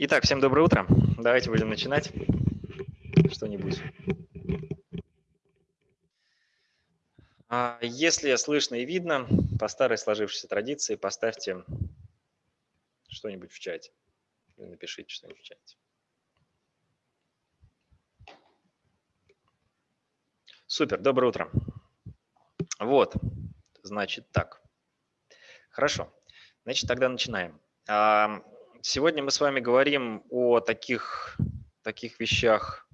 Итак, всем доброе утро. Давайте будем начинать что-нибудь. А, если слышно и видно, по старой сложившейся традиции поставьте что-нибудь в чате. Или напишите что-нибудь в чате. Супер, доброе утро. Вот, значит так. Хорошо, значит тогда начинаем. Сегодня мы с вами говорим о таких, таких вещах,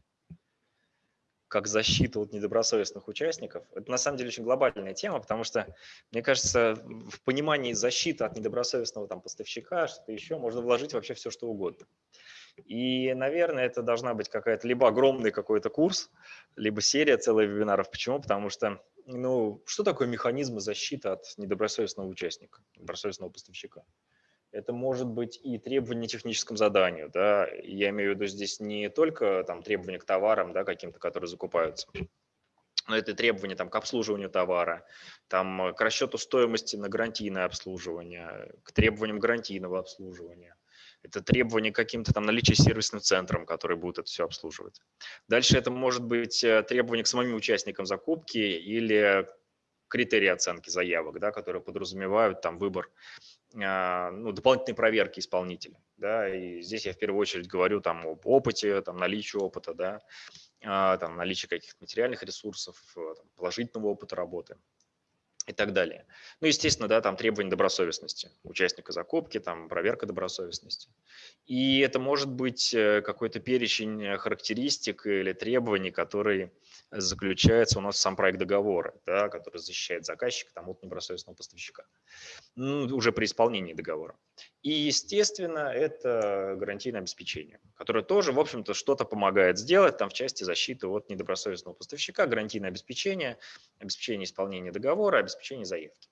как защита от недобросовестных участников. Это на самом деле очень глобальная тема, потому что, мне кажется, в понимании защиты от недобросовестного там, поставщика, что-то еще, можно вложить вообще все, что угодно. И, наверное, это должна быть какая-то либо огромный какой-то курс, либо серия целых вебинаров. Почему? Потому что, ну, что такое механизмы защиты от недобросовестного участника, недобросовестного поставщика? Это может быть и требование техническому заданию. Да? Я имею в виду здесь не только там, требования к товарам да, каким-то, которые закупаются, но это требования там, к обслуживанию товара, там, к расчету стоимости на гарантийное обслуживание, к требованиям гарантийного обслуживания. Это требования к каким-то там наличия сервисным центрам, которые будут это все обслуживать. Дальше это может быть э, требования к самим участникам закупки или критерии оценки заявок, да, которые подразумевают там выбор ну, дополнительной проверки исполнителя. Да, и здесь я в первую очередь говорю там об опыте, там, наличии опыта, да, а, там, наличии каких-то материальных ресурсов, э, положительного опыта работы и так далее. Ну, естественно, да, там требования добросовестности участника закупки, там проверка добросовестности. И это может быть э, какой-то перечень характеристик или требований, которые заключается у нас сам проект договора, да, который защищает заказчика там, от недобросовестного поставщика ну, уже при исполнении договора. И, естественно, это гарантийное обеспечение, которое тоже, в общем-то, что-то помогает сделать там в части защиты от недобросовестного поставщика, гарантийное обеспечение, обеспечение исполнения договора, обеспечение заявки.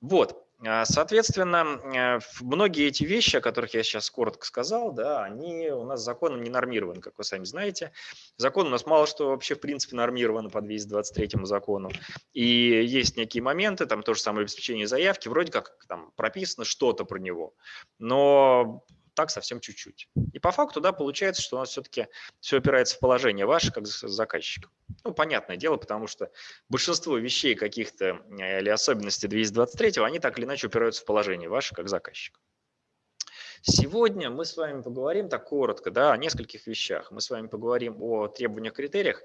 Вот, соответственно, э, многие эти вещи, о которых я сейчас коротко сказал, да, они у нас законом не нормированы, как вы сами знаете. Закон у нас мало что вообще в принципе нормировано по 223 закону. И есть некие моменты, там то же самое обеспечение заявки, вроде как там прописано что-то про него, но так совсем чуть-чуть. И по факту, да, получается, что у нас все-таки все опирается в положение ваше как заказчика. Ну, понятное дело, потому что большинство вещей каких-то э, или особенностей 223, они так или иначе упираются в положение ваше как заказчика. Сегодня мы с вами поговорим так коротко да, о нескольких вещах. Мы с вами поговорим о требованиях, критериях,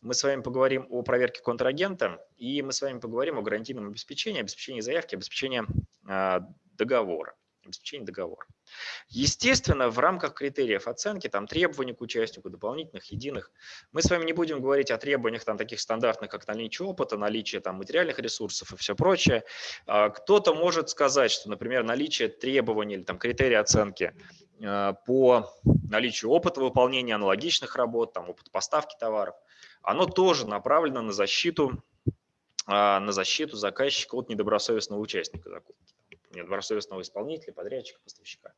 мы с вами поговорим о проверке контрагента и мы с вами поговорим о гарантийном обеспечении, обеспечении заявки, обеспечении э, договора обеспечения договора. Естественно, в рамках критериев оценки, там требований к участнику, дополнительных, единых, мы с вами не будем говорить о требованиях там таких стандартных, как наличие опыта, наличие там материальных ресурсов и все прочее. А, кто-то может сказать, что, например, наличие требований или там критерии оценки а, по наличию опыта выполнения аналогичных работ, там опыт поставки товаров, оно тоже направлено на защиту а, на защиту заказчика от недобросовестного участника закупки недобросовестного исполнителя, подрядчика, поставщика.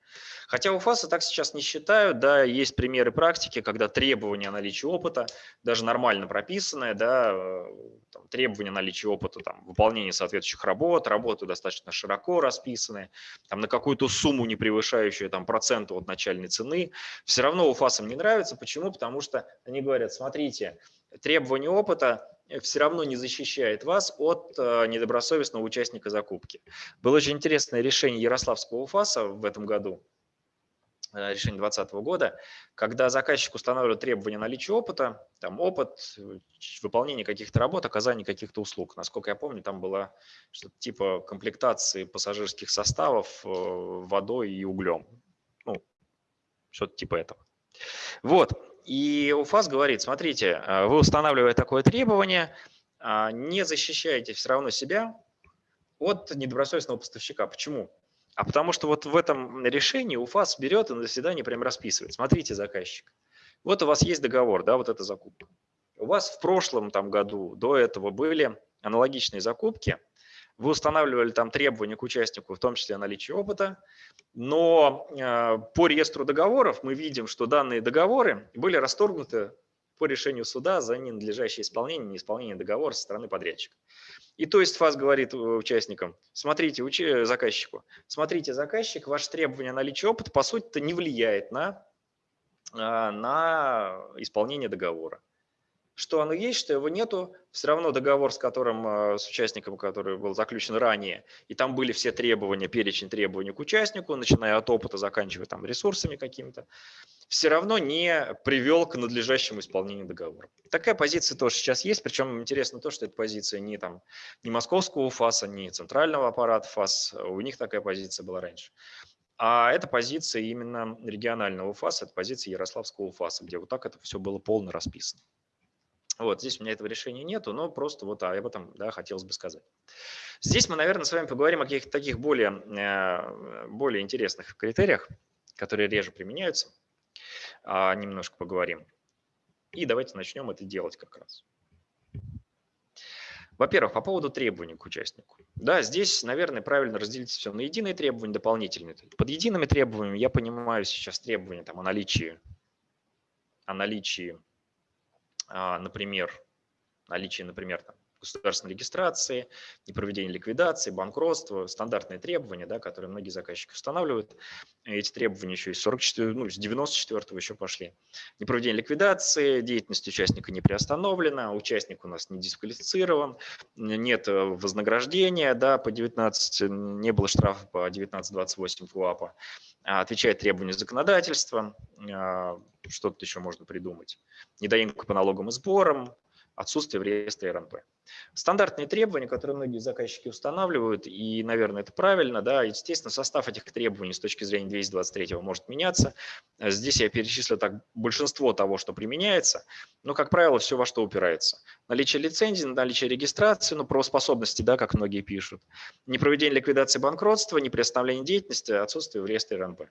Хотя у ФАСа так сейчас не считают, да, есть примеры практики, когда требования наличия опыта, даже нормально прописанное, да, э, там, требования наличия опыта, там, выполнения соответствующих работ, работы достаточно широко расписаны, там, на какую-то сумму, не превышающую там, процент от начальной цены, все равно у ФАСам не нравится. Почему? Потому что они говорят, смотрите, требования опыта все равно не защищает вас от э, недобросовестного участника закупки. Было очень интересное решение Ярославского УФАСа в этом году, э, решение 2020 года, когда заказчик устанавливает требования наличия опыта, там опыт, выполнение каких-то работ, оказание каких-то услуг. Насколько я помню, там было что-то типа комплектации пассажирских составов э, водой и углем. Ну, что-то типа этого. Вот. И УФАС говорит, смотрите, э, вы устанавливая такое требование, а, не защищаете все равно себя от недобросовестного поставщика. Почему? А потому что вот в этом решении УФАС берет и на заседании прям расписывает. Смотрите, заказчик, вот у вас есть договор, да, вот эта закупка. У вас в прошлом там году до этого были аналогичные закупки, вы устанавливали там требования к участнику, в том числе наличие опыта, но э, по реестру договоров мы видим, что данные договоры были расторгнуты по решению суда за ненадлежащее исполнение, неисполнение договора со стороны подрядчика. И то есть ФАС говорит участникам, смотрите, заказчику, смотрите, заказчик, ваше требование наличия опыта по сути-то не влияет на на исполнение договора что оно есть, что его нету, все равно договор, с которым, э, с участником, который был заключен ранее, и там были все требования, перечень требований к участнику, начиная от опыта, заканчивая там ресурсами какими-то, все равно не привел к надлежащему исполнению договора. Такая позиция тоже сейчас есть, причем интересно то, что эта позиция не, там, не московского ФАСа, не центрального аппарата ФАС, у них такая позиция была раньше. А это позиция именно регионального ФАСа, это позиция Ярославского ФАСа, где вот так это все было полно расписано. Вот, здесь у меня этого решения нету, но просто вот об этом да, хотелось бы сказать. Здесь мы, наверное, с вами поговорим о каких-то таких более, э, более интересных критериях, которые реже применяются. А, немножко поговорим. И давайте начнем это делать как раз. Во-первых, по поводу требований к участнику. Да, здесь, наверное, правильно разделить все на единые требования, дополнительные. Под едиными требованиями я понимаю сейчас требования там, о наличии, о наличии а, например, наличие, например, там, государственной регистрации, непроведение ликвидации, банкротства, стандартные требования, да, которые многие заказчики устанавливают. Эти требования еще из 44, ну, с 94 еще пошли. Непроведение ликвидации, деятельность участника не приостановлена, участник у нас не дисквалифицирован, нет вознаграждения да, по 19, не было штрафа по 19.28 ФУАПа, а отвечает требованию законодательства, а, что-то еще можно придумать. Недоимка по налогам и сборам, отсутствие в реестре РНП. Стандартные требования, которые многие заказчики устанавливают, и, наверное, это правильно, да, естественно, состав этих требований с точки зрения 223 может меняться. Здесь я перечислю так большинство того, что применяется, но, как правило, все во что упирается. Наличие лицензии, наличие регистрации, ну, правоспособности, да, как многие пишут, непроведение ликвидации банкротства, неприостановление деятельности, отсутствие в реестре РНП.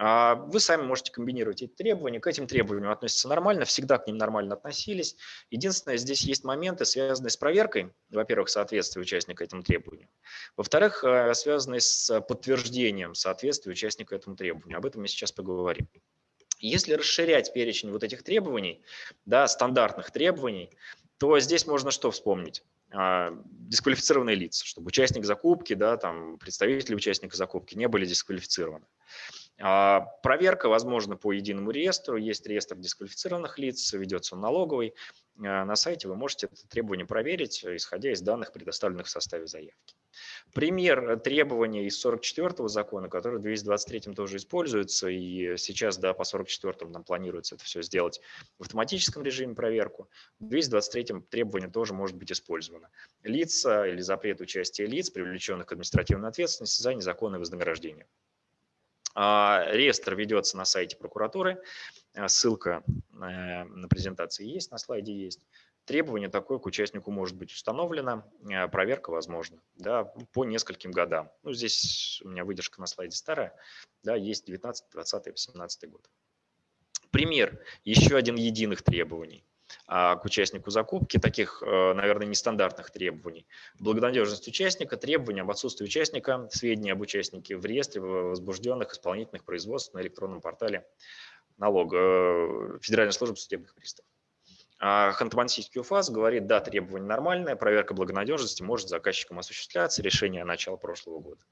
А вы сами можете комбинировать эти требования. К этим требованиям относятся нормально, всегда к ним нормально относились. Единственное, здесь есть моменты, связанные с проверкой, во-первых, соответствия участника этому требованию. Во-вторых, э, связанные с подтверждением соответствия участника этому требованию. Об этом мы сейчас поговорим. Если расширять перечень вот этих требований, да, стандартных требований, то здесь можно что вспомнить? А, дисквалифицированные лица, чтобы участник закупки, да, там, представители участника закупки не были дисквалифицированы. А, проверка возможно по единому реестру. Есть реестр дисквалифицированных лиц, ведется он налоговый. А, на сайте вы можете это требование проверить, исходя из данных, предоставленных в составе заявки. Пример требования из 44-го закона, который в 223-м тоже используется, и сейчас да, по 44-му нам планируется это все сделать в автоматическом режиме проверку. В 223-м требование тоже может быть использовано. Лица или запрет участия лиц, привлеченных к административной ответственности за незаконное вознаграждение. А, реестр ведется на сайте прокуратуры. А, ссылка э, на презентации есть, на слайде есть. Требование такое к участнику может быть установлено, а, проверка возможна да, по нескольким годам. Ну, здесь у меня выдержка на слайде старая, да, есть 19, 20, 18 год. Пример, еще один единых требований. А, к участнику закупки, таких, э, наверное, нестандартных требований. Благонадежность участника, требования об отсутствии участника, сведения об участнике в реестре возбужденных исполнительных производств на электронном портале налога э, Федеральной службы судебных приставов. А Ханты-Мансийский УФАС говорит, да, требование нормальное, проверка благонадежности может заказчиком осуществляться, решение начала прошлого года.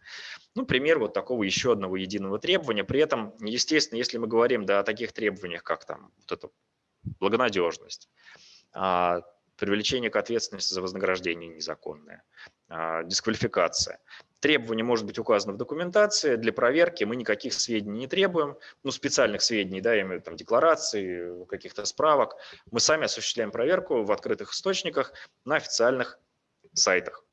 Ну, пример вот такого еще одного единого требования. При этом, естественно, если мы говорим да, о таких требованиях, как там вот это благонадежность, а, привлечение к ответственности за вознаграждение незаконное, а, дисквалификация. Требование может быть указано в документации. Для проверки мы никаких сведений не требуем, ну, специальных сведений, да, именно там декларации, каких-то справок. Мы сами осуществляем проверку в открытых источниках на официальных сайтах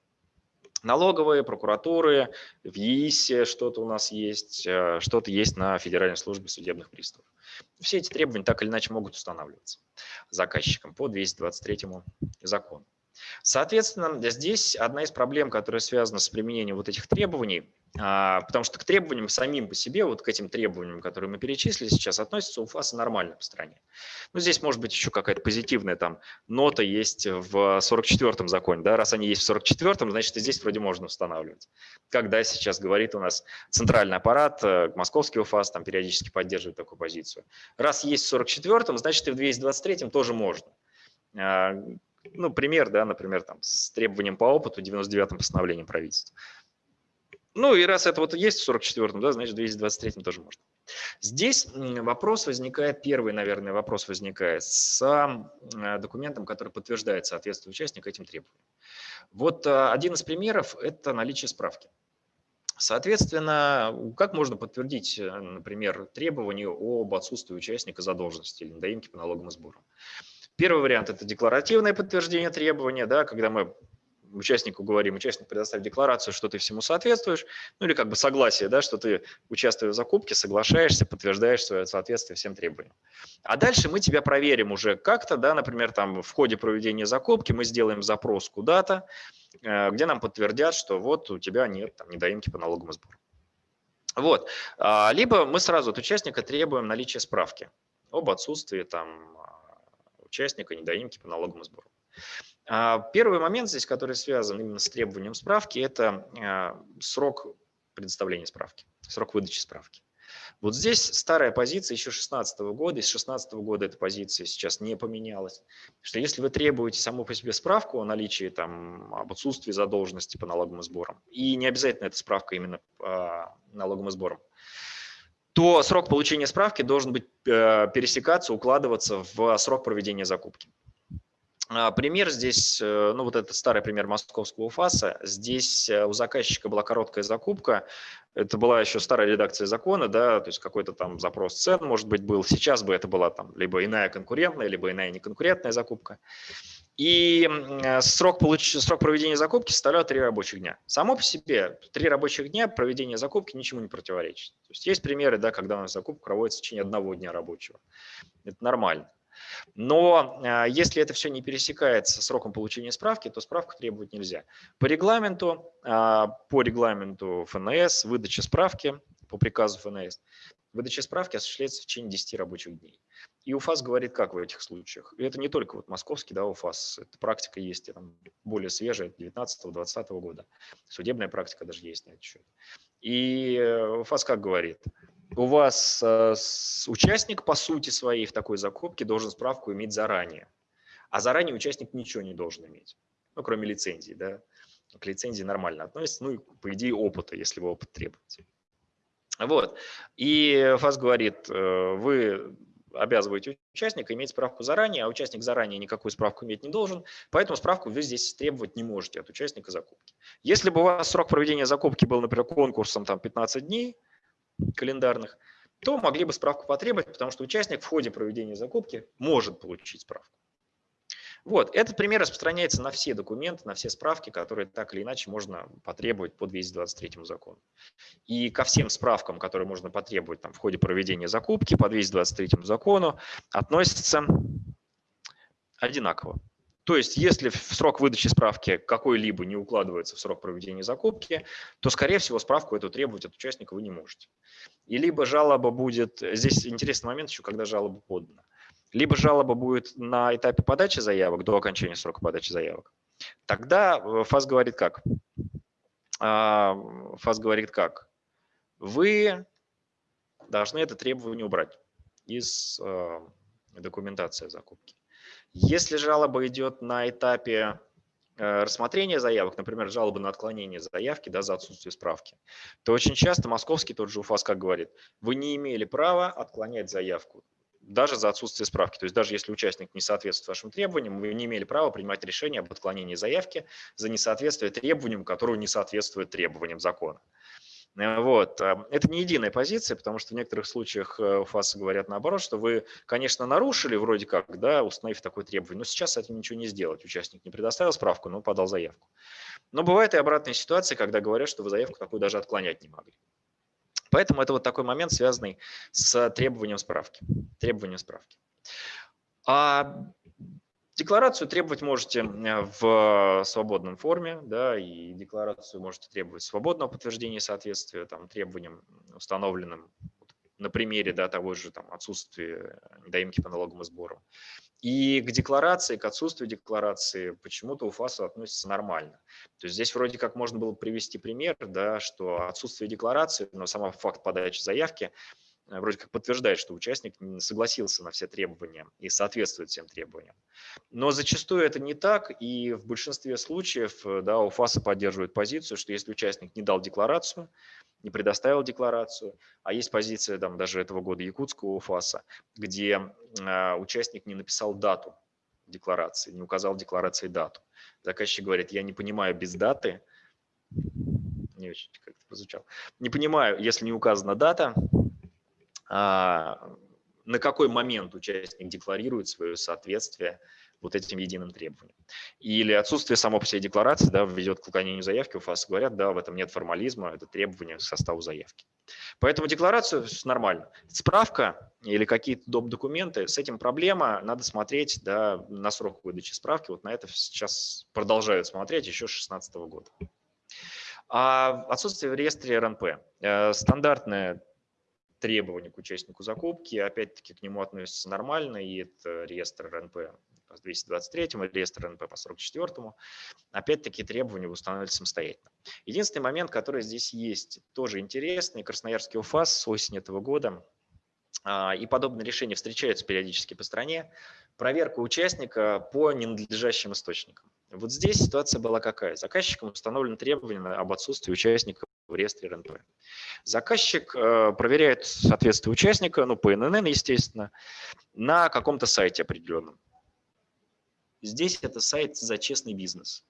налоговые, прокуратуры, в ЕИСе что-то у нас есть, э, что-то есть на Федеральной службе судебных приставов. Все эти требования так или иначе могут устанавливаться заказчиком по 223 закону. Соответственно, здесь одна из проблем, которая связана с применением вот этих требований, а, потому что к требованиям самим по себе, вот к этим требованиям, которые мы перечислили сейчас, относятся у ФАСа нормально по стране. Ну, здесь может быть еще какая-то позитивная там нота есть в 44-м законе, да, раз они есть в 44-м, значит, и здесь вроде можно устанавливать. Когда сейчас говорит у нас центральный аппарат, э, московский УФАС там периодически поддерживает такую позицию. Раз есть в 44-м, значит, и в 223-м тоже можно. Ну, пример, да, например, там, с требованием по опыту 99-м постановлением правительства. Ну и раз это вот есть в 44-м, да, значит в 223-м тоже можно. Здесь вопрос возникает, первый, наверное, вопрос возникает с э, документом, который подтверждает соответствие участника этим требованиям. Вот э, один из примеров – это наличие справки. Соответственно, как можно подтвердить, э, например, требование об отсутствии участника задолженности или недоимки по налогам и сборам? Первый вариант – это декларативное подтверждение требования, да, когда мы участнику говорим, участник предоставь декларацию, что ты всему соответствуешь, ну или как бы согласие, да, что ты участвуя в закупке, соглашаешься, подтверждаешь свое соответствие всем требованиям. А дальше мы тебя проверим уже как-то, да, например, там в ходе проведения закупки мы сделаем запрос куда-то, э, где нам подтвердят, что вот у тебя нет там, недоимки по налогам и сборам. Вот. А, либо мы сразу от участника требуем наличия справки об отсутствии там, участника недоимки по налогам и сборам. А, первый момент здесь, который связан именно с требованием справки, это а, срок предоставления справки, срок выдачи справки. Вот здесь старая позиция еще 2016 года, из 2016 года эта позиция сейчас не поменялась. Что если вы требуете саму по себе справку о наличии, там, об отсутствии задолженности по налогам и сборам, и не обязательно эта справка именно по налогам и сборам, то срок получения справки должен быть э, пересекаться, укладываться в срок проведения закупки. А, пример здесь, э, ну вот это старый пример московского ФАСа. Здесь э, у заказчика была короткая закупка. Это была еще старая редакция закона, да, то есть какой-то там запрос цен, может быть, был. Сейчас бы это была там либо иная конкурентная, либо иная неконкурентная закупка. И э, срок, получ... срок проведения закупки составлял три рабочих дня. Само по себе три рабочих дня проведения закупки ничему не противоречит. То есть есть примеры, да, когда у нас закупка проводится в течение одного дня рабочего. Это нормально. Но а, если это все не пересекается сроком получения справки, то справку требовать нельзя. По регламенту, а, по регламенту ФНС, выдача справки по приказу ФНС, выдача справки осуществляется в течение 10 рабочих дней. И УФАС говорит, как в этих случаях. И это не только вот московский да, УФАС, эта практика есть там, более свежая, 19-20 года. Судебная практика даже есть на этот счет. И э, УФАС как говорит – у вас э, участник по сути своей в такой закупке должен справку иметь заранее, а заранее участник ничего не должен иметь, ну, кроме лицензии, да. К лицензии нормально относится, ну и, по идее, опыта, если вы опыт требуете. Вот. И ФАС говорит, э, вы обязываете участника иметь справку заранее, а участник заранее никакую справку иметь не должен, поэтому справку вы здесь требовать не можете от участника закупки. Если бы у вас срок проведения закупки был, например, конкурсом там 15 дней, календарных, то могли бы справку потребовать, потому что участник в ходе проведения закупки может получить справку. Вот, этот пример распространяется на все документы, на все справки, которые так или иначе можно потребовать по 223 закону. И ко всем справкам, которые можно потребовать там, в ходе проведения закупки по 223 закону, относятся одинаково. То есть, если срок выдачи справки какой-либо не укладывается в срок проведения закупки, то, скорее всего, справку эту требовать от участника вы не можете. И либо жалоба будет, здесь интересный момент еще, когда жалоба подана, либо жалоба будет на этапе подачи заявок, до окончания срока подачи заявок. Тогда э, ФАС говорит как? А, ФАС говорит как? Вы должны это требование убрать из э, документации закупки. Если жалоба идет на этапе э, рассмотрения заявок, например, жалобы на отклонение заявки да, за отсутствие справки, то очень часто московский тот же УФАС как говорит, вы не имели права отклонять заявку даже за отсутствие справки. То есть даже если участник не соответствует вашим требованиям, вы не имели права принимать решение об отклонении заявки за несоответствие требованиям, которые не соответствуют требованиям закона. Вот. А, это не единая позиция, потому что в некоторых случаях э, ФАС говорят наоборот, что вы, конечно, нарушили вроде как, да, установив такое требование, но сейчас с этим ничего не сделать. Участник не предоставил справку, но подал заявку. Но бывает и обратная ситуация, когда говорят, что вы заявку такую даже отклонять не могли. Поэтому это вот такой момент, связанный с требованием справки. Требованием справки. А Декларацию требовать можете в свободном форме, да, и декларацию можете требовать свободного подтверждения соответствия там, требованиям, установленным на примере да, того же там, отсутствия недоимки по налогам и сборам. И к декларации, к отсутствию декларации почему-то у ФАСа относится нормально. То есть здесь вроде как можно было привести пример, да, что отсутствие декларации, но сам факт подачи заявки Э, вроде как подтверждает, что участник согласился на все требования и соответствует всем требованиям. Но зачастую это не так, и в большинстве случаев э, да, УФАСа поддерживает позицию, что если участник не дал декларацию, не предоставил декларацию, а есть позиция там, даже этого года якутского УФАСа, где э, участник не написал дату декларации, не указал декларации дату. Заказчик говорит, я не понимаю без даты, не очень как-то прозвучало, не понимаю, если не указана дата, на какой момент участник декларирует свое соответствие вот этим единым требованиям. Или отсутствие само по себе декларации да, ведет к уклонению заявки, у ФАС говорят, да, в этом нет формализма, это требование к составу заявки. Поэтому декларацию нормально. Справка или какие-то доп. документы, с этим проблема, надо смотреть да, на срок выдачи справки. Вот на это сейчас продолжают смотреть еще с 2016 года. А отсутствие в реестре РНП. Э, требование к участнику закупки, опять-таки к нему относится нормально, и это реестр РНП по 223, реестр РНП по 44. Опять-таки требования устанавливаются самостоятельно. Единственный момент, который здесь есть, тоже интересный, Красноярский УФАС с осени этого года а, и подобные решения встречаются периодически по стране, проверка участника по ненадлежащим источникам. Вот здесь ситуация была какая? Заказчиком установлено требование об отсутствии участника в реестре РНП. Заказчик э, проверяет соответствие участника, ну, по ННН, естественно, на каком-то сайте определенном. Здесь это сайт за честный бизнес.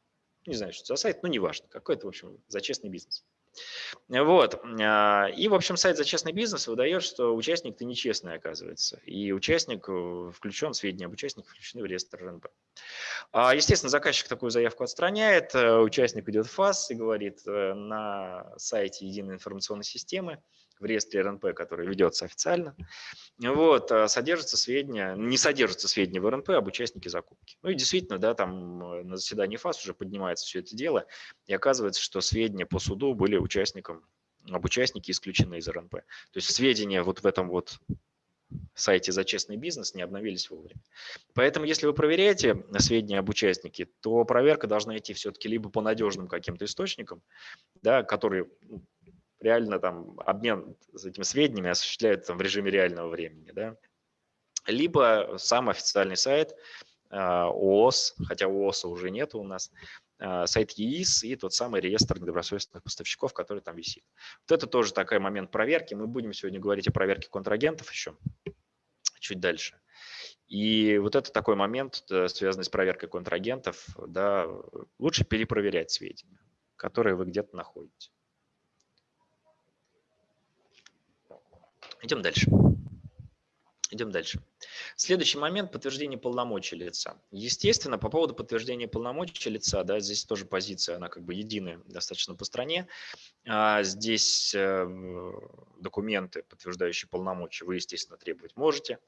Не знаю, что за сайт, но неважно. Какой-то, в общем, за честный бизнес. Вот. А, и, в общем, сайт за честный бизнес выдает, что участник-то нечестный, оказывается. И участник э, включен, сведения об участнике включены в реестр РНБ. А, естественно, заказчик такую заявку отстраняет, э, участник идет в ФАС и говорит э, на сайте единой информационной системы, в реестре РНП, который ведется официально, вот, а содержатся сведения, не содержатся сведения в РНП об участнике закупки. Ну и действительно, да, там э, на заседании ФАС уже поднимается все это дело, и оказывается, что сведения по суду были участником, об участнике исключены из РНП. То есть сведения вот в этом вот сайте за честный бизнес не обновились вовремя. Поэтому, если вы проверяете сведения об участнике, то проверка должна идти все-таки либо по надежным каким-то источникам, да, которые ну, реально там обмен этими сведениями осуществляют там, в режиме реального времени. Да? Либо сам официальный сайт а, ООС, хотя ООСа уже нет у нас, а, сайт ЕИС и тот самый реестр недобросовестных поставщиков, который там висит. Вот это тоже такой момент проверки. Мы будем сегодня говорить о проверке контрагентов еще чуть дальше. И вот это такой момент, связанный с проверкой контрагентов, да, лучше перепроверять сведения, которые вы где-то находите. Идем дальше. Идем дальше. Следующий момент – подтверждение полномочий лица. Естественно, по поводу подтверждения полномочий лица, да, здесь тоже позиция, она как бы единая достаточно по стране. А здесь э, документы, подтверждающие полномочия, вы, естественно, требовать можете.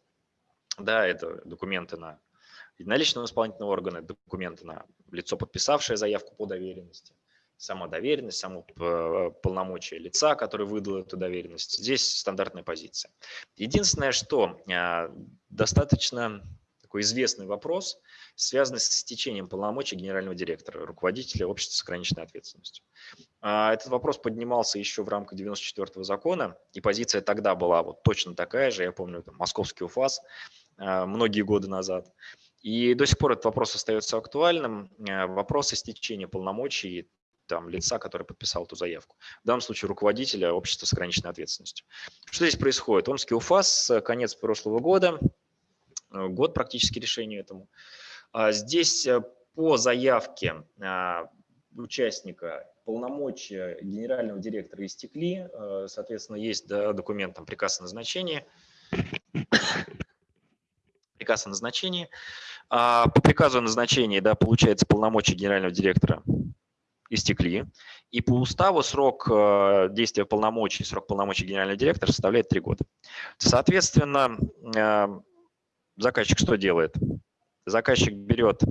Да, это документы на наличного исполнительного органа, документы на лицо, подписавшее заявку по доверенности сама доверенность, само э, полномочия лица, который выдал эту доверенность. Здесь стандартная позиция. Единственное, что а, достаточно такой известный вопрос, связанный с истечением полномочий генерального директора, руководителя общества с ограниченной ответственностью. А, этот вопрос поднимался еще в рамках 94-го закона, и позиция тогда была вот точно такая же, я помню, там, московский УФАС многие годы назад. И до сих пор этот вопрос остается актуальным. Вопрос истечения полномочий там, лица, который подписал эту заявку. В данном случае руководителя общества с ограниченной ответственностью. Что здесь происходит? Омский УФАС, конец прошлого года, э, год практически решению этому. А здесь э, по заявке участника полномочия генерального директора истекли, э, соответственно, есть документ, там, приказ о назначении, приказ о назначении. А, по приказу о назначении да, получается полномочия генерального директора истекли, и по уставу срок э, действия полномочий, срок полномочий генерального директора составляет 3 года. Соответственно, э, заказчик что делает? Заказчик берет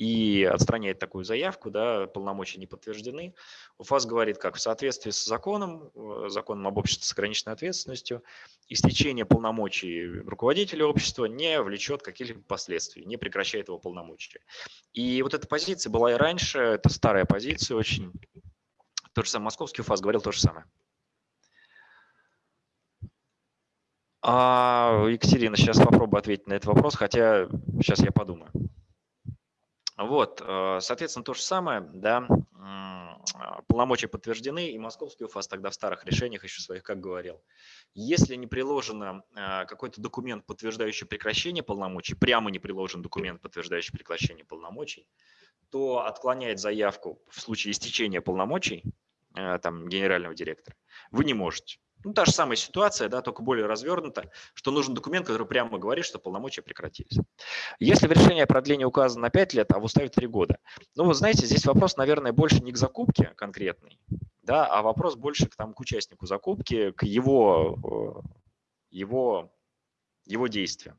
и отстраняет такую заявку, да, полномочия не подтверждены. УФАС говорит, как в соответствии с законом, э, законом об обществе с ограниченной ответственностью, истечение полномочий руководителя общества не влечет каких-либо последствий, не прекращает его полномочия. И вот эта позиция была и раньше, это старая позиция очень. То же самое, московский УФАС говорил то же самое. А, Екатерина, сейчас попробую ответить на этот вопрос, хотя сейчас я подумаю. Вот, э, соответственно, то же самое, да, полномочия подтверждены, и московский УФАС тогда в старых решениях еще своих как говорил. Если не приложено а, какой-то документ, подтверждающий прекращение полномочий, прямо не приложен документ, подтверждающий прекращение полномочий, то отклонять заявку в случае истечения полномочий а, там, генерального директора вы не можете. Ну, та же самая ситуация, да, только более развернута, что нужен документ, который прямо говорит, что полномочия прекратились. Если в решении о продлении указано на 5 лет, а в уставе 3 года, ну, вы знаете, здесь вопрос, наверное, больше не к закупке конкретной, да, а вопрос больше к, там, к участнику закупки, к его, э, его, его действиям.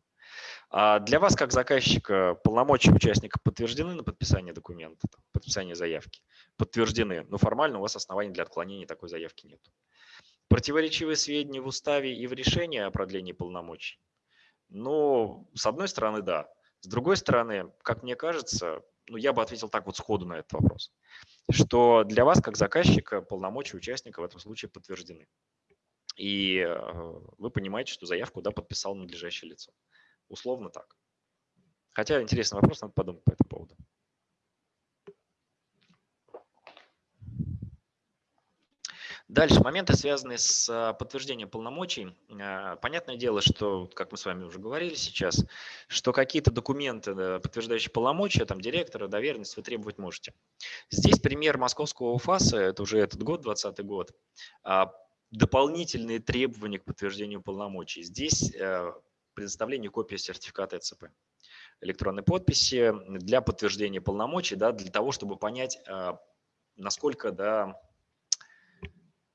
А для вас, как заказчика, полномочия участника подтверждены на подписание документа, подписание заявки? Подтверждены, но формально у вас оснований для отклонения такой заявки нет. Противоречивые сведения в уставе и в решении о продлении полномочий? Ну, с одной стороны, да. С другой стороны, как мне кажется, ну, я бы ответил так вот сходу на этот вопрос, что для вас, как заказчика, полномочия участника в этом случае подтверждены. И э, вы понимаете, что заявку да, подписал надлежащее лицо. Условно так. Хотя интересный вопрос, надо подумать по этому поводу. Дальше, моменты, связанные с а, подтверждением полномочий. А, понятное дело, что, как мы с вами уже говорили сейчас, что какие-то документы, подтверждающие полномочия, там, директора, доверенность вы требовать можете. Здесь пример московского УФАСа, это уже этот год, 2020 год, а, дополнительные требования к подтверждению полномочий. Здесь предоставление копии сертификата ЭЦП электронной подписи для подтверждения полномочий, да, для того, чтобы понять, насколько да,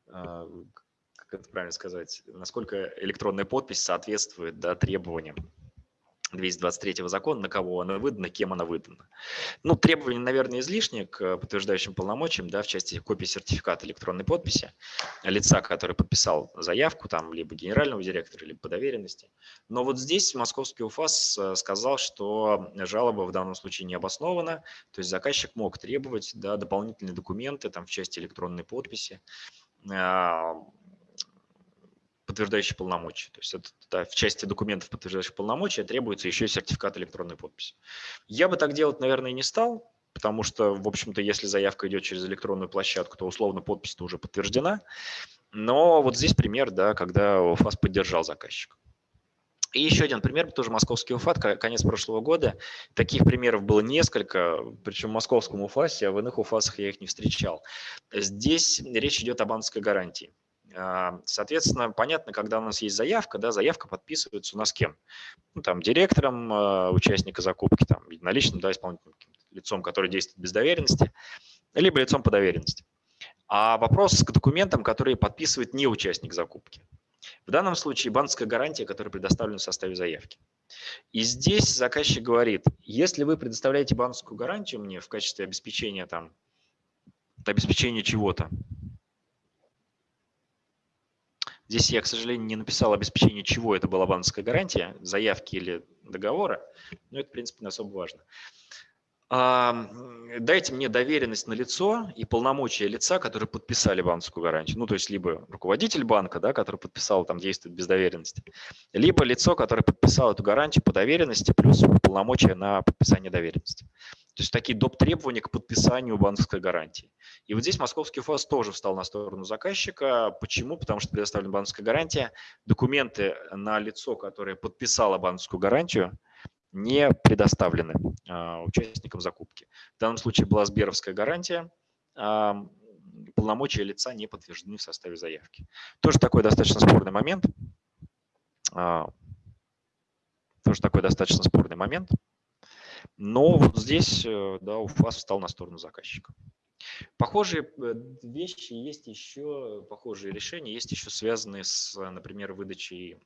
как это правильно сказать, насколько электронная подпись соответствует да, требованиям 223 закона, на кого она выдана, кем она выдана. Ну, требования, наверное, излишние к подтверждающим полномочиям, да, в части копии сертификата электронной подписи лица, который подписал заявку, там, либо генерального директора, либо по доверенности. Но вот здесь московский УФАС э, сказал, что жалоба в данном случае не обоснована, то есть заказчик мог требовать да, дополнительные документы там, в части электронной подписи, а, подтверждающие полномочия. То есть это, да, в части документов, подтверждающих полномочия, требуется еще и сертификат электронной подписи. Я бы так делать, наверное, не стал, потому что, в общем-то, если заявка идет через электронную площадку, то условно подпись-то уже подтверждена. Но вот здесь пример, да, когда УФАС поддержал заказчика. И еще один пример, тоже московский УФАТ, конец прошлого года. Таких примеров было несколько, причем в московском УФАСе, а в иных УФАСах я их не встречал. Здесь речь идет о банковской гарантии. А, соответственно, понятно, когда у нас есть заявка, да, заявка подписывается у нас кем? Ну, там, директором э, участника закупки, там, единоличным, да, исполнительным лицом, который действует без доверенности, либо лицом по доверенности. А вопрос к документам, которые подписывает не участник закупки. В данном случае банковская гарантия, которая предоставлена в составе заявки. И здесь заказчик говорит, если вы предоставляете банковскую гарантию мне в качестве обеспечения, там, обеспечения чего-то, Здесь я, к сожалению, не написал обеспечение, чего это была банковская гарантия, заявки или договора, но это, в принципе, не особо важно дайте мне доверенность на лицо и полномочия лица, которые подписали банковскую гарантию. Ну, то есть либо руководитель банка, да, который подписал, там действует без доверенности, либо лицо, которое подписало эту гарантию по доверенности, плюс полномочия на подписание доверенности. То есть такие доп. требования к подписанию банковской гарантии. И вот здесь московский ФАС тоже встал на сторону заказчика. Почему? Потому что предоставлена банковская гарантия. Документы на лицо, которое подписало банковскую гарантию, не предоставлены а, участникам закупки. В данном случае была Сберовская гарантия, полномочия лица не подтверждены в составе заявки. Тоже такой достаточно спорный момент. А, тоже такой достаточно спорный момент. Но вот здесь э, да, УФАС встал на сторону заказчика. Похожие э, вещи есть еще, похожие решения есть еще связанные с, например, выдачей,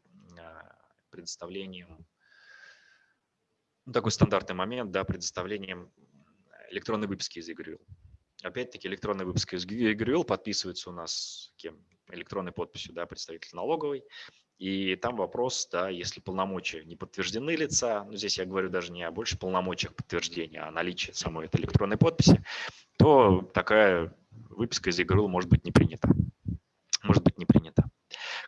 предоставлением ну, такой стандартный момент, да, предоставлением электронной выписки из ЕГРЮЛ. Опять-таки электронная выписка из ЕГРЮЛ подписывается у нас кем? электронной подписью да, представитель налоговой. И там вопрос, да, если полномочия не подтверждены лица, ну, здесь я говорю даже не о больше полномочиях подтверждения, а о наличии самой этой электронной подписи, то такая выписка из ЕГРЮЛ может быть не принята. Может быть не принята.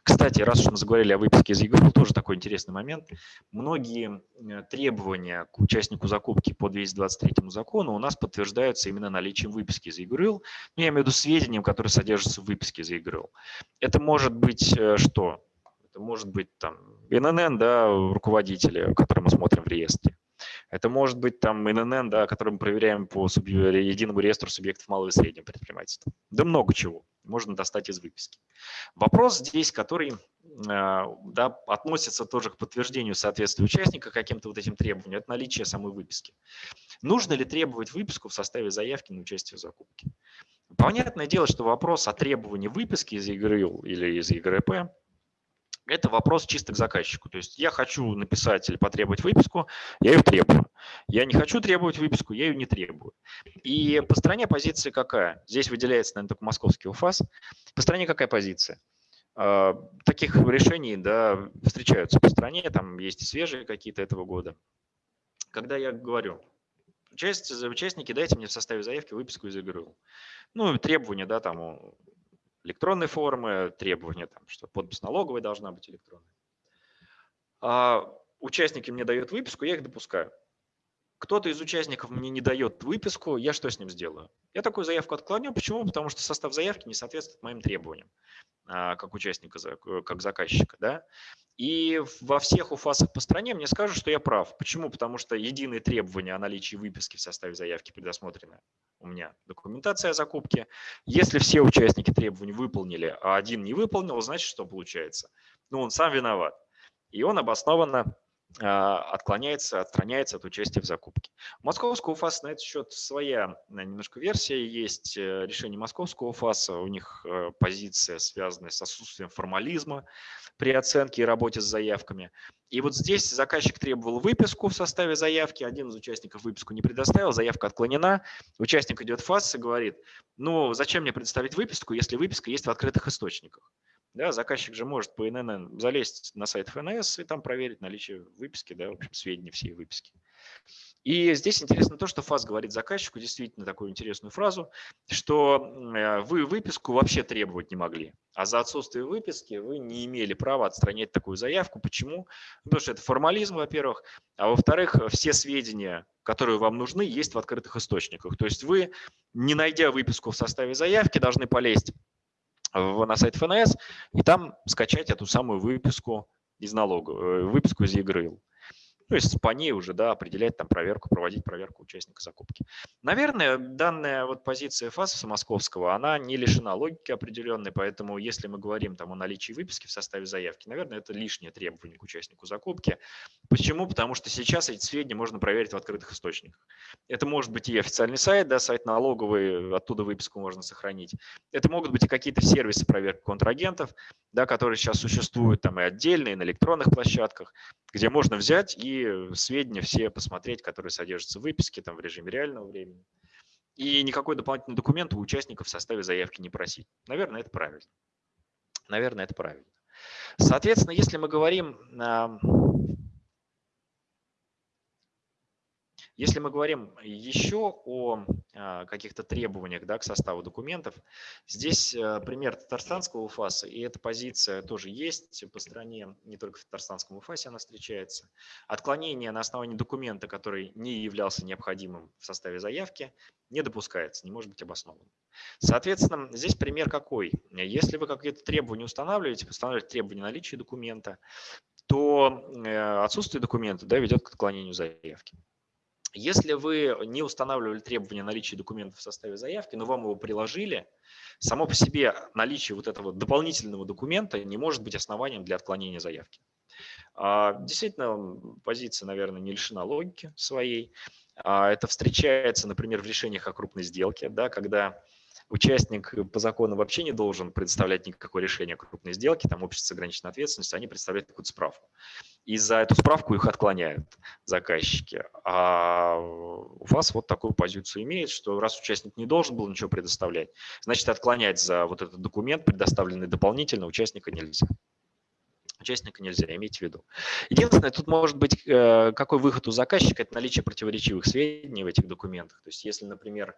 Кстати, раз уж мы заговорили о выписке из ЕГРУ, тоже такой интересный момент. Многие э, требования к участнику закупки по 223 закону у нас подтверждаются именно наличием выписки из ЕГРУ. Ну, я имею в виду сведениям, которые содержатся в выписке из ЕГРУ. Это может быть э, что? Это может быть там ИНН, да, руководителя, который мы смотрим в реестре. Это может быть там ИНН, да, который мы проверяем по единому реестру субъектов малого и среднего предпринимательства. Да много чего можно достать из выписки. Вопрос здесь, который а, да, относится тоже к подтверждению соответствия участника каким-то вот этим требованиям, это наличие самой выписки. Нужно ли требовать выписку в составе заявки на участие в закупке? Понятное дело, что вопрос о требовании выписки из ЕГРЮЛ или из ЕГРП это вопрос чисто к заказчику. То есть я хочу написать или потребовать выписку, я ее требую. Я не хочу требовать выписку, я ее не требую. И по стране позиция какая? Здесь выделяется, наверное, только московский УФАС. По стране какая позиция? А, таких решений да, встречаются по стране, там есть свежие какие-то этого года. Когда я говорю, участники, дайте мне в составе заявки выписку из ИГРУ. Ну, требования, да, там электронной формы, требования, там, что подпись налоговой должна быть электронной. А участники мне дают выписку, я их допускаю. Кто-то из участников мне не дает выписку, я что с ним сделаю? Я такую заявку отклоню. Почему? Потому что состав заявки не соответствует моим требованиям а, как участника, как заказчика. Да? И во всех УФАСах по стране мне скажут, что я прав. Почему? Потому что единые требования о наличии выписки в составе заявки предусмотрены у меня документация о закупке. Если все участники требований выполнили, а один не выполнил, значит, что получается? Ну, он сам виноват. И он обоснованно отклоняется, отстраняется от участия в закупке. Московского УФАСа на этот счет своя немножко версия есть. Э, решение московского УФАСа, у них э, позиция, связанная с отсутствием формализма при оценке и работе с заявками. И вот здесь заказчик требовал выписку в составе заявки, один из участников выписку не предоставил, заявка отклонена. Участник идет в ФАС и говорит, ну зачем мне предоставить выписку, если выписка есть в открытых источниках. Да, заказчик же может по ИНН залезть на сайт ФНС и там проверить наличие выписки, да, в общем, сведения всей выписки. И здесь интересно то, что ФАС говорит заказчику действительно такую интересную фразу, что э, вы выписку вообще требовать не могли, а за отсутствие выписки вы не имели права отстранять такую заявку. Почему? Потому что это формализм, во-первых, а во-вторых, все сведения, которые вам нужны, есть в открытых источниках. То есть вы, не найдя выписку в составе заявки, должны полезть на сайт ФНС и там скачать эту самую выписку из налога, э, выписку из ЕГРИЛ. То есть по ней уже да, определять там проверку, проводить проверку участника закупки. Наверное, данная вот позиция ФАСа московского, она не лишена логики определенной, поэтому если мы говорим там о наличии выписки в составе заявки, наверное, это лишнее требование к участнику закупки. Почему? Потому что сейчас эти сведения можно проверить в открытых источниках. Это может быть и официальный сайт, да, сайт налоговый, оттуда выписку можно сохранить. Это могут быть и какие-то сервисы проверки контрагентов, да, которые сейчас существуют там и отдельные на электронных площадках, где можно взять и сведения все посмотреть, которые содержатся в выписке там, в режиме реального времени. И никакой дополнительный документ у участников в составе заявки не просить. Наверное, это правильно. Наверное, это правильно. Соответственно, если мы говорим Если мы говорим еще о а, каких-то требованиях да, к составу документов, здесь э, пример татарстанского УФАСа, и эта позиция тоже есть по стране, не только в татарстанском УФАСе она встречается. Отклонение на основании документа, который не являлся необходимым в составе заявки, не допускается, не может быть обоснован. Соответственно, здесь пример какой? Если вы какие-то требования устанавливаете, устанавливаете требования наличия документа, то э, отсутствие документа да, ведет к отклонению заявки. Если вы не устанавливали требования наличия документов в составе заявки, но вам его приложили, само по себе наличие вот этого дополнительного документа не может быть основанием для отклонения заявки. А, действительно, позиция, наверное, не лишена логики своей. А, это встречается, например, в решениях о крупной сделке, да, когда участник по закону вообще не должен предоставлять никакое решение крупной сделки, там общество с ограниченной ответственностью, они представляют какую-то справку. И за эту справку их отклоняют заказчики. А у вас вот такую позицию имеет, что раз участник не должен был ничего предоставлять, значит отклонять за вот этот документ, предоставленный дополнительно, участника нельзя. Участника нельзя, имейте в виду. Единственное, тут может быть э, какой выход у заказчика, это наличие противоречивых сведений в этих документах. То есть если, например,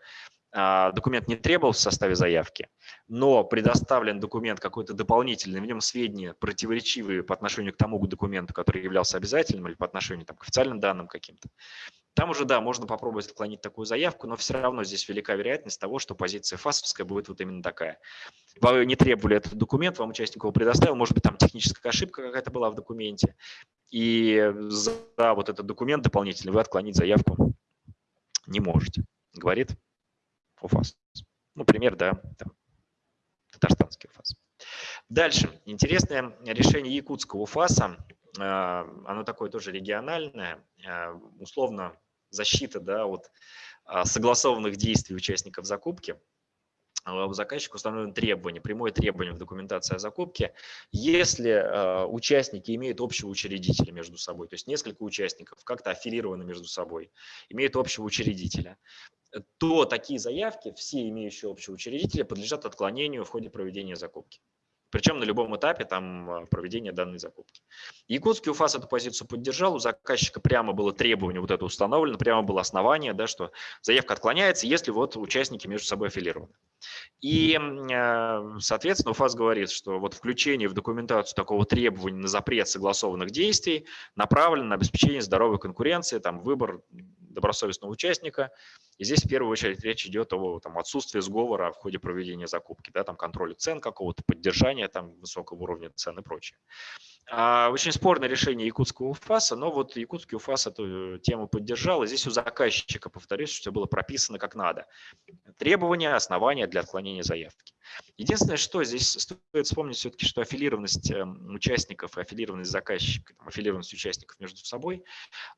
а, документ не требовался в составе заявки, но предоставлен документ какой-то дополнительный, в нем сведения противоречивые по отношению к тому документу, который являлся обязательным или по отношению там, к официальным данным каким-то, там уже, да, можно попробовать отклонить такую заявку, но все равно здесь велика вероятность того, что позиция ФАСовская будет вот именно такая. Вы не требовали этот документ, вам участник его предоставил, может быть, там техническая ошибка какая-то была в документе, и за вот этот документ дополнительный вы отклонить заявку не можете, говорит УФАС. Ну, пример, да, там, татарстанский УФАС. Дальше. Интересное решение якутского УФАСа. А, оно такое тоже региональное, а, условно защита да, от а, согласованных действий участников закупки. У заказчика установлено требование, прямое требование в документации о закупке, если участники имеют общего учредителя между собой, то есть несколько участников как-то аффилированы между собой, имеют общего учредителя, то такие заявки, все имеющие общего учредителя, подлежат отклонению в ходе проведения закупки причем на любом этапе там а, проведения данной закупки. Якутский УФАС эту позицию поддержал, у заказчика прямо было требование вот это установлено, прямо было основание, да, что заявка отклоняется, если вот участники между собой аффилированы. И, а, соответственно, УФАС говорит, что вот включение в документацию такого требования на запрет согласованных действий направлено на обеспечение здоровой конкуренции, там, выбор добросовестного участника. И здесь в первую очередь речь идет о там, отсутствии сговора в ходе проведения закупки, да, там, контроля цен какого-то, поддержания там, высокого уровня цен и прочее. А, очень спорное решение якутского УФАСа, но вот якутский УФАС эту тему поддержал, и здесь у заказчика, повторюсь, все было прописано как надо. Требования, основания для отклонения заявки. Единственное, что здесь стоит вспомнить все-таки, что аффилированность эм, участников и аффилированность заказчика, аффилированность участников между собой,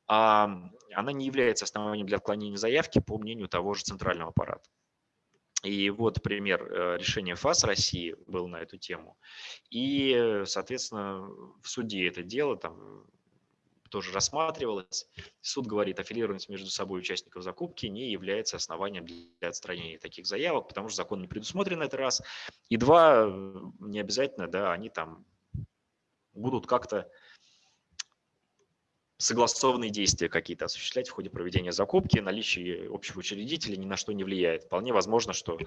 она не является основанием для отклонения заявки по мнению того же центрального аппарата. И вот пример э, решения ФАС России был на эту тему. И, соответственно, в суде это дело там тоже рассматривалось. Суд говорит, аффилированность между собой участников закупки не является основанием для отстранения таких заявок, потому что закон не предусмотрен это раз. И два, не обязательно, да, они там будут как-то согласованные действия какие-то осуществлять в ходе проведения закупки, наличие общего учредителя ни на что не влияет. Вполне возможно, что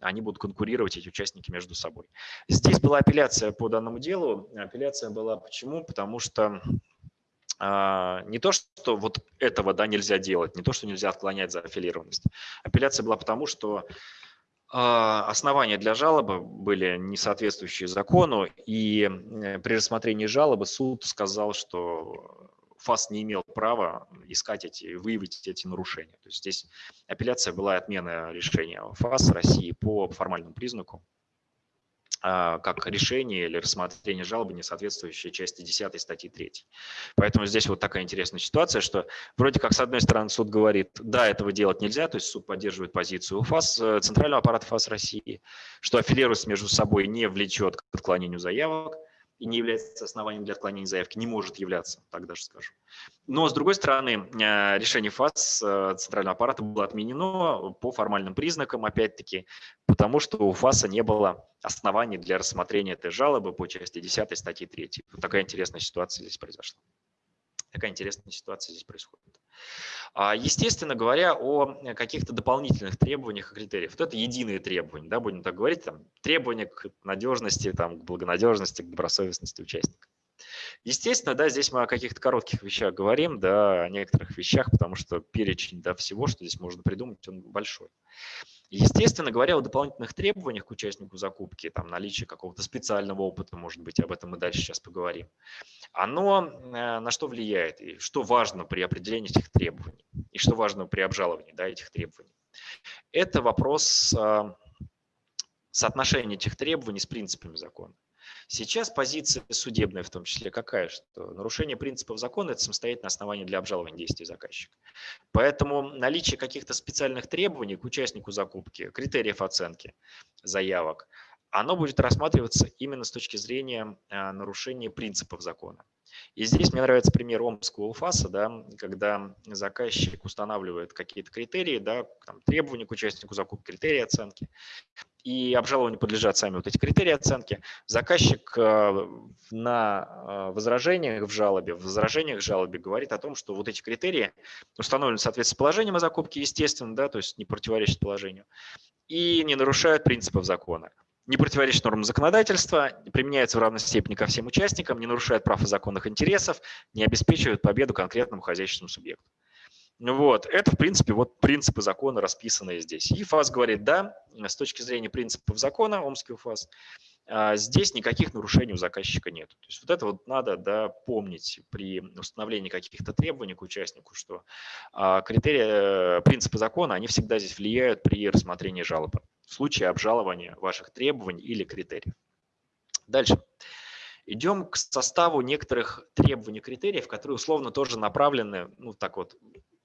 они будут конкурировать, эти участники, между собой. Здесь была апелляция по данному делу. Апелляция была почему? Потому что а, не то, что вот этого да, нельзя делать, не то, что нельзя отклонять за аффилированность. Апелляция была потому, что а, основания для жалобы были не соответствующие закону, и при рассмотрении жалобы суд сказал, что ФАС не имел права искать эти, выявить эти нарушения. То есть здесь апелляция была отмена решения ФАС России по формальному признаку, а, как решение или рассмотрение жалобы, не соответствующей части 10 статьи 3. Поэтому здесь вот такая интересная ситуация, что вроде как с одной стороны суд говорит, да, этого делать нельзя, то есть суд поддерживает позицию ФАС, э, Центрального аппарата ФАС России, что аффилироваться между собой не влечет к отклонению заявок, и не является основанием для отклонения заявки, не может являться, так даже скажу. Но, с другой стороны, э, решение ФАС э, Центрального аппарата было отменено по формальным признакам, опять-таки, потому что у ФАСа не было оснований для рассмотрения этой жалобы по части 10 статьи 3. Вот такая интересная ситуация здесь произошла. Такая интересная ситуация здесь происходит. А, естественно говоря о каких-то дополнительных требованиях и критериях. Вот это единые требования, да, будем так говорить, там, требования к надежности, там, к благонадежности, к добросовестности участника. Естественно, да, здесь мы о каких-то коротких вещах говорим, да, о некоторых вещах, потому что перечень да, всего, что здесь можно придумать, он большой. Естественно говоря, о дополнительных требованиях к участнику закупки, там наличие какого-то специального опыта, может быть, об этом мы дальше сейчас поговорим, оно э, на что влияет и что важно при определении этих требований, и что важно при обжаловании да, этих требований. Это вопрос э, соотношения этих требований с принципами закона. Сейчас позиция судебная в том числе какая, что нарушение принципов закона – это самостоятельное основание для обжалования действий заказчика. Поэтому наличие каких-то специальных требований к участнику закупки, критериев оценки заявок, оно будет рассматриваться именно с точки зрения а, нарушения принципов закона. И здесь мне нравится пример Омского УФАСа, да, когда заказчик устанавливает какие-то критерии, да, там, требования к участнику закупки, критерии оценки, и обжалованию подлежат сами вот эти критерии оценки. Заказчик э, на э, возражениях в жалобе, в возражениях в жалобе говорит о том, что вот эти критерии установлены в соответствии с положением о закупке, естественно, да, то есть не противоречат положению, и не нарушают принципов закона не противоречит нормам законодательства, применяется в равной степени ко всем участникам, не нарушает прав и законных интересов, не обеспечивает победу конкретному хозяйственному субъекту. Вот, это, в принципе, вот принципы закона, расписанные здесь. И ФАС говорит, да, с точки зрения принципов закона, Омский ФАС, а, здесь никаких нарушений у заказчика нет. То есть вот это вот надо да, помнить при установлении каких-то требований к участнику, что а, критерии, принципы закона, они всегда здесь влияют при рассмотрении жалобы в случае обжалования ваших требований или критериев. Дальше. Идем к составу некоторых требований, критериев, которые условно тоже направлены, ну так вот,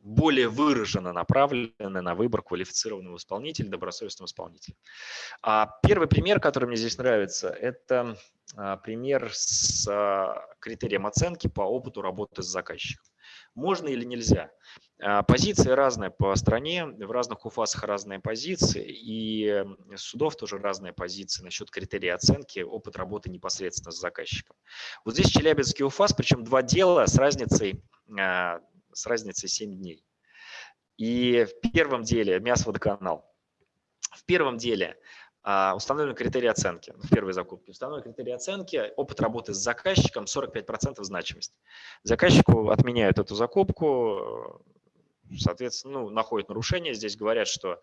более выраженно направлены на выбор квалифицированного исполнителя, добросовестного исполнителя. А первый пример, который мне здесь нравится, это а, пример с а, критерием оценки по опыту работы с заказчиком. Можно или нельзя? А, позиции разные по стране, в разных УФАСах разные позиции, и судов тоже разные позиции насчет критерии оценки, опыт работы непосредственно с заказчиком. Вот здесь Челябинский УФАС, причем два дела с разницей с разницей 7 дней. И в первом деле мясо-водоканал. В первом деле а, установлены критерии оценки в первой закупке. Установлены критерии оценки, опыт работы с заказчиком 45% значимость. Заказчику отменяют эту закупку, соответственно, ну, находят нарушение. Здесь говорят, что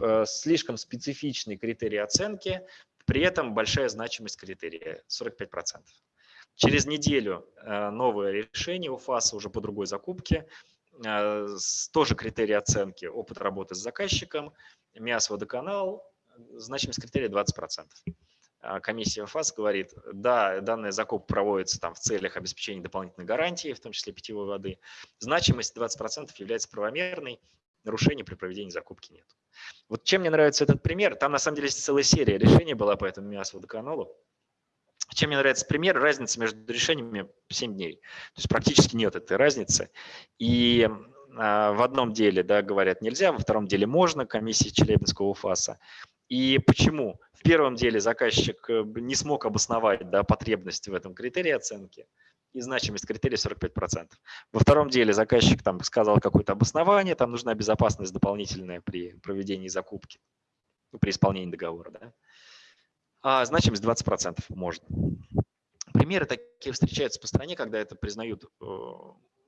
э, слишком специфичный критерий оценки, при этом большая значимость критерия 45%. Через неделю э, новое решение у ФАСа уже по другой закупке, э, тоже критерии оценки, опыт работы с заказчиком, МИАС водоканал, значимость критерия 20%. А комиссия ФАС говорит, да, данная закупка проводится там в целях обеспечения дополнительной гарантии, в том числе питьевой воды. Значимость 20% является правомерной, нарушений при проведении закупки нет. Вот чем мне нравится этот пример, там на самом деле целая серия решений была по этому МИАС водоканалу. Чем мне нравится пример, разница между решениями 7 дней. То есть практически нет этой разницы. И а, в одном деле да, говорят нельзя, во втором деле можно, комиссия Челябинского УФАСа. И почему? В первом деле заказчик э, не смог обосновать да, потребность в этом критерии оценки и значимость критерия 45%. Во втором деле заказчик там сказал какое-то обоснование, там нужна безопасность дополнительная при проведении закупки, при исполнении договора. Да? А значимость 20% можно. Примеры такие встречаются по стране, когда это признают э,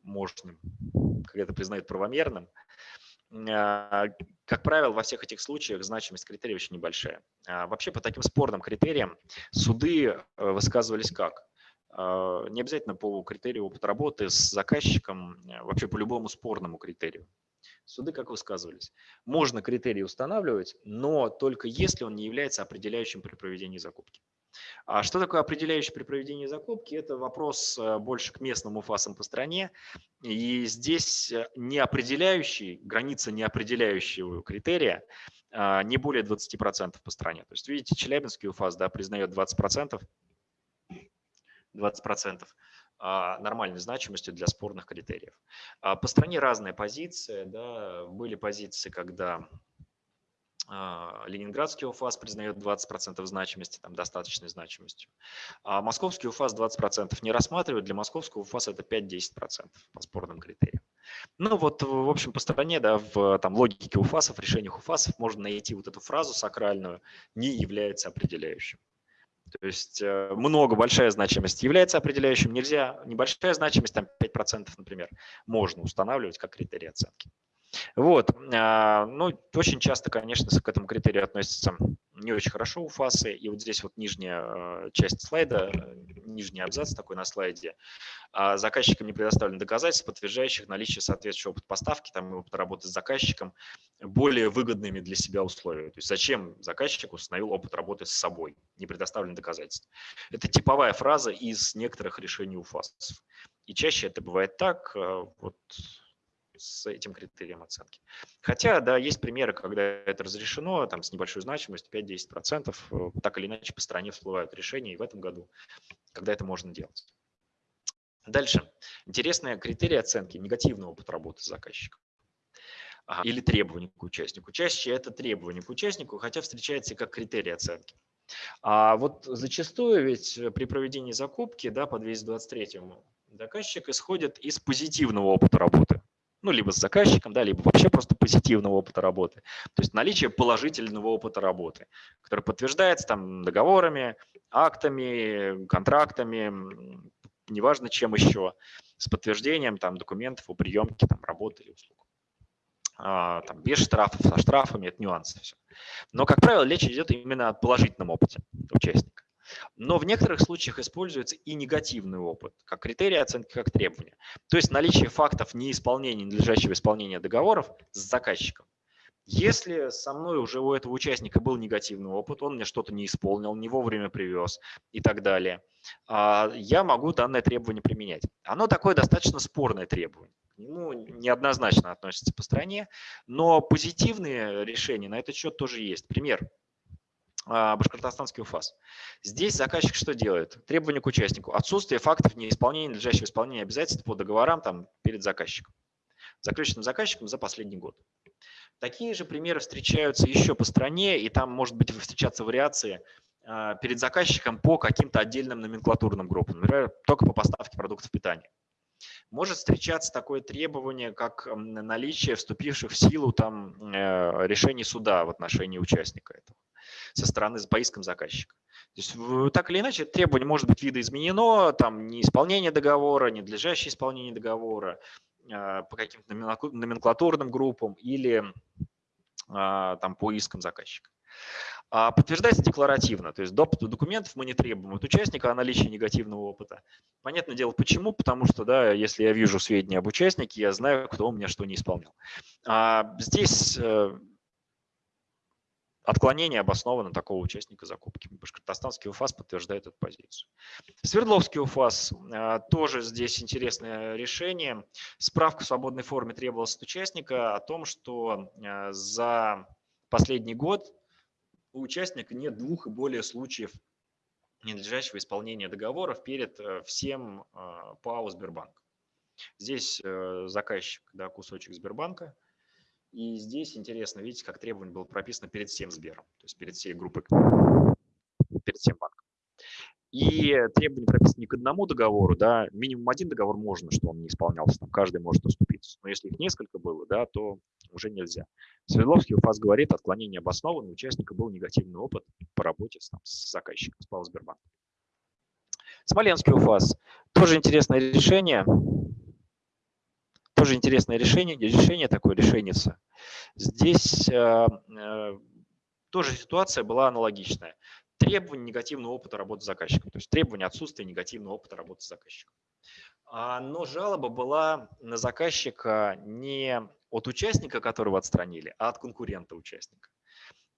мощным, когда это признают правомерным. А, как правило, во всех этих случаях значимость критерия очень небольшая. А вообще по таким спорным критериям суды э, высказывались как? А, не обязательно по критерию опыта работы с заказчиком, вообще по любому спорному критерию. Суды как высказывались? Можно критерий устанавливать, но только если он не является определяющим при проведении закупки. А что такое определяющий при проведении закупки? Это вопрос э, больше к местным уфасам по стране. И здесь э, не определяющий, граница не определяющего критерия а, не более 20% по стране. То есть видите, Челябинский УФАС да, признает 20%, 20%. А, нормальной значимостью для спорных критериев. А, по стране разные позиции. Да, были позиции, когда а, Ленинградский УФАС признает 20% значимости, там достаточной значимостью. А московский УФАС 20% не рассматривает. Для московского УФАС это 5-10% по спорным критериям. Ну вот, в общем, по стране, да, в там, логике УФАСов, решениях УФАСов можно найти вот эту фразу сакральную «не является определяющим». То есть э, много, большая значимость является определяющим, нельзя, небольшая значимость, там 5%, например, можно устанавливать как критерий оценки. Вот, а, ну, очень часто, конечно, к этому критерию относятся не очень хорошо у фасы. И вот здесь вот нижняя э, часть слайда, нижний абзац такой на слайде. А, заказчикам не предоставлены доказательства, подтверждающих наличие соответствующего опыта поставки, там, опыта работы с заказчиком более выгодными для себя условия. То есть зачем заказчик установил опыт работы с собой, не предоставлены доказательства. Это типовая фраза из некоторых решений УФАСов. И чаще это бывает так, вот с этим критерием оценки. Хотя, да, есть примеры, когда это разрешено, там с небольшой значимостью, 5-10%, э, так или иначе по стране всплывают решения и в этом году, когда это можно делать. Дальше. Интересные критерии оценки негативного опыта работы. Ага. Или требования к участнику. Чаще это требования к участнику, хотя встречается и как критерий оценки. А вот зачастую ведь при проведении закупки да, по 223 заказчик исходит из позитивного опыта работы. Ну, либо с заказчиком, да, либо вообще просто позитивного опыта работы. То есть наличие положительного опыта работы, который подтверждается там договорами, актами, контрактами, неважно чем еще, с подтверждением там документов о приемке там, работы или услуг. А, там, без штрафов, со штрафами, это нюансы все. Но, как правило, речь идет именно о положительном опыте участника. Но в некоторых случаях используется и негативный опыт, как критерий оценки, как требование. То есть наличие фактов неисполнения, ненадлежащего исполнения договоров с заказчиком. Если со мной уже у этого участника был негативный опыт, он мне что-то не исполнил, не вовремя привез и так далее, а, я могу данное требование применять. Оно такое достаточно спорное требование к нему неоднозначно относится по стране, но позитивные решения на этот счет тоже есть. Пример. А, Башкортостанский УФАС. Здесь заказчик что делает? Требование к участнику. Отсутствие фактов неисполнения, надлежащего исполнения обязательств по договорам там, перед заказчиком. Заключенным заказчиком за последний год. Такие же примеры встречаются еще по стране, и там может быть встречаться вариации а, перед заказчиком по каким-то отдельным номенклатурным группам, например, только по поставке продуктов питания. Может встречаться такое требование, как наличие вступивших в силу там, э, решений суда в отношении участника этого со стороны по искам заказчика. То есть, так или иначе, требование может быть видоизменено, там неисполнение договора, ненадлежащее исполнение договора э, по каким-то номенклатурным группам или а, там, по искам заказчика. А подтверждается декларативно, то есть допуск документов мы не требуем от участника о наличии негативного опыта. Понятное дело, почему? Потому что, да, если я вижу сведения об участнике, я знаю, кто у меня что не исполнил. А здесь э, отклонение обосновано такого участника закупки. Башкортостанский УФАС подтверждает эту позицию. Свердловский УФАС э, тоже здесь интересное решение. Справка в свободной форме требовалась от участника о том, что э, за последний год у участника нет двух и более случаев ненадлежащего исполнения договоров перед э, всем ПАО Сбербанк. Здесь заказчик, да, кусочек Сбербанка. И здесь интересно, видите, как требование было прописано перед всем Сбером, то есть перед всей группой, перед всем банком. И требования прописаны не к одному договору, да, минимум один договор можно, что он не исполнялся, там каждый может уступиться. Но если их несколько было, да, то уже нельзя. Свердловский УФАС говорит, отклонение обосновано, у участника был негативный опыт по работе с, там, с заказчиком, с Павел Сбербанк. Смоленский УФАС. Тоже интересное решение. Тоже интересное решение, решение такое решенница. Здесь э, э, тоже ситуация была аналогичная. Требование негативного опыта работы с заказчиком, то есть требование отсутствия негативного опыта работы с заказчиком. А, но жалоба была на заказчика не от участника, которого отстранили, а от конкурента участника.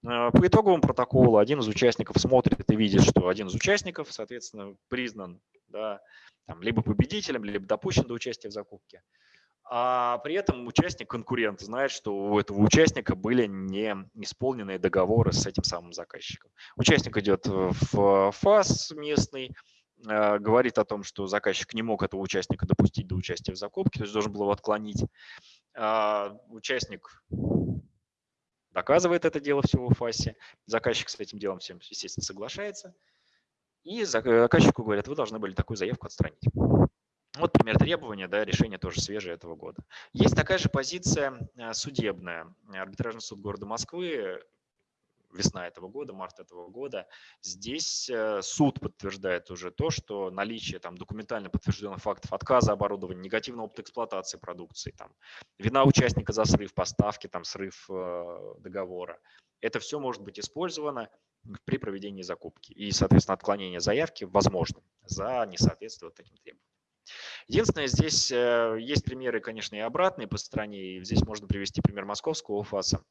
Э, по итоговому протоколу один из участников смотрит и видит, что один из участников, соответственно, признан да, там, либо победителем, либо допущен до участия в закупке. А при этом участник, конкурент, знает, что у этого участника были не исполненные договоры с этим самым заказчиком. Участник идет в ФАС местный, Э, говорит о том, что заказчик не мог этого участника допустить до участия в закупке, то есть должен был его отклонить. А, участник доказывает это дело всего в ФАСе, заказчик с этим делом всем, естественно, соглашается, и заказчику говорят, вы должны были такую заявку отстранить. Вот пример требования, да, решение тоже свежее этого года. Есть такая же позиция э, судебная. Арбитражный суд города Москвы весна этого года, март этого года. Здесь э, суд подтверждает уже то, что наличие там, документально подтвержденных фактов отказа оборудования, негативного опыта эксплуатации продукции, там, вина участника за срыв поставки, там, срыв э, договора, это все может быть использовано при проведении закупки. И, соответственно, отклонение заявки возможно за несоответствие вот таким требованиям. Единственное, здесь э, есть примеры, конечно, и обратные по стране. И здесь можно привести пример московского УФАСа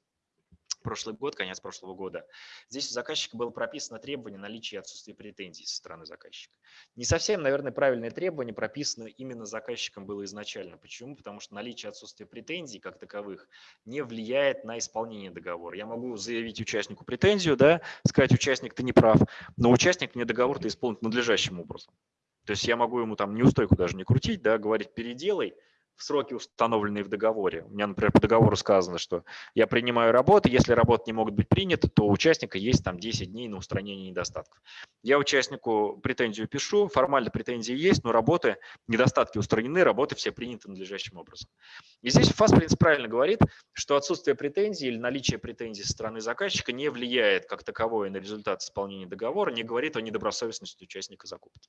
прошлый год, конец прошлого года. Здесь у заказчика было прописано требование наличия и отсутствия претензий со стороны заказчика. Не совсем, наверное, правильное требование прописано именно заказчиком было изначально. Почему? Потому что наличие и отсутствие претензий как таковых не влияет на исполнение договора. Я могу заявить участнику претензию, да, сказать, участник, ты не прав, но участник мне договор-то исполнит надлежащим образом. То есть я могу ему там неустойку даже не крутить, да, говорить, переделай, в сроки, установленные в договоре. У меня, например, по договору сказано, что я принимаю работы, если работы не могут быть приняты, то у участника есть там 10 дней на устранение недостатков. Я участнику претензию пишу, формально претензии есть, но работы, недостатки устранены, работы все приняты надлежащим образом. И здесь ФАС, правильно говорит, что отсутствие претензий или наличие претензий со стороны заказчика не влияет как таковое на результат исполнения договора, не говорит о недобросовестности участника закупки.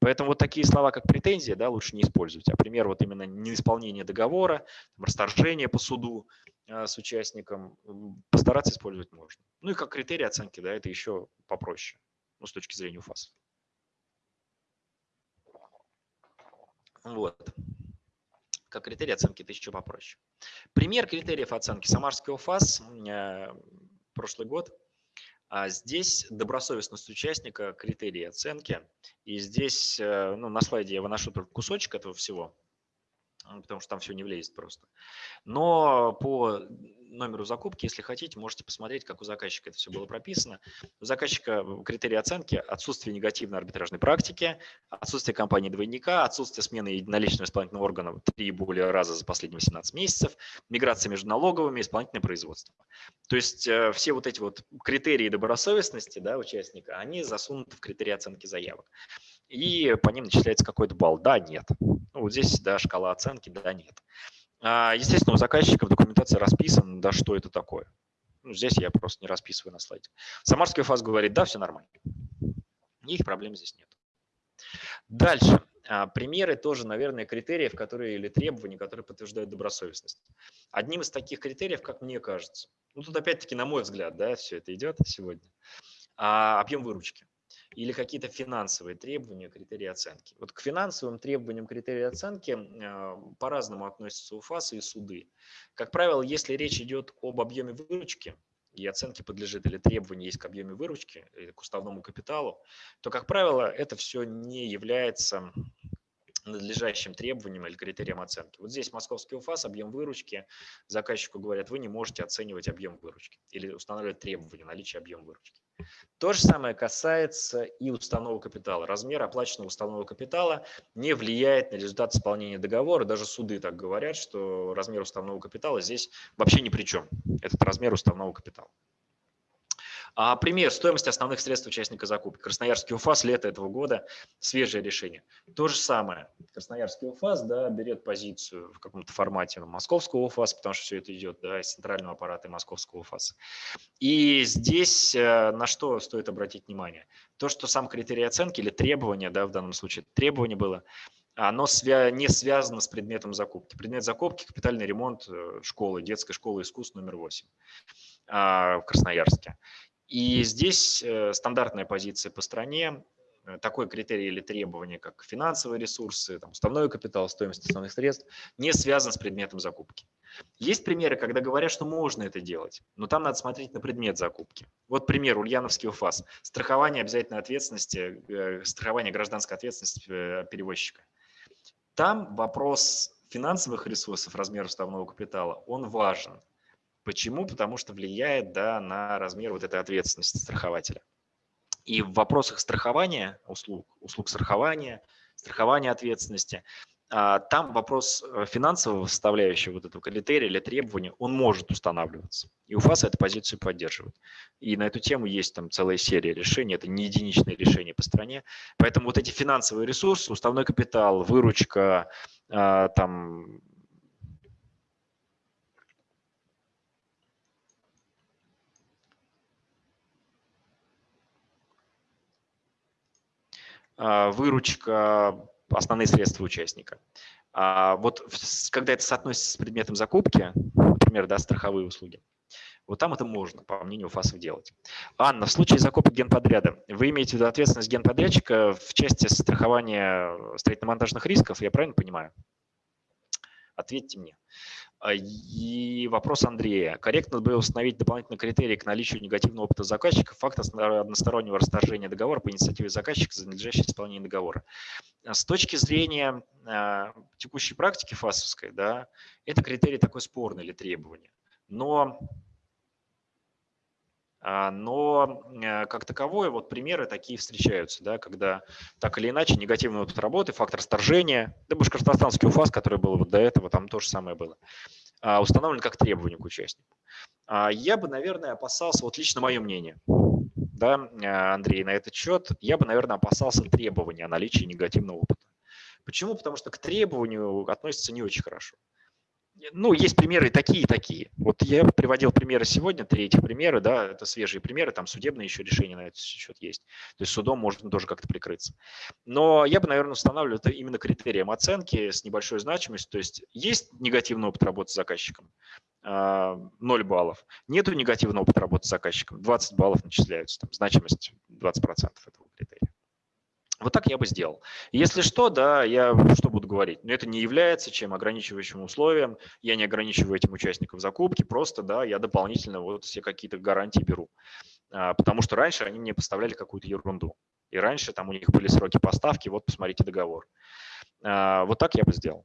Поэтому вот такие слова, как претензия, да, лучше не использовать. А пример вот именно неисполнения исполнение договора, расторжение по суду а, с участником, постараться использовать можно. Ну и как критерий оценки, да, это еще попроще, ну, с точки зрения УФАС. Вот. Как критерий оценки это еще попроще. Пример критериев оценки. Самарский УФАС, прошлый год. А здесь добросовестность участника, критерии оценки. И здесь э, ну, на слайде я выношу только кусочек этого всего потому что там все не влезет просто. Но по номеру закупки, если хотите, можете посмотреть, как у заказчика это все было прописано. У заказчика критерии оценки – отсутствие негативной арбитражной практики, отсутствие компании двойника, отсутствие смены единоличного исполнительного органа три и более раза за последние 18 месяцев, миграция между налоговыми, исполнительное производство. То есть э, все вот эти вот критерии добросовестности да, участника, они засунуты в критерии оценки заявок и по ним начисляется какой-то балл. Да, нет. Ну, вот здесь, да, шкала оценки, да, нет. А, естественно, у заказчика в документации расписано, да, что это такое. Ну, здесь я просто не расписываю на слайде. Самарский ФАС говорит, да, все нормально. Никаких проблем здесь нет. Дальше. А, примеры тоже, наверное, критериев, которые или требования, которые подтверждают добросовестность. Одним из таких критериев, как мне кажется, ну тут опять-таки, на мой взгляд, да, все это идет сегодня, а, объем выручки или какие-то финансовые требования, критерии оценки. Вот к финансовым требованиям критерии оценки э, по-разному относятся УФАС и суды. Как правило, если речь идет об объеме выручки, и оценке подлежит или требование есть к объеме выручки, или к уставному капиталу, то, как правило, это все не является надлежащим требованиям или критериям оценки. Вот здесь московский УФАС, объем выручки, заказчику говорят, вы не можете оценивать объем выручки или устанавливать требования наличия объема выручки. То же самое касается и установок капитала. Размер оплаченного установого капитала не влияет на результат исполнения договора. Даже суды так говорят, что размер уставного капитала здесь вообще ни при чем. Этот размер уставного капитала. А пример стоимости основных средств участника закупки. Красноярский УФАС, лето этого года, свежее решение. То же самое. Красноярский УФАС да, берет позицию в каком-то формате московского УФАС, потому что все это идет да, из центрального аппарата и московского УФАСа. И здесь э, на что стоит обратить внимание? То, что сам критерий оценки или требование, да, в данном случае требование было, оно свя не связано с предметом закупки. Предмет закупки – капитальный ремонт э, школы, детской школы искусств номер 8 а, в Красноярске. И здесь э, стандартная позиция по стране, э, такой критерий или требование, как финансовые ресурсы, там, уставной капитал, стоимость основных средств, не связан с предметом закупки. Есть примеры, когда говорят, что можно это делать, но там надо смотреть на предмет закупки. Вот пример, Ульяновский УФАС. Страхование обязательной ответственности, э, страхование гражданской ответственности перевозчика. Там вопрос финансовых ресурсов, размера уставного капитала, он важен. Почему? Потому что влияет да, на размер вот этой ответственности страхователя. И в вопросах страхования услуг, услуг страхования, страхования ответственности, а, там вопрос э, финансового составляющего вот этого критерия или требования, он может устанавливаться. И УФАС эту позицию поддерживает. И на эту тему есть там целая серия решений, это не единичные решения по стране. Поэтому вот эти финансовые ресурсы, уставной капитал, выручка, а, там выручка, основные средства участника. А вот когда это соотносится с предметом закупки, например, да, страховые услуги, вот там это можно, по мнению ФАСов, делать. Анна, в случае закупок генподряда, вы имеете в виду ответственность генподрядчика в части страхования строительно-монтажных рисков, я правильно понимаю? Ответьте мне. А, и вопрос Андрея. Корректно было установить дополнительные критерии к наличию негативного опыта заказчика, факт одностороннего расторжения договора по инициативе заказчика за надлежащее исполнение договора. А с точки зрения а, текущей практики ФАСовской, да, это критерий такой спорный или требование. Но А, но э, как таковое, вот примеры такие встречаются, да, когда так или иначе негативный опыт работы, фактор сторжения, да, башкортостанский УФАС, который был вот до этого, там то же самое было, а, установлен как требование к участнику. А, я бы, наверное, опасался, вот лично мое мнение, да, Андрей, на этот счет, я бы, наверное, опасался требования о наличии негативного опыта. Почему? Потому что к требованию относится не очень хорошо ну, есть примеры такие и такие. Вот я приводил примеры сегодня, три этих примера, да, это свежие примеры, там судебные еще решения на этот счет есть. То есть судом можно тоже как-то прикрыться. Но я бы, наверное, устанавливал это именно критерием оценки с небольшой значимостью. То есть есть негативный опыт работы с заказчиком, 0 а, баллов. Нету негативного опыта работы с заказчиком, 20 баллов начисляются, там, значимость 20% этого критерия. Вот так я бы сделал. Если что, да, я что буду говорить? Но это не является чем ограничивающим условием. Я не ограничиваю этим участников закупки, просто, да, я дополнительно вот все какие-то гарантии беру. А, потому что раньше они мне поставляли какую-то ерунду. И раньше там у них были сроки поставки, вот посмотрите договор. А, вот так я бы сделал.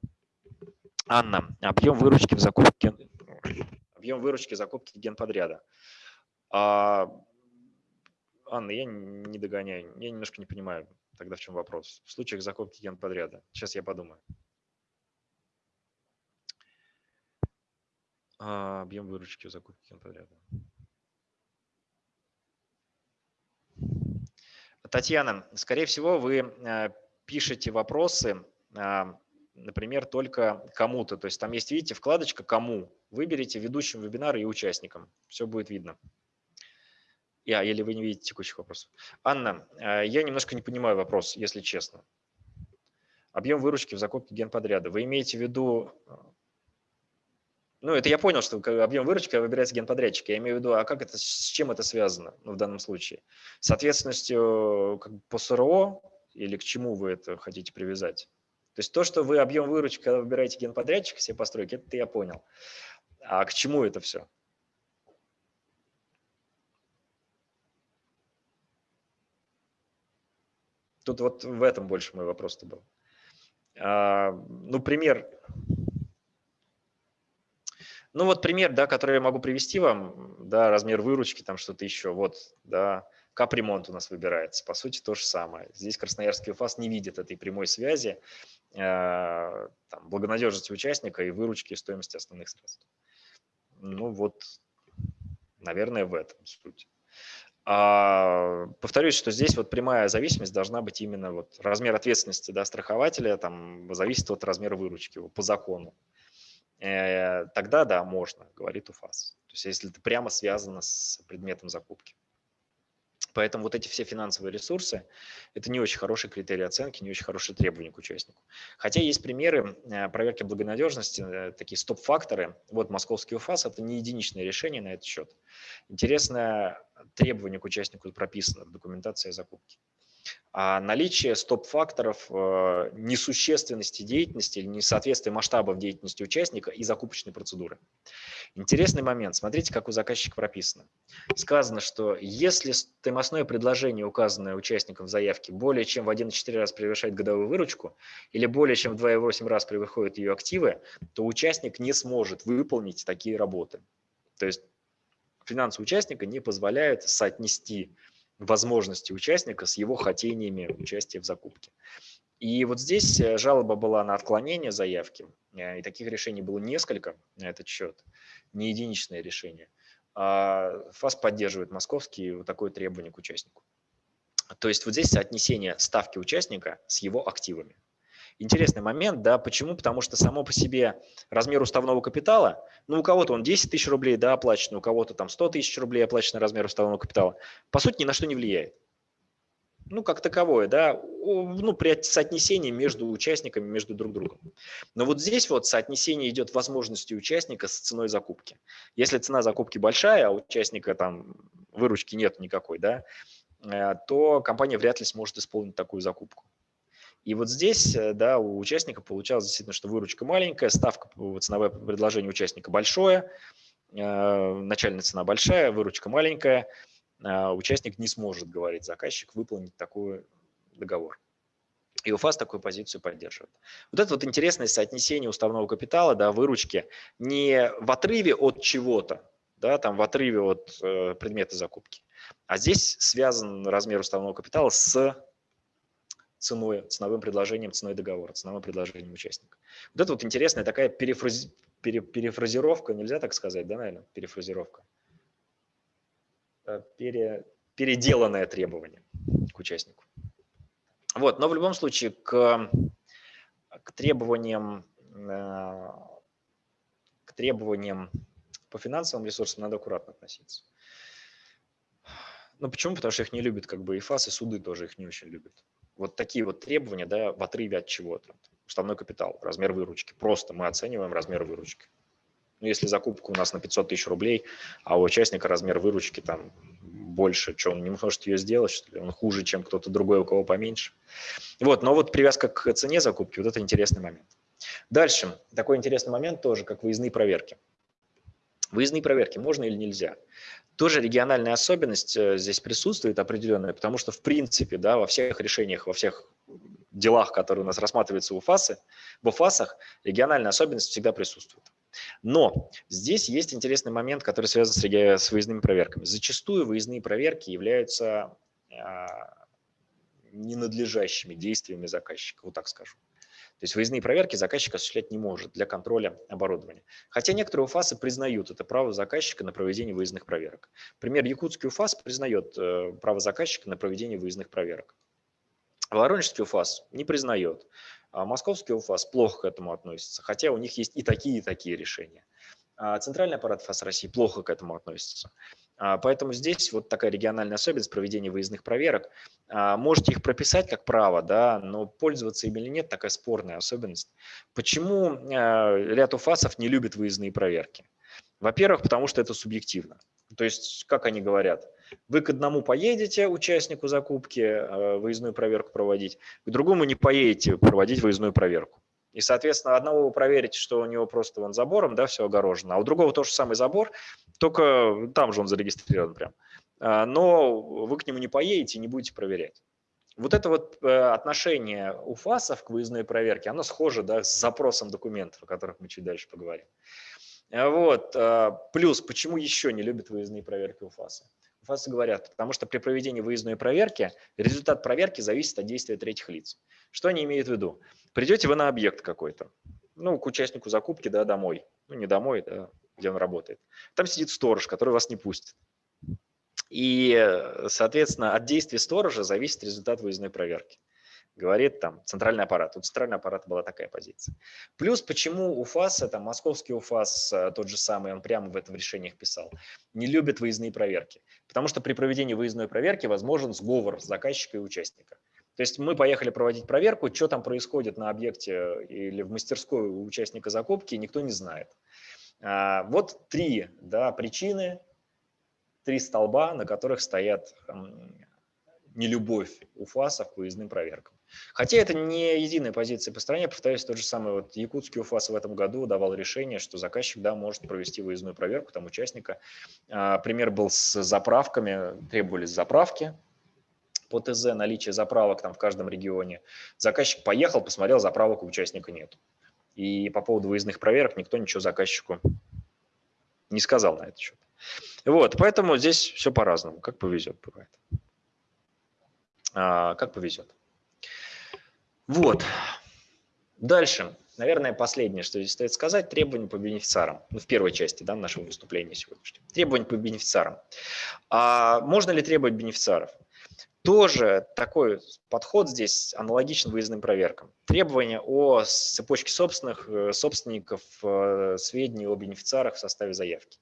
Анна, объем выручки в закупке, объем выручки закупки генподряда. А, Анна, я не догоняю, я немножко не понимаю. Тогда в чем вопрос? В случаях закупки генподряда. Сейчас я подумаю. А, объем выручки в закупке генподряда. Татьяна, скорее всего, вы э, пишете вопросы, а, например, только кому-то. То есть там есть, видите, вкладочка «Кому». Выберите ведущим вебинара и участникам. Все будет видно. Я, или вы не видите текущих вопросов. Анна, э, я немножко не понимаю вопрос, если честно. Объем выручки в закупке генподряда. Вы имеете в виду... Э, ну, это я понял, что объем выручки выбирается генподрядчик. Я имею в виду, а как это, с чем это связано ну, в данном случае? С ответственностью как по СРО или к чему вы это хотите привязать? То есть то, что вы объем выручки, когда выбираете генподрядчика себе постройки, это я понял. А к чему это все? Тут вот в этом больше мой вопрос-то был. А, ну, пример. Ну, вот пример, да, который я могу привести вам, да, размер выручки, там что-то еще. Вот, да, капремонт у нас выбирается. По сути, то же самое. Здесь Красноярский УФАС не видит этой прямой связи э, там, благонадежности участника и выручки и стоимости основных средств. Ну, вот, наверное, в этом суть. А, повторюсь, что здесь вот прямая зависимость должна быть именно вот размер ответственности да, страхователя там зависит от размера выручки по закону. Э, тогда да, можно, говорит УФАС. То есть если это прямо связано с предметом закупки. Поэтому вот эти все финансовые ресурсы – это не очень хороший критерий оценки, не очень хорошие требования к участнику. Хотя есть примеры э, проверки благонадежности, э, такие стоп-факторы. Вот московский УФАС – это не единичное решение на этот счет. Интересное требование к участнику прописано в документации закупки а наличие стоп-факторов э, несущественности деятельности или несоответствия масштабов деятельности участника и закупочной процедуры. Интересный момент. Смотрите, как у заказчика прописано. Сказано, что если стоимостное предложение, указанное участником в заявке, более чем в 1,4 раз превышает годовую выручку или более чем в 2,8 раз превыходит ее активы, то участник не сможет выполнить такие работы. То есть финансы участника не позволяют соотнести возможности участника с его хотениями участия в закупке. И вот здесь э, жалоба была на отклонение заявки, э, и таких решений было несколько на этот счет, не единичное решение. А ФАС поддерживает московский вот такое требование к участнику. То есть вот здесь соотнесение ставки участника с его активами интересный момент, да, почему? Потому что само по себе размер уставного капитала, ну, у кого-то он 10 тысяч рублей, да, оплачен, у кого-то там 100 тысяч рублей оплачен размер уставного капитала, по сути, ни на что не влияет. Ну, как таковое, да, ну, при соотнесении между участниками, между друг другом. Но вот здесь вот соотнесение идет возможности участника с ценой закупки. Если цена закупки большая, а у участника там выручки нет никакой, да, э, то компания вряд ли сможет исполнить такую закупку. И вот здесь э, да, у участника получалось действительно, что выручка маленькая, ставка ценовое предложение участника большое, э, начальная цена большая, выручка маленькая, э, участник не сможет, говорит заказчик, выполнить такой договор. И УФАС такую позицию поддерживает. Вот это вот интересное соотнесение уставного капитала, да, выручки, не в отрыве от чего-то, да, там в отрыве от э, предмета закупки. А здесь связан размер уставного капитала с ценой, ценовым предложением, ценой договора, ценовым предложением участника. Вот это вот интересная такая перефрази, пере, перефразировка, нельзя так сказать, да, наверное, перефразировка. Э, пере, переделанное требование к участнику. Вот, но в любом случае к, к требованиям э, к требованиям по финансовым ресурсам надо аккуратно относиться. Ну почему? Потому что их не любят как бы и ФАС, и суды тоже их не очень любят. Вот такие вот требования, да, в отрыве от чего-то. Уставной капитал, размер выручки. Просто мы оцениваем размер выручки. Ну, если закупка у нас на 500 тысяч рублей, а у участника размер выручки там больше, что он не может ее сделать, что ли? он хуже, чем кто-то другой, у кого поменьше. Вот, но вот привязка к цене закупки, вот это интересный момент. Дальше, такой интересный момент тоже, как выездные проверки. Выездные проверки можно или нельзя? Тоже региональная особенность э, здесь присутствует определенная, потому что в принципе да, во всех решениях, во всех делах, которые у нас рассматриваются в УФАСе, в УФАСах региональная особенность всегда присутствует. Но здесь есть интересный момент, который связан с, с выездными проверками. Зачастую выездные проверки являются а, ненадлежащими действиями заказчика, вот так скажу. То есть выездные проверки заказчик осуществлять не может для контроля оборудования. Хотя некоторые УФАСы признают это право заказчика на проведение выездных проверок. Пример, якутский УФАС признает э, право заказчика на проведение выездных проверок. Воронежский УФАС не признает. А московский УФАС плохо к этому относится, хотя у них есть и такие, и такие решения. А центральный аппарат ФАС России плохо к этому относится. А, поэтому здесь вот такая региональная особенность проведения выездных проверок. А, можете их прописать как право, да, но пользоваться ими или нет – такая спорная особенность. Почему а, ряд УФАСов не любит выездные проверки? Во-первых, потому что это субъективно. То есть, как они говорят, вы к одному поедете участнику закупки выездную проверку проводить, к другому не поедете проводить выездную проверку. И, соответственно, одного вы проверите, что у него просто вон забором, да, все огорожено, а у другого тоже самый забор, только там же он зарегистрирован прям. А, но вы к нему не поедете не будете проверять. Вот это вот э, отношение УФАСов к выездной проверке, оно схоже да, с запросом документов, о которых мы чуть дальше поговорим. А вот. А, плюс, почему еще не любят выездные проверки УФАСа? УФАСы говорят, потому что при проведении выездной проверки результат проверки зависит от действия третьих лиц. Что они имеют в виду? Придете вы на объект какой-то, ну, к участнику закупки, да, домой, ну, не домой, да, где он работает. Там сидит сторож, который вас не пустит. И, соответственно, от действий сторожа зависит результат выездной проверки. Говорит там центральный аппарат. У центрального аппарата была такая позиция. Плюс почему УФАС, это московский УФАС, э, тот же самый, он прямо в этом решении писал, не любит выездные проверки. Потому что при проведении выездной проверки возможен сговор заказчика и участника. То есть мы поехали проводить проверку, что там происходит на объекте или в мастерской у участника закупки, никто не знает. А, вот три да, причины, три столба, на которых стоят нелюбовь у ФАСов к выездным проверкам. Хотя это не единая позиция по стране, повторюсь, тот же самый вот якутский УФАС в этом году давал решение, что заказчик да, может провести выездную проверку там участника. А, пример был с заправками, требовались заправки, по ТЗ наличие заправок там в каждом регионе. Заказчик поехал, посмотрел, заправок у участника нет. И по поводу выездных проверок никто ничего заказчику не сказал на этот счет. Вот, поэтому здесь все по-разному, как повезет бывает. А, как повезет. Вот. Дальше. Наверное, последнее, что здесь стоит сказать, требования по бенефициарам. Ну, в первой части да, нашего выступления сегодняшнего. Требования по бенефициарам. А можно ли требовать бенефициаров? Тоже такой подход здесь аналогичен выездным проверкам. Требования о цепочке собственных, э, собственников, э, сведений о бенефициарах в составе заявки.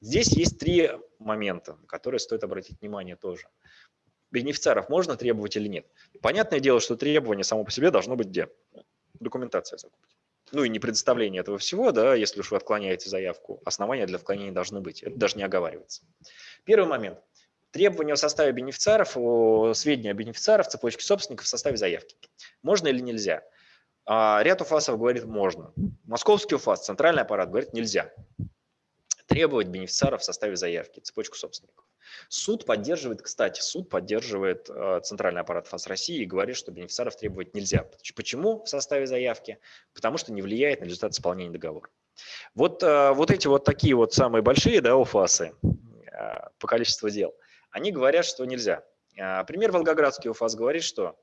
Здесь есть три момента, на которые стоит обратить внимание тоже. Бенефициаров можно требовать или нет? Понятное дело, что требование само по себе должно быть где? Документация закупки. Ну и не предоставление этого всего, да, если уж вы отклоняете заявку, основания для отклонения должны быть. Это даже не оговаривается. Первый момент. Требования о составе бенефициаров, о сведения о бенефициарах, цепочке собственников в составе заявки. Можно или нельзя? А, ряд УФАСов говорит можно. Московский УФАС, центральный аппарат говорит нельзя. Требовать бенефициаров в составе заявки, цепочку собственников. Суд поддерживает, кстати, суд поддерживает э, центральный аппарат ФАС России и говорит, что бенефициаров требовать нельзя. Почему в составе заявки? Потому что не влияет на результат исполнения договора. Вот, э, вот эти вот такие вот самые большие да, УФАСы по количеству дел, они говорят, что нельзя. Пример Волгоградский УФАС говорит, что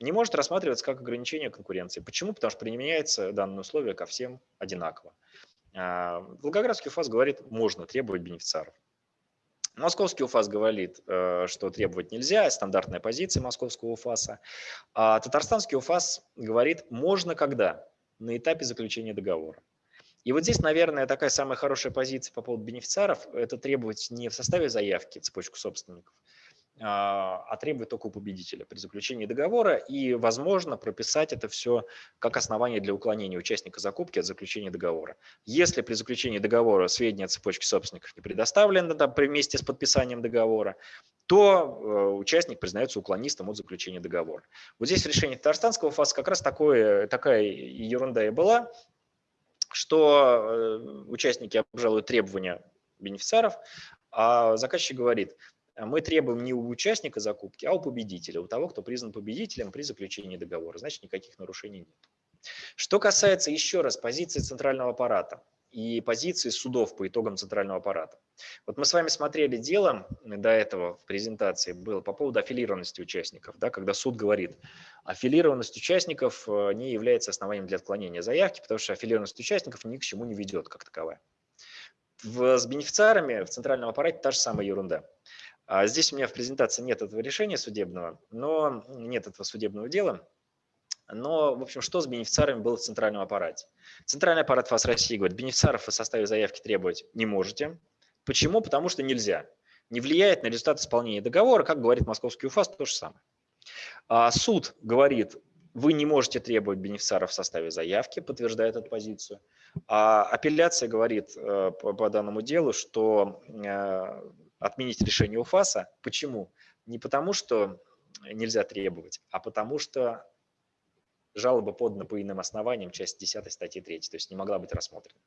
не может рассматриваться как ограничение конкуренции. Почему? Потому что применяется данное условие ко всем одинаково. Волгоградский УФАС говорит, можно требовать бенефициаров. Московский УФАС говорит, э, что требовать нельзя, стандартная позиция московского УФАСа. А татарстанский УФАС говорит, можно когда? На этапе заключения договора. И вот здесь, наверное, такая самая хорошая позиция по поводу бенефициаров – это требовать не в составе заявки цепочку собственников, а, а требует только у победителя при заключении договора и, возможно, прописать это все как основание для уклонения участника закупки от заключения договора. Если при заключении договора сведения о цепочке собственников не предоставлены да, вместе с подписанием договора, то э, участник признается уклонистом от заключения договора. Вот здесь в решении Татарстанского ФАС как раз такое, такая ерунда и была, что э, участники обжалуют требования бенефициаров, а заказчик говорит – мы требуем не у участника закупки, а у победителя, у того, кто признан победителем при заключении договора. Значит, никаких нарушений нет. Что касается еще раз позиции центрального аппарата и позиции судов по итогам центрального аппарата. Вот мы с вами смотрели дело до этого в презентации было по поводу аффилированности участников, да, когда суд говорит, аффилированность участников э, не является основанием для отклонения заявки, потому что аффилированность участников ни к чему не ведет как таковая. В, с бенефициарами в центральном аппарате та же самая ерунда. А здесь у меня в презентации нет этого решения судебного, но нет этого судебного дела. Но, в общем, что с бенефициарами было в центральном аппарате? Центральный аппарат ФАС России говорит, бенефициаров в составе заявки требовать не можете. Почему? Потому что нельзя. Не влияет на результат исполнения договора, как говорит московский УФАС, то же самое. А суд говорит, вы не можете требовать бенефициаров в составе заявки, подтверждает эту позицию. А апелляция говорит э, по, данному делу, что э, отменить решение УФАСа. Почему? Не потому, что нельзя требовать, а потому что жалоба подана по иным основаниям, часть 10 статьи 3, то есть не могла быть рассмотрена.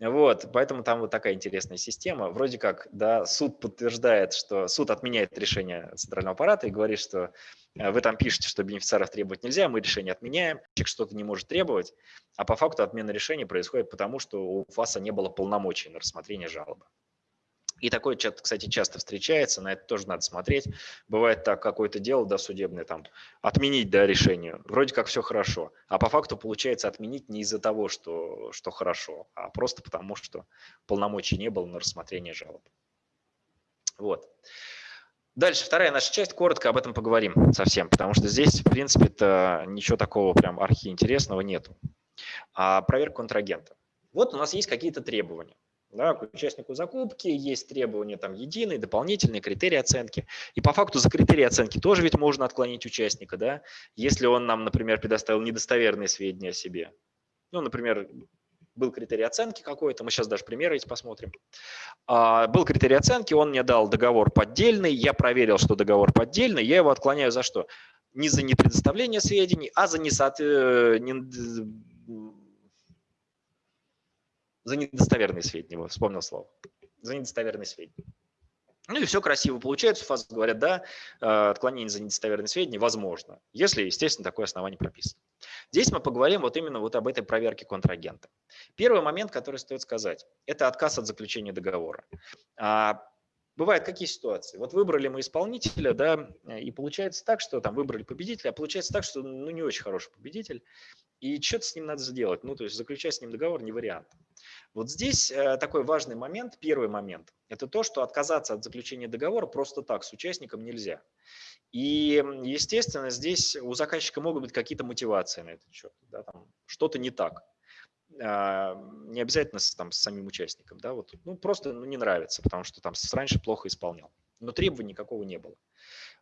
Вот, поэтому там вот такая интересная система. Вроде как, да, суд подтверждает, что суд отменяет решение центрального аппарата и говорит, что э, вы там пишете, что бенефициаров требовать нельзя, мы решение отменяем, человек что-то не может требовать, а по факту отмена решения происходит потому, что у ФАСа не было полномочий на рассмотрение жалобы. И такое, кстати, часто встречается, на это тоже надо смотреть. Бывает так, какое-то дело досудебное, там, отменить да, решение, вроде как все хорошо, а по факту получается отменить не из-за того, что, что хорошо, а просто потому, что полномочий не было на рассмотрение жалоб. Вот. Дальше, вторая наша часть, коротко об этом поговорим совсем, потому что здесь, в принципе-то, ничего такого прям архиинтересного нету. А проверка контрагента. Вот у нас есть какие-то требования. Да, к участнику закупки есть требования там единые, дополнительные критерии оценки. И по факту за критерии оценки тоже ведь можно отклонить участника, да, если он нам, например, предоставил недостоверные сведения о себе. Ну, например, был критерий оценки какой-то, мы сейчас даже примеры эти посмотрим. А, был критерий оценки, он мне дал договор поддельный, я проверил, что договор поддельный, я его отклоняю за что? Не за непредоставление сведений, а за несоответствие за недостоверные сведения, вспомнил слово, за недостоверные сведения. Ну и все красиво получается, фазы говорят, да, э, отклонение за недостоверные сведения возможно, если, естественно, такое основание прописано. Здесь мы поговорим вот именно вот об этой проверке контрагента. Первый момент, который стоит сказать, это отказ от заключения договора. Бывают какие ситуации? Вот выбрали мы исполнителя, да, и получается так, что там выбрали победителя, а получается так, что ну не очень хороший победитель, и что-то с ним надо сделать. Ну, то есть заключать с ним договор не вариант. Вот здесь э, такой важный момент, первый момент, это то, что отказаться от заключения договора просто так с участником нельзя. И, естественно, здесь у заказчика могут быть какие-то мотивации на этот счет. Да, что-то не так. А, не обязательно с, там, с самим участником. Да, вот, ну, просто ну, не нравится, потому что там раньше плохо исполнял. Но требований никакого не было.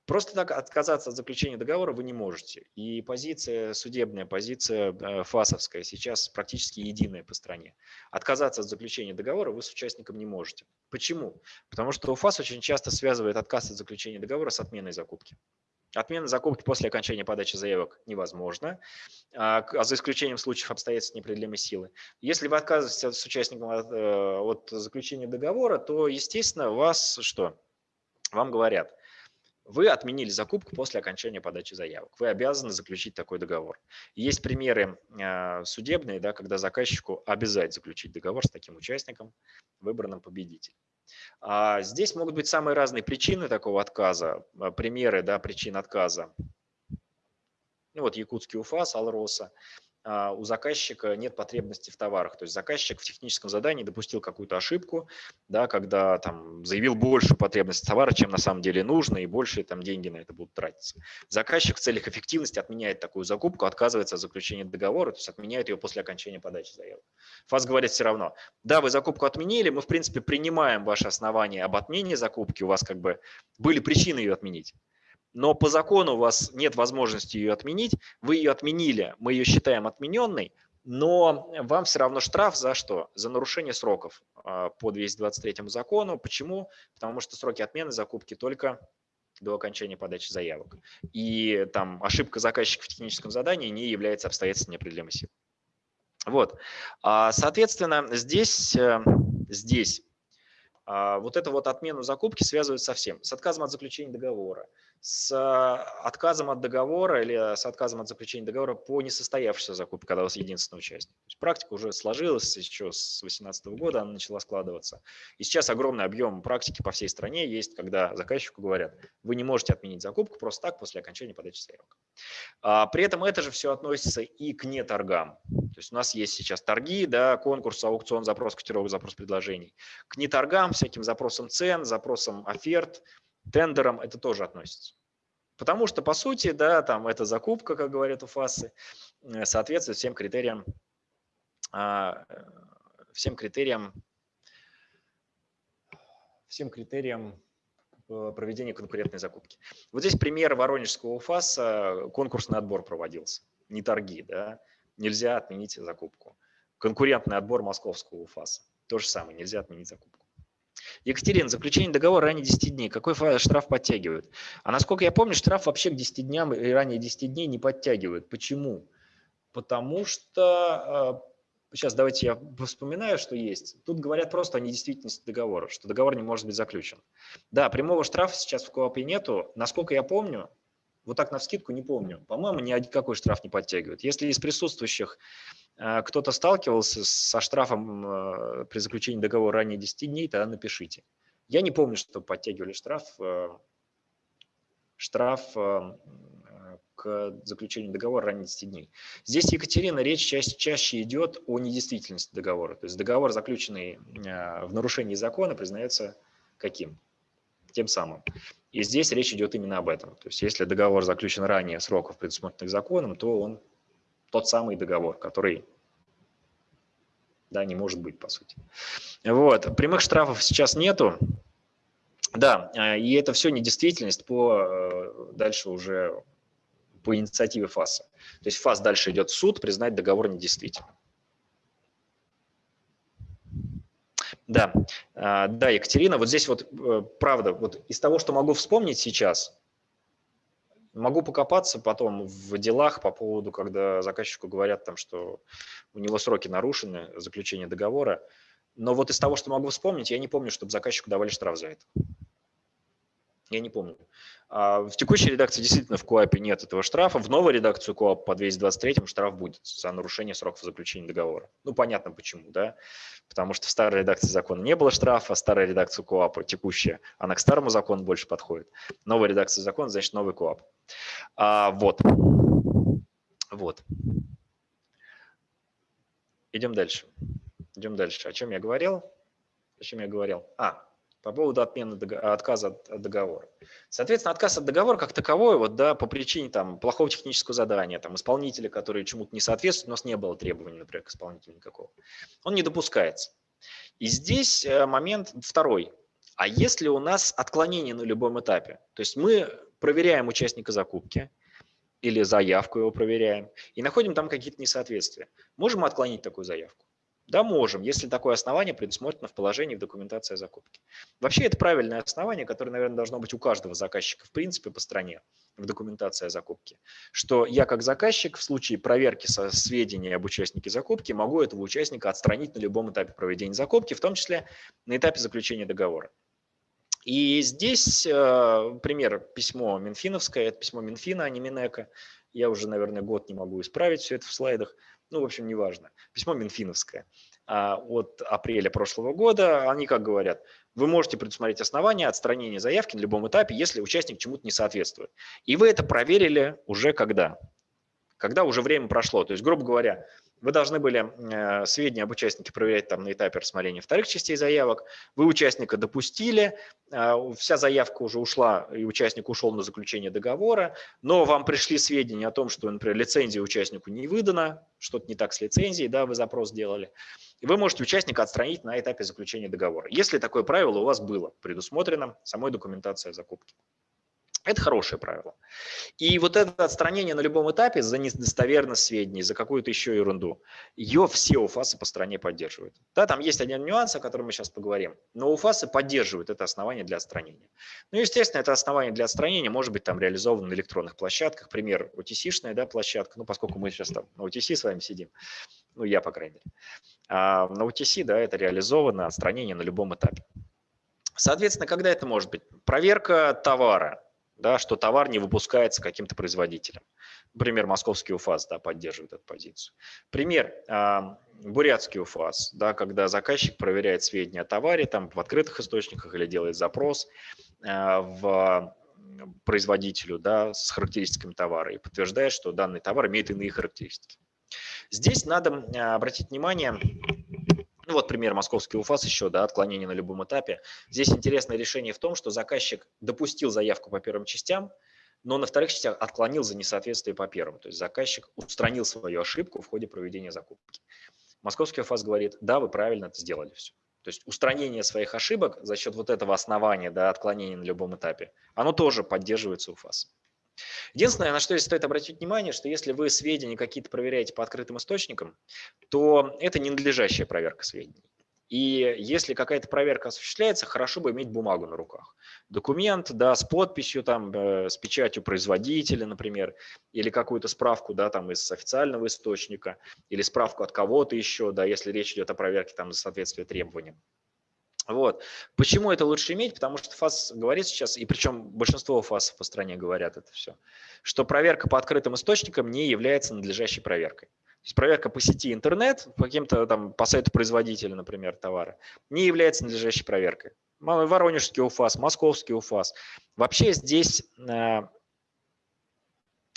Просто так отказаться от заключения договора вы не можете. И позиция судебная, позиция э, ФАСовская сейчас практически единая по стране. Отказаться от заключения договора вы с участником не можете. Почему? Потому что ФАС очень часто связывает отказ от заключения договора с отменой закупки. Отмена закупки после окончания подачи заявок невозможно, а, за исключением случаев обстоятельств непреодолимой силы. Если вы отказываетесь с участником от, э, от заключения договора, то, естественно, вас что? Вам говорят – вы отменили закупку после окончания подачи заявок. Вы обязаны заключить такой договор. Есть примеры э, судебные, да, когда заказчику обязать заключить договор с таким участником, выбранным победителем. А здесь могут быть самые разные причины такого отказа, э, примеры да, причин отказа. Ну вот якутский УФАС, Алроса. А, у заказчика нет потребности в товарах. То есть заказчик в техническом задании допустил какую-то ошибку, да, когда там заявил большую потребность товара, чем на самом деле нужно, и больше там деньги на это будут тратиться. Заказчик в целях эффективности отменяет такую закупку, отказывается от заключения договора, то есть отменяет ее после окончания подачи заявок. ФАС говорит все равно, да, вы закупку отменили, мы в принципе принимаем ваше основание об отмене закупки, у вас как бы были причины ее отменить но по закону у вас нет возможности ее отменить, вы ее отменили, мы ее считаем отмененной, но вам все равно штраф за что? За нарушение сроков а, по 223 закону. Почему? Потому что сроки отмены закупки только до окончания подачи заявок. И там ошибка заказчика в техническом задании не является обстоятельством неопределимой силы. Вот. А, соответственно, здесь, э, здесь вот эту вот отмену закупки связывают со всем. С отказом от заключения договора, с а, отказом от договора или с отказом от заключения договора по несостоявшейся закупке, когда у вас единственный участник. То есть практика уже сложилась еще с 2018 года, она начала складываться. И сейчас огромный объем практики по всей стране есть, когда заказчику говорят, вы не можете отменить закупку просто так после окончания подачи заявок. А, при этом это же все относится и к неторгам. То есть у нас есть сейчас торги, да, конкурс, аукцион, запрос котировок, запрос предложений. К неторгам, всяким запросам цен, запросам оферт, тендерам это тоже относится. Потому что, по сути, да, там эта закупка, как говорят у ФАСы, э, соответствует всем критериям, а, всем критериям, всем критериям э, проведения конкурентной закупки. Вот здесь пример Воронежского УФАСа, конкурсный отбор проводился, не торги, да, нельзя отменить закупку. Конкурентный отбор московского УФАСа, то же самое, нельзя отменить закупку. Екатерина, заключение договора ранее 10 дней. Какой штраф подтягивают? А насколько я помню, штраф вообще к 10 дням и ранее 10 дней не подтягивают. Почему? Потому что, сейчас а, давайте я вспоминаю, что есть. Тут говорят просто о недействительности договора, что договор не может быть заключен. Да, прямого штрафа сейчас в КОАПе нету. Насколько я помню, вот так на вскидку не помню. По-моему, ни какой штраф не подтягивает. Если из присутствующих э, кто-то сталкивался со штрафом э, при заключении договора ранее 10 дней, тогда напишите. Я не помню, что подтягивали штраф, э, штраф к заключению договора ранее 10 дней. Здесь, Екатерина, речь чаще, чаще идет о недействительности договора. То есть договор, заключенный в нарушении закона, признается каким? Тем самым. И здесь речь идет именно об этом. То есть если договор заключен ранее сроков, предусмотренных законом, то он тот самый договор, который да, не может быть, по сути. Вот. Прямых штрафов сейчас нету. Да, э, и это все недействительность по э, дальше уже по инициативе ФАСа. То есть ФАС дальше идет в суд признать договор недействительным. Да, а, да, Екатерина, вот здесь вот э, правда, вот из того, что могу вспомнить сейчас, могу покопаться потом в делах по поводу, когда заказчику говорят там, что у него сроки нарушены, заключение договора, но вот из того, что могу вспомнить, я не помню, чтобы заказчику давали штраф за это. Я не помню. А в текущей редакции действительно в КОАПе нет этого штрафа. В новой редакции КОАП по 223 штраф будет за нарушение сроков заключения договора. Ну, понятно почему, да? Потому что в старой редакции закона не было штрафа, а старая редакция КОАПа текущая, она к старому закону больше подходит. Новая редакция закона, значит, новый КОАП. А, вот. Вот. Идем дальше. Идем дальше. О чем я говорил? О чем я говорил? А, по поводу отмены отказа от договора. Соответственно, отказ от договора как таковой, вот, да, по причине там, плохого технического задания, там, исполнителя, который чему-то не соответствует, у нас не было требований, например, к исполнителю никакого, он не допускается. И здесь э, момент второй. А если у нас отклонение на любом этапе? То есть мы проверяем участника закупки или заявку его проверяем и находим там какие-то несоответствия. Можем отклонить такую заявку? Да, можем, если такое основание предусмотрено в положении в документации о закупке. Вообще это правильное основание, которое, наверное, должно быть у каждого заказчика в принципе по стране в документации о закупке. Что я как заказчик в случае проверки со сведений об участнике закупки могу этого участника отстранить на любом этапе проведения закупки, в том числе на этапе заключения договора. И здесь э, пример письмо Минфиновское, это письмо Минфина, а не Минэка. Я уже, наверное, год не могу исправить все это в слайдах. Ну, в общем, неважно. Письмо Минфиновское а, от апреля прошлого года. Они как говорят, вы можете предусмотреть основания отстранения заявки на любом этапе, если участник чему-то не соответствует. И вы это проверили уже когда? Когда уже время прошло. То есть, грубо говоря, вы должны были э, сведения об участнике проверять там на этапе рассмотрения вторых частей заявок. Вы участника допустили, э, вся заявка уже ушла, и участник ушел на заключение договора, но вам пришли сведения о том, что, например, лицензия участнику не выдана, что-то не так с лицензией, да, вы запрос сделали. Вы можете участника отстранить на этапе заключения договора, если такое правило у вас было предусмотрено самой документацией закупки. Это хорошее правило. И вот это отстранение на любом этапе за недостоверность сведений, за какую-то еще ерунду, ее все УФАСы по стране поддерживают. Да, там есть один нюанс, о котором мы сейчас поговорим, но УФАСы поддерживают это основание для отстранения. Ну, естественно, это основание для отстранения может быть там реализовано на электронных площадках, пример OTC-шная да, площадка, ну, поскольку мы сейчас там на OTC с вами сидим, ну, я, по крайней мере. А на OTC, да, это реализовано отстранение на любом этапе. Соответственно, когда это может быть? Проверка товара, да, что товар не выпускается каким-то производителем. Например, московский УФАС да, поддерживает эту позицию. Пример, а, бурятский УФАС, да, когда заказчик проверяет сведения о товаре там, в открытых источниках или делает запрос а, в производителю да, с характеристиками товара и подтверждает, что данный товар имеет иные характеристики. Здесь надо обратить внимание ну вот пример московский УФАС еще, да, отклонение на любом этапе. Здесь интересное решение в том, что заказчик допустил заявку по первым частям, но на вторых частях отклонил за несоответствие по первым. То есть заказчик устранил свою ошибку в ходе проведения закупки. Московский УФАС говорит, да, вы правильно это сделали все. То есть устранение своих ошибок за счет вот этого основания, да, отклонения на любом этапе, оно тоже поддерживается УФАС. Единственное, на что здесь стоит обратить внимание, что если вы сведения какие-то проверяете по открытым источникам, то это не надлежащая проверка сведений. И если какая-то проверка осуществляется, хорошо бы иметь бумагу на руках. Документ, да, с подписью, там, э, с печатью производителя, например, или какую-то справку, да, там, из официального источника, или справку от кого-то еще, да, если речь идет о проверке там за соответствие требованиям. Вот. Почему это лучше иметь? Потому что ФАС говорит сейчас, и причем большинство ФАСов по стране говорят это все, что проверка по открытым источникам не является надлежащей проверкой. То есть проверка по сети интернет, по каким-то там, по сайту производителя, например, товара, не является надлежащей проверкой. Воронежский УФАС, московский УФАС. Вообще здесь, э,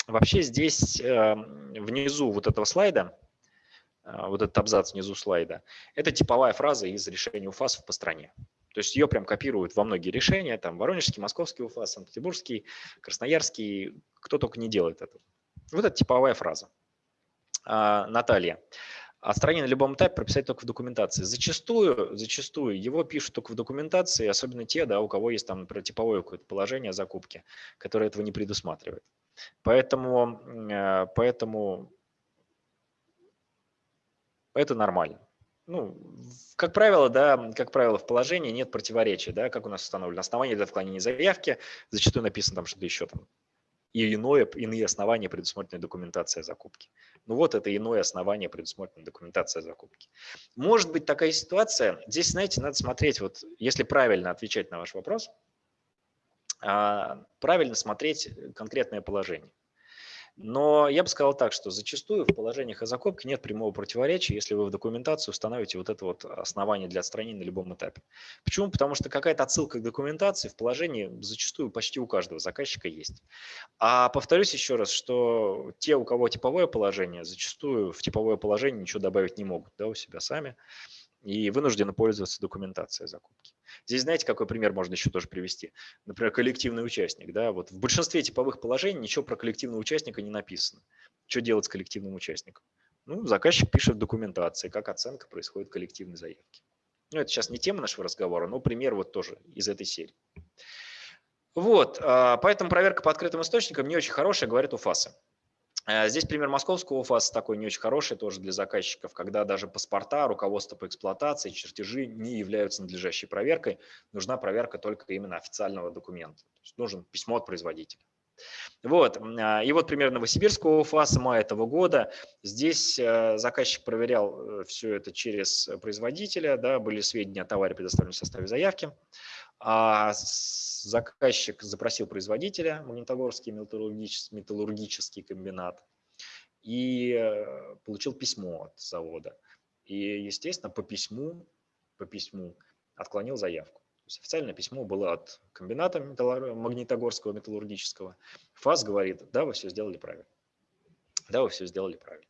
вообще здесь э, внизу вот этого слайда вот этот абзац внизу слайда, это типовая фраза из решения УФАСов по стране. То есть ее прям копируют во многие решения, там Воронежский, Московский УФАС, Санкт-Петербургский, Красноярский, кто только не делает это. Вот это типовая фраза. А, Наталья. Отстранение на любом этапе прописать только в документации. Зачастую, зачастую его пишут только в документации, особенно те, да, у кого есть там, например, типовое какое-то положение о закупке, которое этого не предусматривает. Поэтому, э, поэтому это нормально. Ну, как правило, да, как правило, в положении нет противоречия, да, как у нас установлено. Основание для отклонения заявки, зачастую написано там что-то еще там. И иное, иные основания предусмотрена документация закупки. Ну вот это иное основание предусмотрена документация закупки. Может быть такая ситуация, здесь, знаете, надо смотреть, вот если правильно отвечать на ваш вопрос, а, правильно смотреть конкретное положение. Но я бы сказал так, что зачастую в положениях о закупке нет прямого противоречия, если вы в документацию установите вот это вот основание для отстранения на любом этапе. Почему? Потому что какая-то отсылка к документации в положении зачастую почти у каждого заказчика есть. А повторюсь еще раз, что те, у кого типовое положение, зачастую в типовое положение ничего добавить не могут да, у себя сами и вынуждены пользоваться документацией закупки. Здесь знаете, какой пример можно еще тоже привести? Например, коллективный участник. Да? Вот в большинстве типовых положений ничего про коллективного участника не написано. Что делать с коллективным участником? Ну, заказчик пишет документации, как оценка происходит коллективной заявки. Ну, это сейчас не тема нашего разговора, но пример вот тоже из этой серии. Вот, а, поэтому проверка по открытым источникам не очень хорошая, говорит УФАСы. Э, здесь пример московского УФАС такой не очень хороший тоже для заказчиков, когда даже паспорта, руководство по эксплуатации, чертежи не являются надлежащей проверкой. Нужна проверка только именно официального документа. То есть нужен письмо от производителя. Вот. А, и вот пример Новосибирского УФАСа мая этого года. Здесь э, заказчик проверял э, все это через производителя, да, были сведения о товаре, предоставленном в составе заявки. А заказчик запросил производителя, Магнитогорский металлургический, металлургический комбинат, и э, получил письмо от завода. И, естественно, по письму, по письму отклонил заявку. То есть официальное письмо было от комбината Магнитогорского металлургического. ФАС говорит, да, вы все сделали правильно. Да, вы все сделали правильно.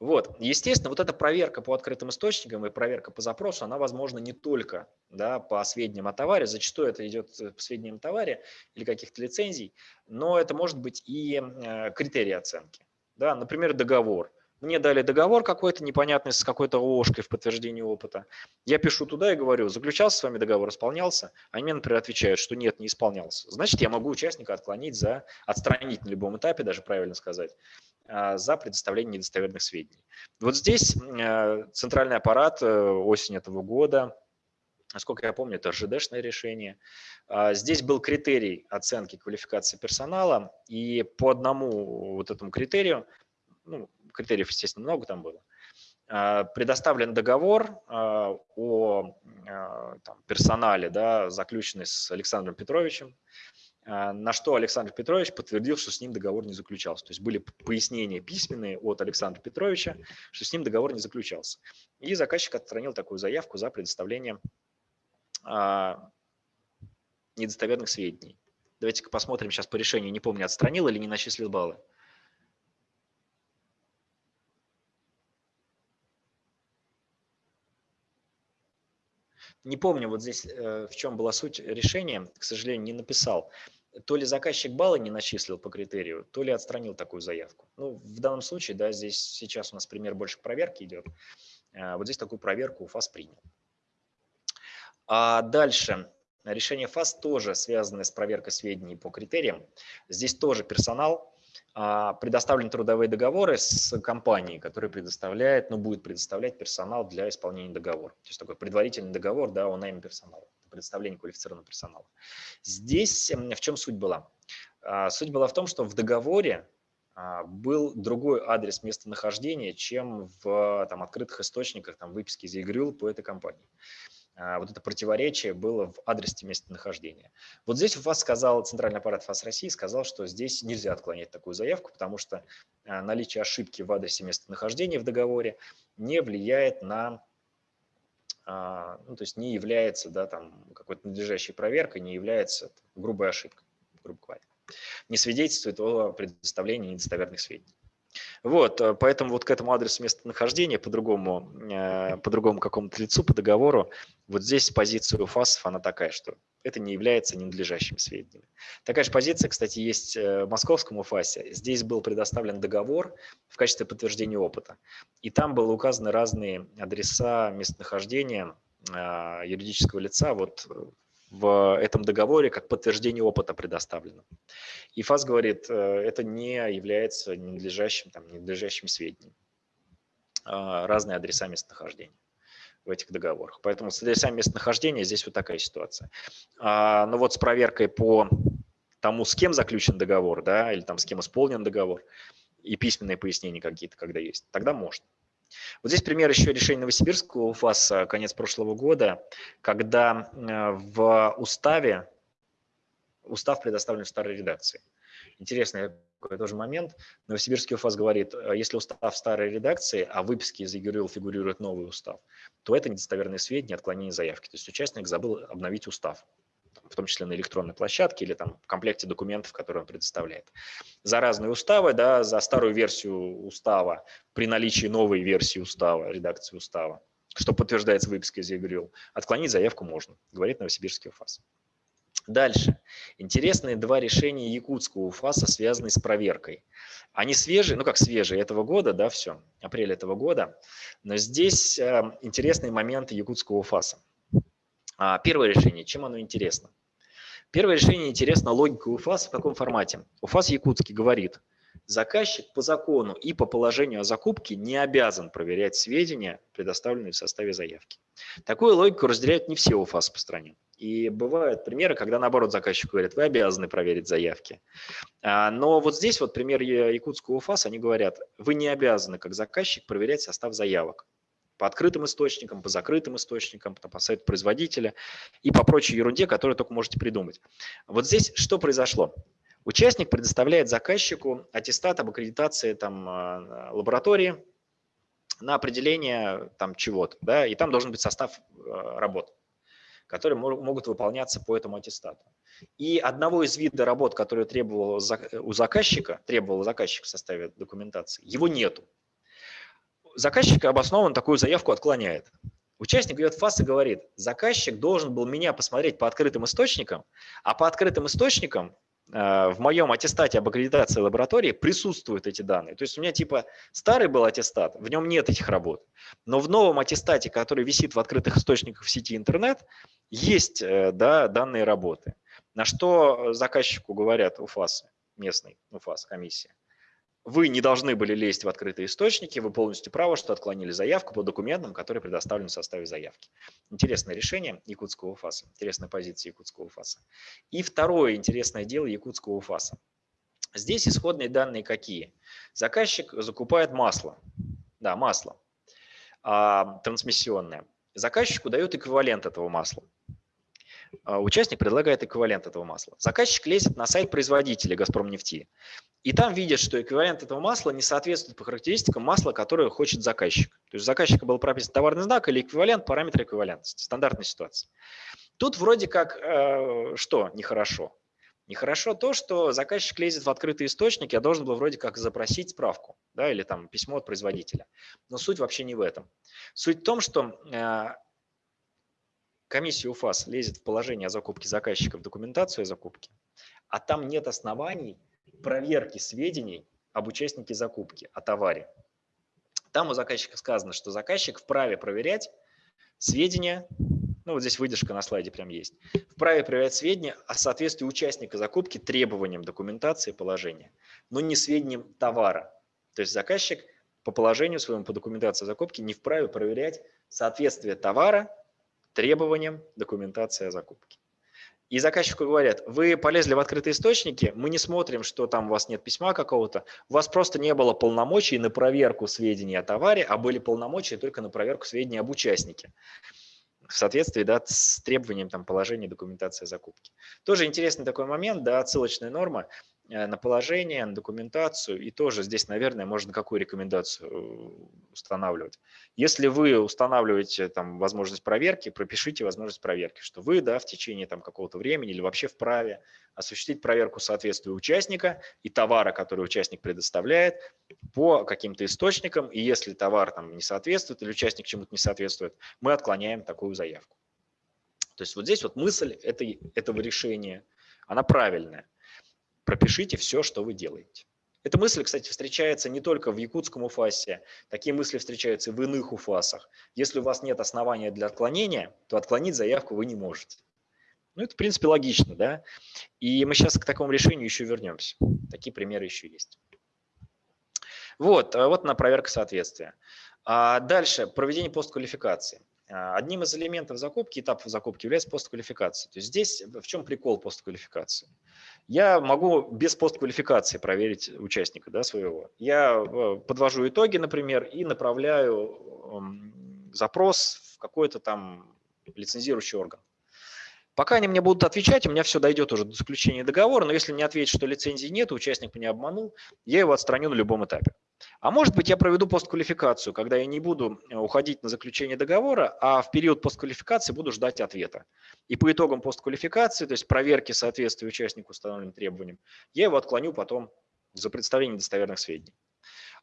Вот, естественно, вот эта проверка по открытым источникам и проверка по запросу, она возможна не только да, по сведениям о товаре, зачастую это идет по сведениям о товаре или каких-то лицензий, но это может быть и э, критерии оценки. Да, например, договор. Мне дали договор какой-то непонятный с какой-то ложкой в подтверждении опыта. Я пишу туда и говорю, заключался с вами договор, исполнялся? Они мне, например, отвечают, что нет, не исполнялся. Значит, я могу участника отклонить за, отстранить на любом этапе, даже правильно сказать, за предоставление недостоверных сведений. Вот здесь э, центральный аппарат э, осень этого года, насколько я помню, это РЖДшное решение. А, здесь был критерий оценки квалификации персонала, и по одному вот этому критерию, ну, критериев, естественно, много там было, а, предоставлен договор о там, персонале, да, заключенный с Александром Петровичем, а, на что Александр Петрович подтвердил, что с ним договор не заключался. То есть были пояснения письменные от Александра Петровича, что с ним договор не заключался. И заказчик отстранил такую заявку за предоставление а, недостоверных сведений. Давайте-ка посмотрим сейчас по решению. Не помню, отстранил или не начислил баллы. Не помню вот здесь, э, в чем была суть решения, к сожалению, не написал. То ли заказчик баллы не начислил по критерию, то ли отстранил такую заявку. Ну, в данном случае, да, здесь сейчас у нас пример больше проверки идет. Э, вот здесь такую проверку ФАС принял. А дальше. Решение ФАС тоже связано с проверкой сведений по критериям. Здесь тоже персонал а, предоставлены трудовые договоры с компанией, которая предоставляет, ну, будет предоставлять персонал для исполнения договора. То есть такой предварительный договор да, о найме персонала, предоставление квалифицированного персонала. Здесь в чем суть была? А, суть была в том, что в договоре а, был другой адрес местонахождения, чем в там, открытых источниках там, выписки из ЕГРЮЛ по этой компании. А, вот это противоречие было в адресе местонахождения. Вот здесь ФАС сказал, Центральный аппарат ФАС России сказал, что здесь нельзя отклонять такую заявку, потому что а, наличие ошибки в адресе местонахождения в договоре не влияет на, а, ну, то есть не является да, там, какой-то надлежащей проверкой, не является грубой ошибкой, грубо говоря. Не свидетельствует о предоставлении недостоверных сведений. Вот, э, поэтому вот к этому адресу местонахождения по-другому, э, по другому какому-то лицу, по договору, вот здесь позиция у ФАСов, она такая, что это не является ненадлежащими сведениями. Такая же позиция, кстати, есть э, в московском УФАСе. Здесь был предоставлен договор в качестве подтверждения опыта, и там было указаны разные адреса местонахождения юридического лица вот в этом договоре как подтверждение опыта предоставлено. И ФАС говорит, э, это не является ненадлежащим, там, ненадлежащим сведением. А, разные адреса местонахождения в этих договорах. Поэтому с адресами местонахождения здесь вот такая ситуация. А, Но ну вот с проверкой по тому, с кем заключен договор, да, или там с кем исполнен договор, и письменные пояснения какие-то, когда есть, тогда можно. Вот здесь пример еще решения Новосибирского УФАСа конец прошлого года, когда э, в уставе, устав предоставлен в старой редакции. Интересный такой тоже момент. Новосибирский УФАС говорит, э, если устав старой редакции, а в выписке из ЕГРЮЛ фигурирует новый устав, то это недостоверные сведения, отклонение заявки. То есть участник забыл обновить устав в том числе на электронной площадке или там в комплекте документов, которые он предоставляет. За разные уставы, да, за старую версию устава при наличии новой версии устава, редакции устава, что подтверждается выпиской из ЕГРЮЛ, отклонить заявку можно, говорит Новосибирский УФАС. Дальше. Интересные два решения якутского УФАСа, связанные с проверкой. Они свежие, ну как свежие этого года, да, все, апрель этого года. Но здесь э, интересные моменты якутского УФАСа. А, первое решение, чем оно интересно? Первое решение интересно логика УФАС в каком формате. УФАС Якутский говорит, заказчик по закону и по положению о закупке не обязан проверять сведения, предоставленные в составе заявки. Такую логику разделяют не все УФАС по стране. И бывают примеры, когда наоборот заказчик говорит, вы обязаны проверить заявки. А, но вот здесь вот пример якутского УФАС, они говорят, вы не обязаны как заказчик проверять состав заявок. По открытым источникам, по закрытым источникам, по сайту производителя и по прочей ерунде, которую только можете придумать. Вот здесь что произошло? Участник предоставляет заказчику аттестат об аккредитации там, а, лаборатории на определение там, чего-то, да, и там должен быть состав а, работ, которые могут выполняться по этому аттестату. И одного из видов работ, которые требовал у заказчика, требовал заказчик в составе документации, его нету. Заказчик обоснованно такую заявку отклоняет. Участник идет в ФАС и говорит, заказчик должен был меня посмотреть по открытым источникам, а по открытым источникам Э, в моем аттестате об аккредитации лаборатории присутствуют эти данные. То есть у меня типа старый был аттестат, в нем нет этих работ, но в новом аттестате, который висит в открытых источниках в сети интернет, есть э, да, данные работы. На что заказчику говорят УФАС, местный УФАС, комиссия вы не должны были лезть в открытые источники, вы полностью правы, что отклонили заявку по документам, которые предоставлены в составе заявки. Интересное решение якутского УФАСа, интересная позиция якутского УФАСа. И второе интересное дело якутского УФАСа. Здесь исходные данные какие? Заказчик закупает масло, да, масло а, трансмиссионное. Заказчику дают эквивалент этого масла. А, участник предлагает эквивалент этого масла. Заказчик лезет на сайт производителя «Газпромнефти» и там видит, что эквивалент этого масла не соответствует по характеристикам масла, которое хочет заказчик. То есть у заказчика был прописан товарный знак или эквивалент, параметр эквивалентности. Стандартная ситуация. Тут вроде как э, что нехорошо? Нехорошо то, что заказчик лезет в открытый источник, я должен был вроде как запросить справку да, или там письмо от производителя. Но суть вообще не в этом. Суть в том, что э, комиссия УФАС лезет в положение о закупке заказчика в документацию о закупке, а там нет оснований проверки сведений об участнике закупки, о товаре. Там у заказчика сказано, что заказчик вправе проверять сведения, ну вот здесь выдержка на слайде прям есть, вправе проверять сведения о соответствии участника закупки требованиям документации положения, но не сведениям товара. То есть заказчик по положению своему по документации закупки не вправе проверять соответствие товара требованиям документации о закупке. И заказчику говорят, вы полезли в открытые источники, мы не смотрим, что там у вас нет письма какого-то, у вас просто не было полномочий на проверку сведений о товаре, а были полномочия только на проверку сведений об участнике в соответствии да, с требованием там, положения документации закупки. Тоже интересный такой момент, да, отсылочная норма. Э, на положение, на документацию. И тоже здесь, наверное, можно какую рекомендацию э, устанавливать. Если вы устанавливаете там возможность проверки, пропишите возможность проверки, что вы да, в течение там какого-то времени или вообще вправе осуществить проверку соответствия участника и товара, который участник предоставляет по каким-то источникам. И если товар там не соответствует или участник чему-то не соответствует, мы отклоняем такую заявку. То есть вот здесь вот мысль этой, этого решения, она правильная пропишите все, что вы делаете. Эта мысль, кстати, встречается не только в якутском УФАСе, такие мысли встречаются и в иных УФАСах. Если у вас нет основания для отклонения, то отклонить заявку вы не можете. Ну, это, в принципе, логично, да? И мы сейчас к такому решению еще вернемся. Такие примеры еще есть. Вот, а вот на проверка соответствия. А дальше, проведение постквалификации. А, одним из элементов закупки, этапов закупки является постквалификация. То есть здесь в чем прикол постквалификации? Я могу без постквалификации проверить участника да, своего. Я э, подвожу итоги, например, и направляю эм, запрос в какой-то там лицензирующий орган. Пока они мне будут отвечать, у меня все дойдет уже до заключения договора, но если мне ответят, что лицензии нет, участник меня обманул, я его отстраню на любом этапе. А может быть, я проведу постквалификацию, когда я не буду э, уходить на заключение договора, а в период постквалификации буду ждать ответа. И по итогам постквалификации, то есть проверки соответствия участнику установленным требованиям, я его отклоню потом за представление достоверных сведений.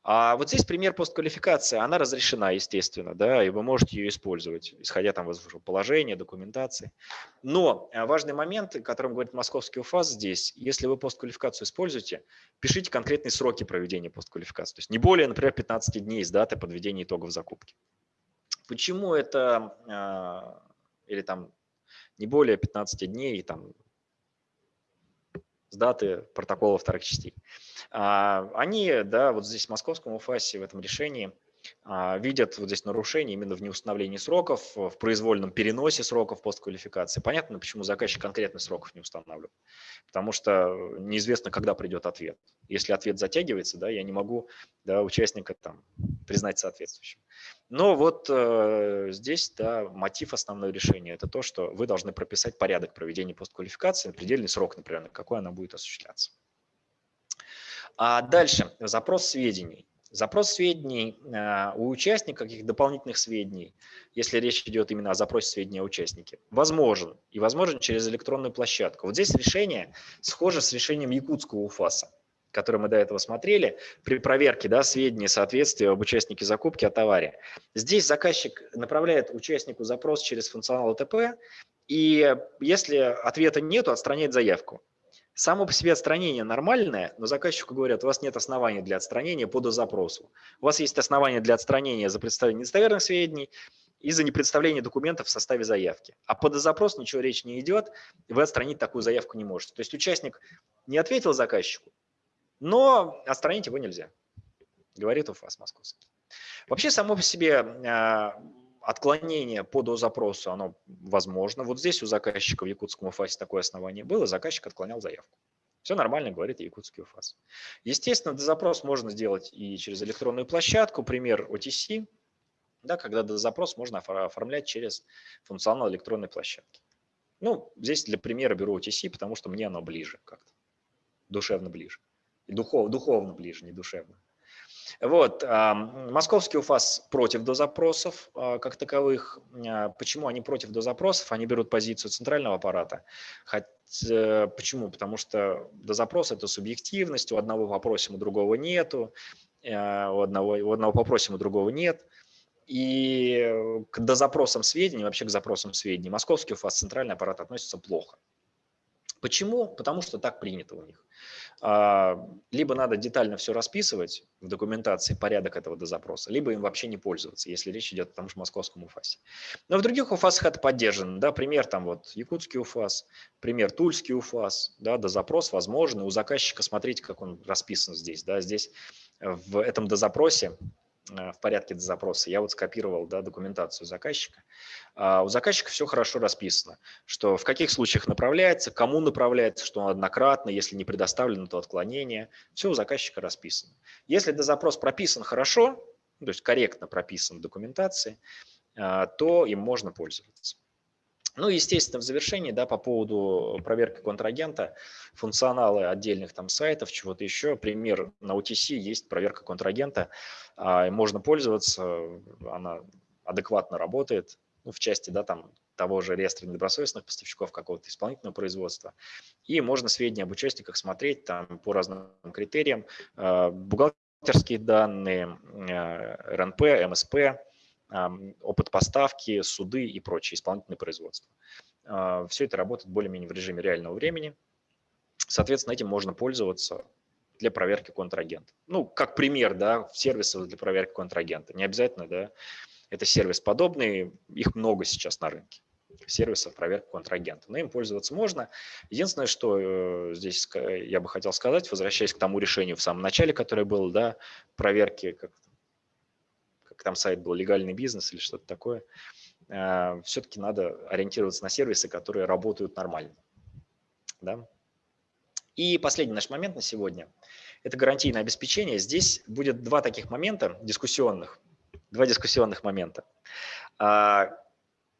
А вот здесь пример постквалификации, она разрешена, естественно, да, и вы можете ее использовать, исходя там из положения, документации. Но э, важный момент, о котором говорит московский УФАС здесь, если вы постквалификацию используете, пишите конкретные сроки проведения постквалификации, то есть не более, например, 15 дней с даты подведения итогов закупки. Почему это, а, или там не более 15 дней, там с даты протокола вторых частей. А, они, да, вот здесь в московском УФАСе в этом решении видят вот здесь нарушение именно в неустановлении сроков, в произвольном переносе сроков постквалификации. Понятно, почему заказчик конкретных сроков не устанавливает. Потому что неизвестно, когда придет ответ. Если ответ затягивается, да, я не могу да, участника там, признать соответствующим. Но вот э, здесь да, мотив основного решения – это то, что вы должны прописать порядок проведения постквалификации, предельный срок, например, на какой она будет осуществляться. А дальше запрос сведений. Запрос сведений а, у участника, каких дополнительных сведений, если речь идет именно о запросе сведений о участнике, возможен. И возможен через электронную площадку. Вот здесь решение схоже с решением якутского УФАСа, который мы до этого смотрели, при проверке да, сведений соответствия об участнике закупки о товаре. Здесь заказчик направляет участнику запрос через функционал АТП, и если ответа нет, отстраняет заявку. Само по себе отстранение нормальное, но заказчику говорят, у вас нет оснований для отстранения по дозапросу. У вас есть основания для отстранения за представление недостоверных сведений и за непредставление документов в составе заявки. А по дозапросу ничего речи не идет, вы отстранить такую заявку не можете. То есть участник не ответил заказчику, но отстранить его нельзя, говорит УФАС московский. Вообще само по себе а, отклонение по дозапросу, оно возможно. Вот здесь у заказчика в якутском УФАСе такое основание было, заказчик отклонял заявку. Все нормально, говорит якутский УФАС. Естественно, дозапрос можно сделать и через электронную площадку, пример OTC, да, когда дозапрос можно оформлять через функционал электронной площадки. Ну, здесь для примера беру OTC, потому что мне оно ближе как-то, душевно ближе. Духов, духовно ближе, не душевно. Вот. Московский УФАС против дозапросов а, как таковых. А, почему они против дозапросов? Они берут позицию центрального аппарата. Хотя, почему? Потому что дозапрос – это субъективность, у одного попросим, у другого нету, а, у одного, у одного попросим, у другого нет. И к дозапросам сведений, вообще к запросам сведений, московский УФАС, центральный аппарат относится плохо. Почему? Потому что так принято у них. А, либо надо детально все расписывать в документации, порядок этого до запроса, либо им вообще не пользоваться, если речь идет о том же московском УФАСе. Но в других УФАСах это поддержано. Да, пример там вот якутский УФАС, пример тульский УФАС, да, до запрос возможен. У заказчика смотрите, как он расписан здесь. Да, здесь в этом дозапросе Э, в порядке запроса. Я вот скопировал да, документацию заказчика. А у заказчика все хорошо расписано, что в каких случаях направляется, кому направляется, что однократно, если не предоставлено, то отклонение. Все у заказчика расписано. Если запрос прописан хорошо, то есть корректно прописан в документации, э, то им можно пользоваться. Ну, естественно, в завершении, да, по поводу проверки контрагента, функционалы отдельных там сайтов, чего-то еще, пример на OTC есть проверка контрагента, а, можно пользоваться, она адекватно работает, ну, в части, да, там, того же реестра недобросовестных поставщиков какого-то исполнительного производства. И можно сведения об участниках смотреть там по разным критериям, а, бухгалтерские данные, а, РНП, МСП, опыт поставки, суды и прочее, исполнительное производство. А, Все это работает более-менее в режиме реального времени. Соответственно, этим можно пользоваться для проверки контрагента. Ну, как пример, да, сервисов для проверки контрагента. Не обязательно, да, это сервис подобный, их много сейчас на рынке сервисов проверки контрагента. Но им пользоваться можно. Единственное, что э, здесь я бы хотел сказать, возвращаясь к тому решению в самом начале, которое было, да, проверки как там сайт был легальный бизнес или что-то такое, э, все-таки надо ориентироваться на сервисы, которые работают нормально. Да? И последний наш момент на сегодня – это гарантийное обеспечение. Здесь будет два таких момента дискуссионных, два дискуссионных момента, а,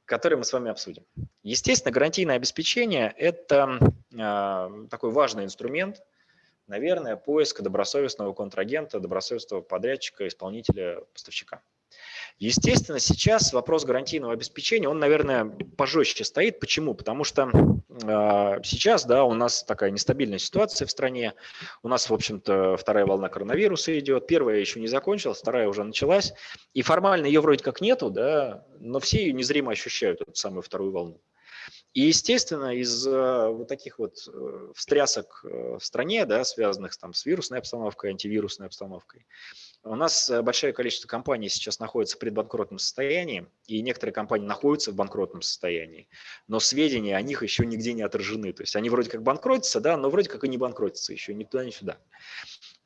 которые мы с вами обсудим. Естественно, гарантийное обеспечение – это а, такой важный инструмент, наверное, поиска добросовестного контрагента, добросовестного подрядчика, исполнителя, поставщика. Естественно, сейчас вопрос гарантийного обеспечения, он, наверное, пожестче стоит. Почему? Потому что э, сейчас да, у нас такая нестабильная ситуация в стране. У нас, в общем-то, вторая волна коронавируса идет. Первая еще не закончилась, вторая уже началась. И формально ее вроде как нету, да, но все ее незримо ощущают, эту самую вторую волну. И, естественно, из вот таких вот э, встрясок э, в стране, да, связанных там, с вирусной обстановкой, антивирусной обстановкой, у нас э, большое количество компаний сейчас находится в предбанкротном состоянии, и некоторые компании находятся в банкротном состоянии, но сведения о них еще нигде не отражены. То есть они вроде как банкротятся, да, но вроде как и не банкротятся еще ни туда, ни сюда.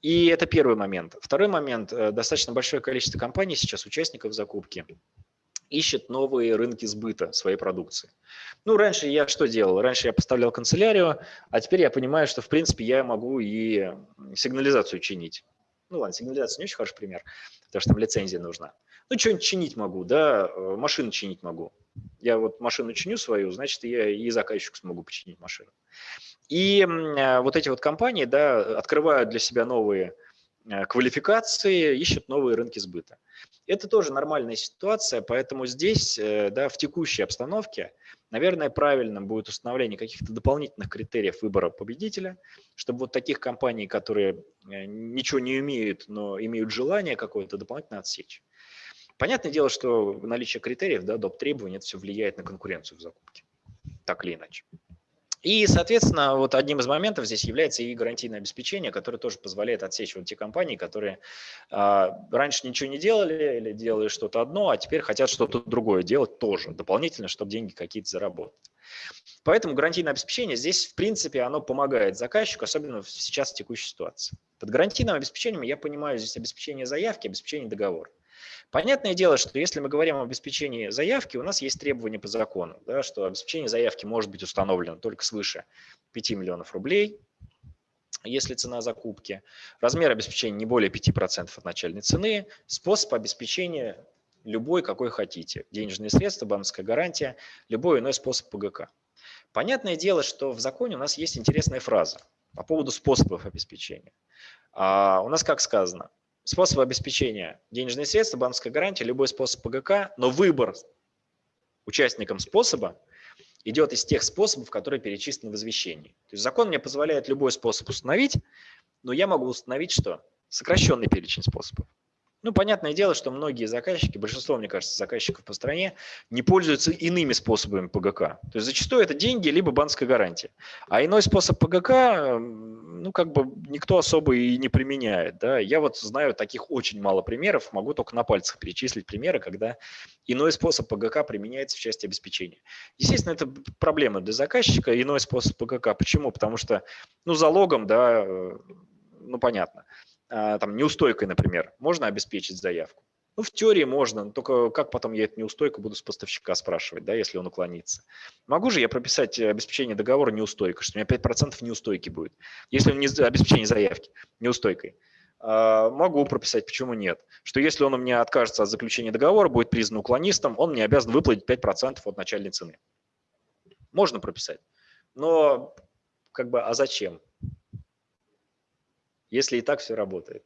И это первый момент. Второй момент. Э, достаточно большое количество компаний сейчас, участников закупки, ищет новые рынки сбыта своей продукции. Ну, раньше я что делал? Раньше я поставлял канцелярию, а теперь я понимаю, что, в принципе, я могу и сигнализацию чинить. Ну ладно, сигнализация не очень хороший пример, потому что там лицензия нужна. Ну, что-нибудь чинить могу, да, э, машину чинить могу. Я вот машину чиню свою, значит, я и заказчику смогу починить машину. И э, вот эти вот компании, да, открывают для себя новые э, квалификации, ищут новые рынки сбыта. Это тоже нормальная ситуация, поэтому здесь, да, в текущей обстановке, наверное, правильным будет установление каких-то дополнительных критериев выбора победителя, чтобы вот таких компаний, которые ничего не умеют, но имеют желание какое-то дополнительно отсечь. Понятное дело, что наличие критериев, да, доп. требований, это все влияет на конкуренцию в закупке, так или иначе. И, соответственно, вот одним из моментов здесь является и гарантийное обеспечение, которое тоже позволяет отсечь вот те компании, которые э, раньше ничего не делали или делали что-то одно, а теперь хотят что-то другое делать тоже, дополнительно, чтобы деньги какие-то заработать. Поэтому гарантийное обеспечение здесь, в принципе, оно помогает заказчику, особенно сейчас в текущей ситуации. Под гарантийным обеспечением я понимаю здесь обеспечение заявки, обеспечение договора. Понятное дело, что если мы говорим об обеспечении заявки, у нас есть требования по закону, да, что обеспечение заявки может быть установлено только свыше 5 миллионов рублей, если цена закупки, размер обеспечения не более 5% от начальной цены, способ обеспечения любой, какой хотите, денежные средства, банковская гарантия, любой иной способ ПГК. Понятное дело, что в законе у нас есть интересная фраза по поводу способов обеспечения. А у нас как сказано, способ обеспечения денежные средства, банковская гарантия, любой способ ПГК, но выбор участникам способа идет из тех способов, которые перечислены в извещении. То есть закон мне позволяет любой способ установить, но я могу установить что? Сокращенный перечень способов. Ну, понятное дело, что многие заказчики, большинство, мне кажется, заказчиков по стране не пользуются иными способами ПГК. То есть зачастую это деньги либо банковская гарантия. А иной способ ПГК, ну, как бы никто особо и не применяет. Да? Я вот знаю таких очень мало примеров, могу только на пальцах перечислить примеры, когда иной способ ПГК применяется в части обеспечения. Естественно, это проблема для заказчика, иной способ ПГК. Почему? Потому что, ну, залогом, да, э, ну, понятно. А, там, неустойкой, например, можно обеспечить заявку? Ну, в теории можно, только как потом я эту неустойку буду с поставщика спрашивать, да, если он уклонится. Могу же я прописать обеспечение договора неустойкой, что у меня 5% неустойки будет, если он не обеспечение заявки неустойкой. А, могу прописать, почему нет. Что если он у меня откажется от заключения договора, будет признан уклонистом, он мне обязан выплатить 5% от начальной цены. Можно прописать. Но как бы, а зачем? Если и так все работает.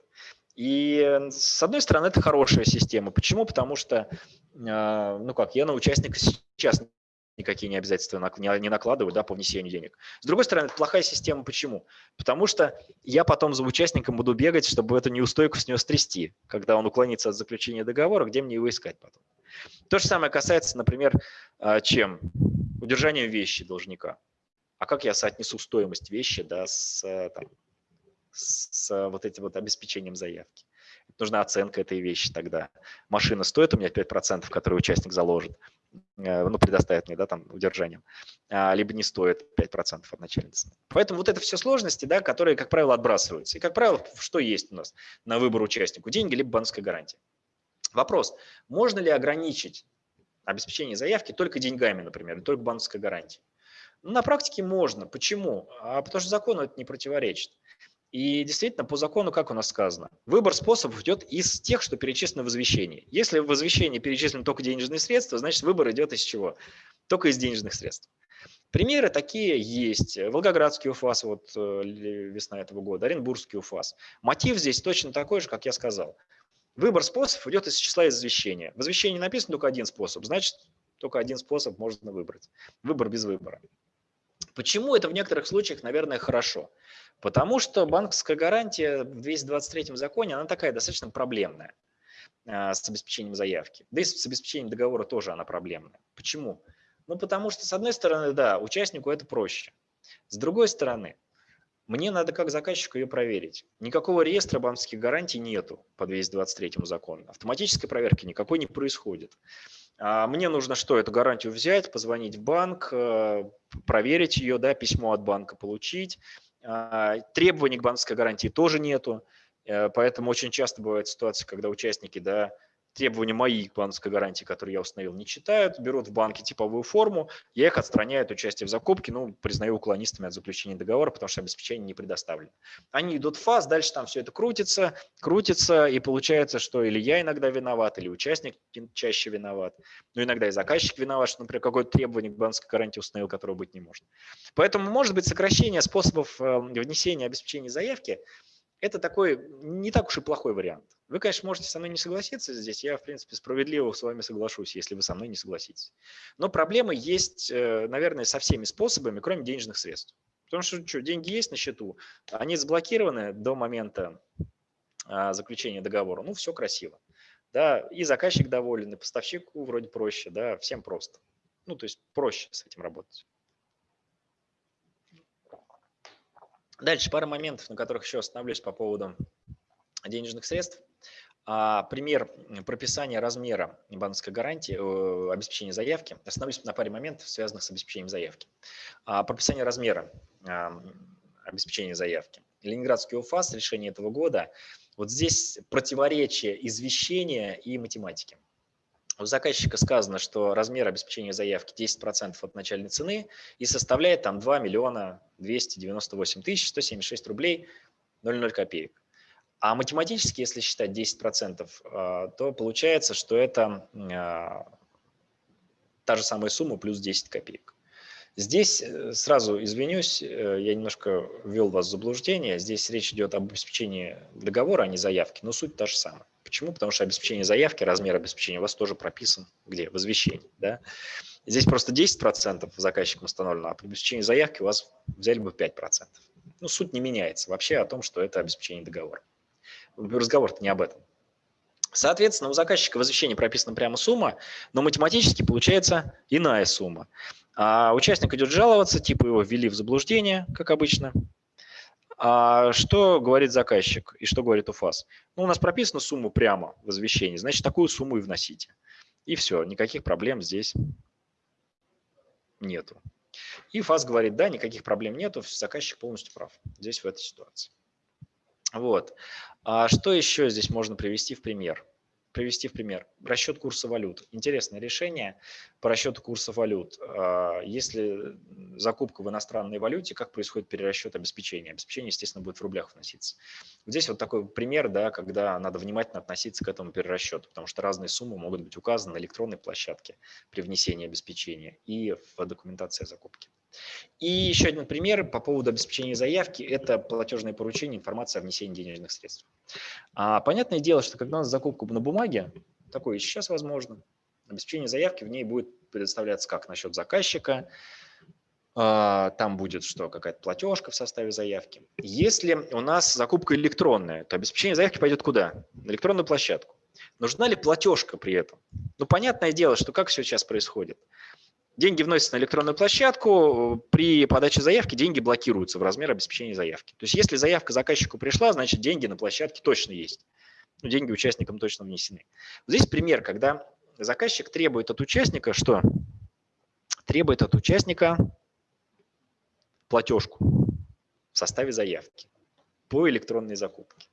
И с одной стороны, это хорошая система. Почему? Потому что, а, ну как, я на участника сейчас никакие не обязательства не накладываю да, по внесению денег. С другой стороны, это плохая система. Почему? Потому что я потом за участником буду бегать, чтобы эту неустойку с него стрясти, когда он уклонится от заключения договора, где мне его искать потом. То же самое касается, например, а, чем? Удержания вещи должника. А как я соотнесу стоимость вещи да, с там, с вот этим вот обеспечением заявки. Нужна оценка этой вещи тогда. Машина стоит у меня 5%, которые участник заложит, э, ну, предоставит мне, да, там, удержанием, а, либо не стоит 5% от начальной. Поэтому вот это все сложности, да, которые, как правило, отбрасываются. И, как правило, что есть у нас на выбор участнику? Деньги либо банковская гарантия. Вопрос, можно ли ограничить обеспечение заявки только деньгами, например, только банковской гарантией? Ну, на практике можно. Почему? А потому что закону это не противоречит. И действительно, по закону, как у нас сказано, выбор способов идет из тех, что перечислено в извещении. Если в извещении перечислены только денежные средства, значит выбор идет из чего? Только из денежных средств. Примеры такие есть. Волгоградский УФАС, вот э, весна этого года, Оренбургский УФАС. Мотив здесь точно такой же, как я сказал. Выбор способов идет из числа извещения. В извещении написано только один способ, значит, только один способ можно выбрать. Выбор без выбора. Почему это в некоторых случаях, наверное, хорошо? Потому что банковская гарантия в 223 законе, она такая достаточно проблемная а, с обеспечением заявки. Да и с обеспечением договора тоже она проблемная. Почему? Ну, потому что, с одной стороны, да, участнику это проще. С другой стороны, мне надо как заказчику ее проверить. Никакого реестра банковских гарантий нету по 223 закону. Автоматической проверки никакой не происходит. А мне нужно что, эту гарантию взять, позвонить в банк, э, проверить ее, да, письмо от банка получить. А, требований к банковской гарантии тоже нету. Поэтому очень часто бывает ситуация, когда участники да, требования моей банковской гарантии, которые я установил, не читают, берут в банке типовую форму, я их отстраняю от участия в закупке, ну, признаю уклонистами от заключения договора, потому что обеспечение не предоставлено. Они идут в фаз, дальше там все это крутится, крутится, и получается, что или я иногда виноват, или участник чаще виноват, но иногда и заказчик виноват, что, например, какое-то требование к банковской гарантии установил, которого быть не может. Поэтому, может быть, сокращение способов э, внесения обеспечения заявки – это такой не так уж и плохой вариант. Вы, конечно, можете со мной не согласиться здесь, я, в принципе, справедливо с вами соглашусь, если вы со мной не согласитесь. Но проблемы есть, э, наверное, со всеми способами, кроме денежных средств. Потому что что, деньги есть на счету, они заблокированы до момента а, заключения договора, ну, все красиво. Да, и заказчик доволен, и поставщику вроде проще, да, всем просто. Ну, то есть проще с этим работать. Дальше пара моментов, на которых еще остановлюсь по поводу денежных средств. А, пример прописания размера банковской гарантии, э, обеспечения заявки. Остановлюсь на паре моментов, связанных с обеспечением заявки. А, прописание размера а, обеспечения заявки. Ленинградский УФАС, решение этого года. Вот здесь противоречие извещения и математики. У заказчика сказано, что размер обеспечения заявки 10% от начальной цены и составляет там 2 миллиона 298 тысяч 176 рублей 00 копеек. А математически, если считать 10%, а, то получается, что это а, та же самая сумма плюс 10 копеек. Здесь э, сразу извинюсь, э, я немножко ввел вас в заблуждение. Здесь речь идет об обеспечении договора, а не заявки, но суть та же самая. Почему? Потому что обеспечение заявки, размер обеспечения у вас тоже прописан где? В извещении. Да? Здесь просто 10% заказчиком установлено, а при обеспечении заявки у вас взяли бы 5%. Ну, суть не меняется вообще о том, что это обеспечение договора. Разговор не об этом. Соответственно, у заказчика в извещении прописана прямо сумма, но математически получается иная сумма. А участник идет жаловаться, типа его ввели в заблуждение, как обычно, а что говорит заказчик и что говорит УФАС? Ну, у нас прописана сумма прямо в извещении, значит, такую сумму и вносите. И все, никаких проблем здесь нету. И ФАС говорит, да, никаких проблем нету, заказчик полностью прав здесь в этой ситуации. Вот. А что еще здесь можно привести в пример? Привести в пример. Расчет курса валют. Интересное решение по расчету курса валют. А, если закупка в иностранной валюте, как происходит перерасчет обеспечения? Обеспечение, естественно, будет в рублях вноситься. Здесь вот такой пример, да, когда надо внимательно относиться к этому перерасчету, потому что разные суммы могут быть указаны на электронной площадке при внесении обеспечения и в документации закупки. И еще один пример по поводу обеспечения заявки – это платежное поручение, информация о внесении денежных средств. А, понятное дело, что когда у нас закупка на бумаге, такое сейчас возможно, обеспечение заявки в ней будет предоставляться как на счет заказчика, а, там будет что, какая-то платежка в составе заявки. Если у нас закупка электронная, то обеспечение заявки пойдет куда? На электронную площадку. Нужна ли платежка при этом? Ну, понятное дело, что как все сейчас происходит – Деньги вносятся на электронную площадку, при подаче заявки деньги блокируются в размер обеспечения заявки. То есть если заявка заказчику пришла, значит деньги на площадке точно есть. Ну, деньги участникам точно внесены. Здесь пример, когда заказчик требует от участника что? Требует от участника платежку в составе заявки по электронной закупке.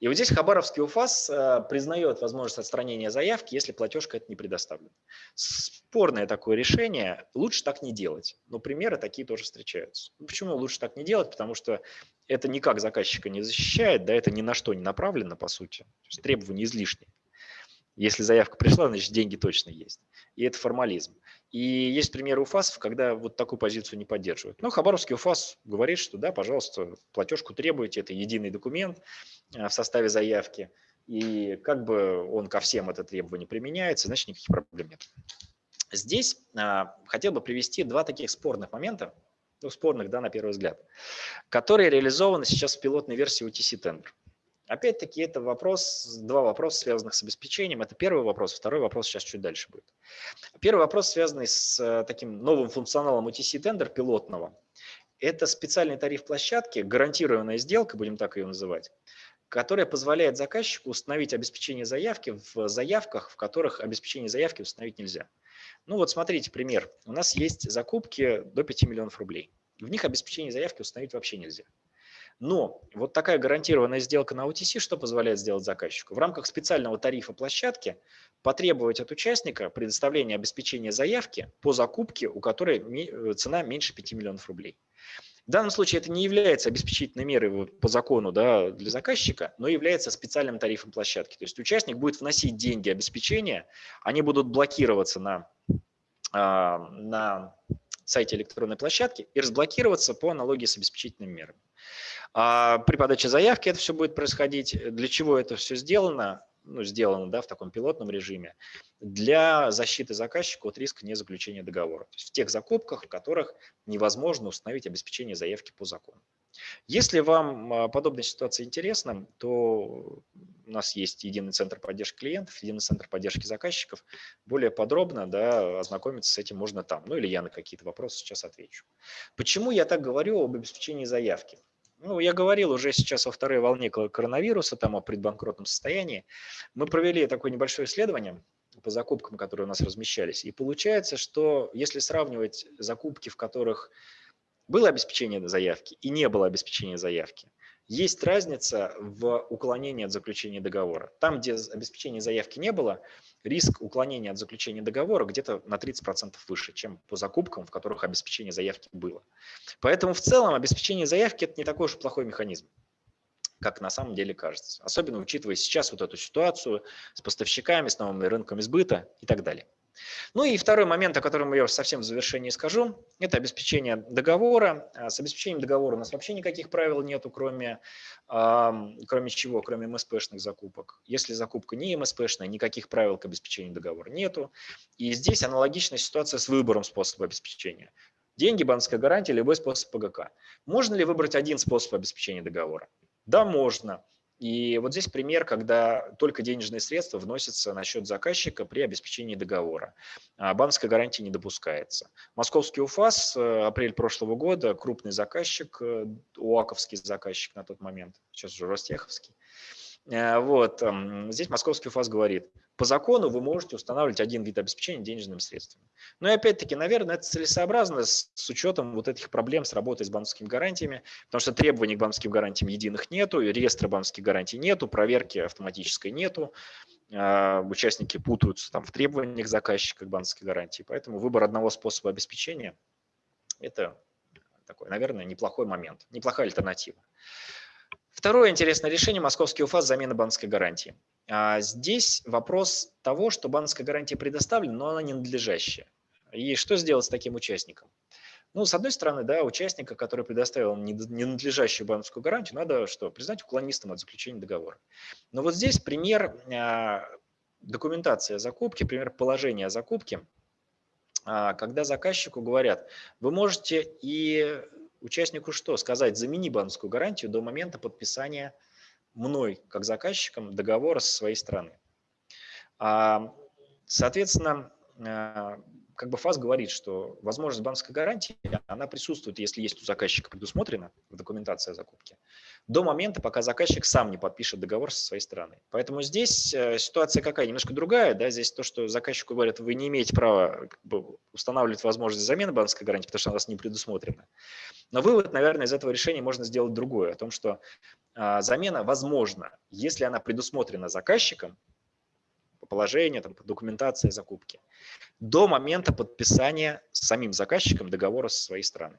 И вот здесь Хабаровский УФАС э, признает возможность отстранения заявки, если платежка это не предоставлена. Спорное такое решение, лучше так не делать, но примеры такие тоже встречаются. Ну, почему лучше так не делать? Потому что это никак заказчика не защищает, да, это ни на что не направлено, по сути. То есть требования излишние. Если заявка пришла, значит деньги точно есть. И это формализм. И есть примеры УФАСов, когда вот такую позицию не поддерживают. Но Хабаровский УФАС говорит, что да, пожалуйста, платежку требуете, это единый документ э, в составе заявки. И как бы он ко всем это требование применяется, значит никаких проблем нет. Здесь а, хотел бы привести два таких спорных момента, ну, спорных, да, на первый взгляд, которые реализованы сейчас в пилотной версии UTC Tender. Опять-таки, это вопрос, два вопроса, связанных с обеспечением. Это первый вопрос, второй вопрос сейчас чуть дальше будет. Первый вопрос, связанный с э, таким новым функционалом UTC Tender пилотного. Это специальный тариф площадки, гарантированная сделка, будем так ее называть, которая позволяет заказчику установить обеспечение заявки в заявках, в которых обеспечение заявки установить нельзя. Ну вот смотрите пример. У нас есть закупки до 5 миллионов рублей. В них обеспечение заявки установить вообще нельзя. Но вот такая гарантированная сделка на OTC что позволяет сделать заказчику? В рамках специального тарифа площадки потребовать от участника предоставления обеспечения заявки по закупке, у которой э, цена меньше 5 миллионов рублей. В данном случае это не является обеспечительной мерой по закону да, для заказчика, но является специальным тарифом площадки. То есть участник будет вносить деньги обеспечения, они будут блокироваться на, а, на сайте электронной площадки и разблокироваться по аналогии с обеспечительными мерами. А при подаче заявки это все будет происходить. Для чего это все сделано? ну, сделано да, в таком пилотном режиме, для защиты заказчика от риска незаключения договора. То есть в тех закупках, в которых невозможно установить обеспечение заявки по закону. Если вам а, подобная ситуация интересна, то у нас есть единый центр поддержки клиентов, единый центр поддержки заказчиков. Более подробно да, ознакомиться с этим можно там. Ну или я на какие-то вопросы сейчас отвечу. Почему я так говорю об обеспечении заявки? Ну, я говорил уже сейчас во второй волне коронавируса, там о предбанкротном состоянии. Мы провели такое небольшое исследование по закупкам, которые у нас размещались. И получается, что если сравнивать закупки, в которых было обеспечение заявки и не было обеспечения заявки, есть разница в уклонении от заключения договора. Там, где обеспечения заявки не было, риск уклонения от заключения договора где-то на 30% выше, чем по закупкам, в которых обеспечение заявки было. Поэтому в целом обеспечение заявки – это не такой уж плохой механизм как на самом деле кажется. Особенно учитывая сейчас вот эту ситуацию с поставщиками, с новыми рынками сбыта и так далее. Ну и второй момент, о котором я совсем в завершении скажу, это обеспечение договора. А с обеспечением договора у нас вообще никаких правил нету, кроме, кроме чего, кроме МСПшных закупок. Если закупка не МСПшная, никаких правил к обеспечению договора нету. И здесь аналогичная ситуация с выбором способа обеспечения. Деньги, банковская гарантия, любой способ ПГК. Можно ли выбрать один способ обеспечения договора? Да, можно. И вот здесь пример, когда только денежные средства вносятся на счет заказчика при обеспечении договора. А банковская гарантия не допускается. Московский УФАС, э, апрель прошлого года, крупный заказчик, э, УАКовский заказчик на тот момент, сейчас уже Ростеховский, Э, вот. Здесь московский УФАС говорит, по закону вы можете устанавливать один вид обеспечения денежными средствами. Но и опять-таки, наверное, это целесообразно с, учетом вот этих проблем с работой с банковскими гарантиями, потому что требований к банковским гарантиям единых нету, реестра банковских гарантий нету, проверки автоматической нету, э, участники путаются там в требованиях заказчика к банковской гарантии, поэтому выбор одного способа обеспечения – это такой, наверное, неплохой момент, неплохая альтернатива. Второе интересное решение – московский УФАС замена банковской гарантии. А, здесь вопрос того, что банковская гарантия предоставлена, но она не надлежащая. И что сделать с таким участником? Ну, с одной стороны, да, участника, который предоставил ненадлежащую банковскую гарантию, надо что? Признать уклонистом от заключения договора. Но вот здесь пример а, документации закупки, пример положения о закупке, а, когда заказчику говорят, вы можете и участнику что? Сказать, замени банковскую гарантию до момента подписания мной, как заказчиком, договора со своей стороны. А, соответственно, а, как бы ФАС говорит, что возможность банковской гарантии, она присутствует, если есть у заказчика предусмотрена в документации о закупке, до момента, пока заказчик сам не подпишет договор со своей стороны. Поэтому здесь э, ситуация какая? Немножко другая. Да? Здесь то, что заказчику говорят, вы не имеете права устанавливать возможность замены банковской гарантии, потому что она у вас не предусмотрена. Но вывод, наверное, из этого решения можно сделать другое, о том, что а, замена возможна, если она предусмотрена заказчиком, по положению, там, по документации закупки, до момента подписания самим заказчиком договора со своей стороны.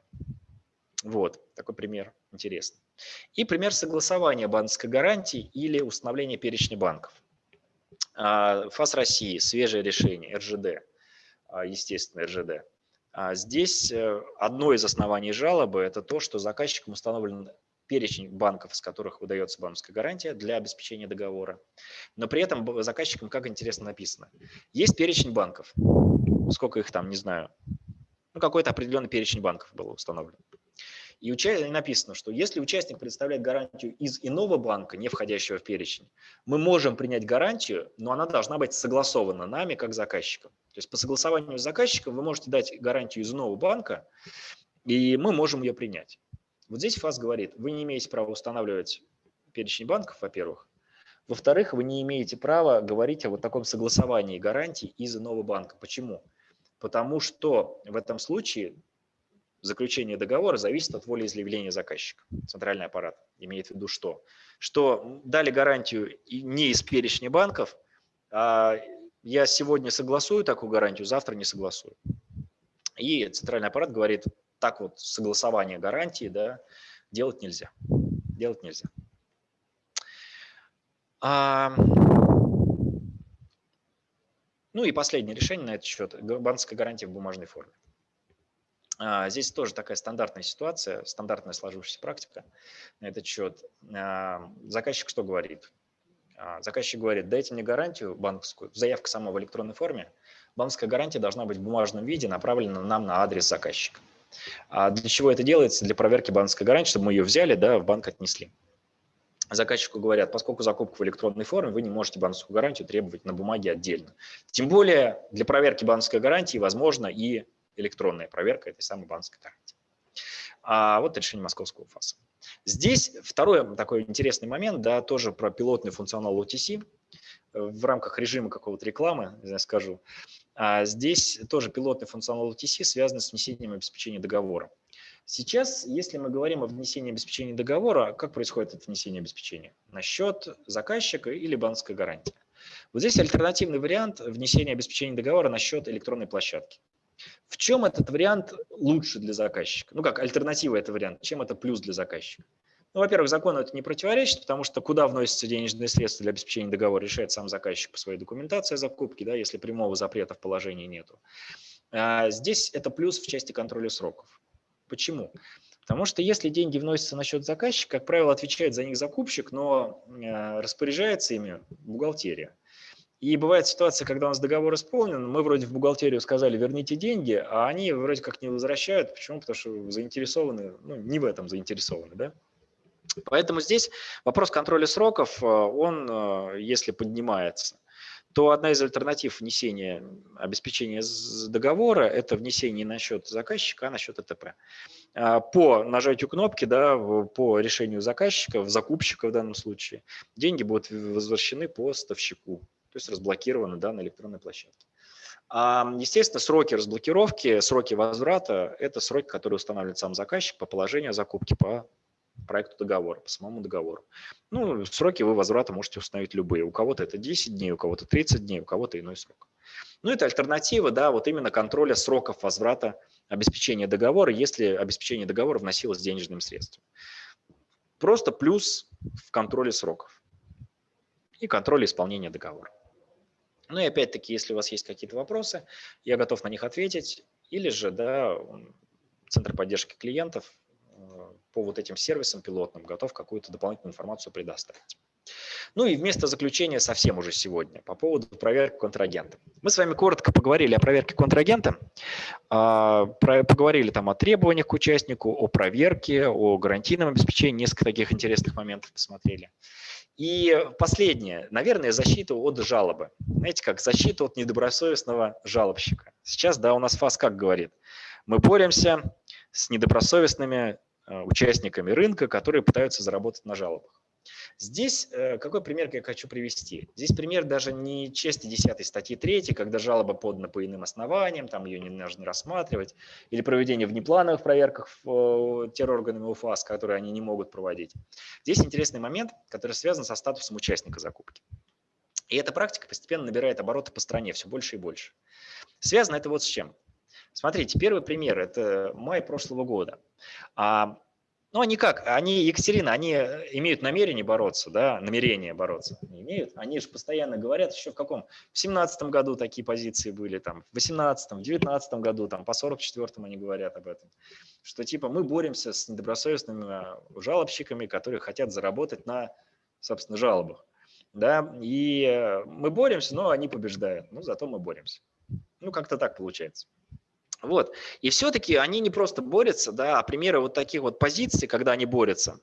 Вот, такой пример интересный. И пример согласования банковской гарантии или установления перечня банков. А, ФАС России, свежее решение, РЖД, а, естественно, РЖД. А здесь э, одно из оснований жалобы – это то, что заказчиком установлен перечень банков, с которых выдается банковская гарантия для обеспечения договора. Но при этом заказчикам, как интересно написано, есть перечень банков, сколько их там, не знаю, ну какой-то определенный перечень банков был установлен. И написано, что если участник представляет гарантию из иного банка, не входящего в перечень, мы можем принять гарантию, но она должна быть согласована нами как заказчиком. То есть по согласованию с заказчиком вы можете дать гарантию из иного банка, и мы можем ее принять. Вот здесь ФАС говорит, вы не имеете права устанавливать перечень банков, во-первых. Во-вторых, вы не имеете права говорить о вот таком согласовании гарантий из иного банка. Почему? Потому что в этом случае заключения договора зависит от волеизъявления заказчика. Центральный аппарат имеет в виду что? Что дали гарантию не из перечня банков, а я сегодня согласую такую гарантию, завтра не согласую. И центральный аппарат говорит, так вот согласование гарантии да, делать нельзя. Делать нельзя. А... Ну и последнее решение на этот счет – банковская гарантия в бумажной форме. А, здесь тоже такая стандартная ситуация, стандартная сложившаяся практика на этот счет. А, заказчик что говорит? А, заказчик говорит, дайте мне гарантию банковскую, заявка сама в электронной форме. Банковская гарантия должна быть в бумажном виде, направлена нам на адрес заказчика. А для чего это делается? Для проверки банковской гарантии, чтобы мы ее взяли, да, в банк отнесли. Заказчику говорят, поскольку закупка в электронной форме, вы не можете банковскую гарантию требовать на бумаге отдельно. Тем более для проверки банковской гарантии возможно и электронная проверка этой самой банковской гарантии. А вот решение московского ФАСа. Здесь второй такой интересный момент, да, тоже про пилотный функционал OTC в рамках режима какого-то рекламы, знаю, скажу. А здесь тоже пилотный функционал OTC связан с внесением обеспечения договора. Сейчас, если мы говорим о внесении обеспечения договора, как происходит это внесение обеспечения? На счет заказчика или банковской гарантии. Вот здесь альтернативный вариант внесения обеспечения договора на счет электронной площадки. В чем этот вариант лучше для заказчика? Ну как, альтернатива это вариант, чем это плюс для заказчика? Ну, во-первых, закону это не противоречит, потому что куда вносятся денежные средства для обеспечения договора, решает сам заказчик по своей документации закупки, да, если прямого запрета в положении нету. А здесь это плюс в части контроля сроков. Почему? Потому что если деньги вносятся на счет заказчика, как правило, отвечает за них закупщик, но э, распоряжается ими бухгалтерия. И бывает ситуация, когда у нас договор исполнен, мы вроде в бухгалтерию сказали, верните деньги, а они вроде как не возвращают. Почему? Потому что заинтересованы, ну, не в этом заинтересованы, да? Поэтому здесь вопрос контроля сроков, э, он, э, если поднимается, то одна из альтернатив внесения обеспечения договора – это внесение на счет заказчика, а на счет ЭТП. А, по нажатию кнопки, да, по решению заказчика, закупщика в данном случае, деньги будут возвращены по поставщику то есть разблокированы да, на электронной площадке. А, естественно, сроки разблокировки, сроки возврата – это сроки, которые устанавливает сам заказчик по положению закупки, по проекту договора, по самому договору. Ну, сроки вы возврата можете установить любые. У кого-то это 10 дней, у кого-то 30 дней, у кого-то иной срок. Ну, это альтернатива, да, вот именно контроля сроков возврата обеспечения договора, если обеспечение договора вносилось денежным средством. Просто плюс в контроле сроков и контроле исполнения договора. Ну и опять-таки, если у вас есть какие-то вопросы, я готов на них ответить. Или же, да, Центр поддержки клиентов э, по вот этим сервисам пилотным готов какую-то дополнительную информацию предоставить. Ну и вместо заключения совсем уже сегодня по поводу проверки контрагента. Мы с вами коротко поговорили о проверке контрагента, а, поговорили там о требованиях к участнику, о проверке, о гарантийном обеспечении, несколько таких интересных моментов посмотрели. И последнее, наверное, защита от жалобы. Знаете, как защита от недобросовестного жалобщика. Сейчас, да, у нас ФАС как говорит, мы боремся с недобросовестными э, участниками рынка, которые пытаются заработать на жалобах. Здесь э, какой пример я хочу привести? Здесь пример даже не части 10 статьи 3, когда жалоба подана по иным основаниям, там ее не нужно рассматривать, или проведение внеплановых проверках террорганами УФАС, которые они не могут проводить. Здесь интересный момент, который связан со статусом участника закупки. И эта практика постепенно набирает обороты по стране все больше и больше. Связано это вот с чем. Смотрите, первый пример – это май прошлого года. А ну, они как? Они, Екатерина, они э, имеют намерение бороться, да, намерение бороться. Они имеют. Они же постоянно говорят, еще в каком? В семнадцатом году такие позиции были, там, в восемнадцатом, в девятнадцатом году, там, по сорок четвертому они говорят об этом. Что типа мы боремся с недобросовестными э, жалобщиками, которые хотят заработать на, собственно, жалобах. Да, и э, мы боремся, но они побеждают. Ну, зато мы боремся. Ну, как-то так получается. Вот. И все-таки они не просто борются, да, а примеры вот таких вот позиций, когда они борются.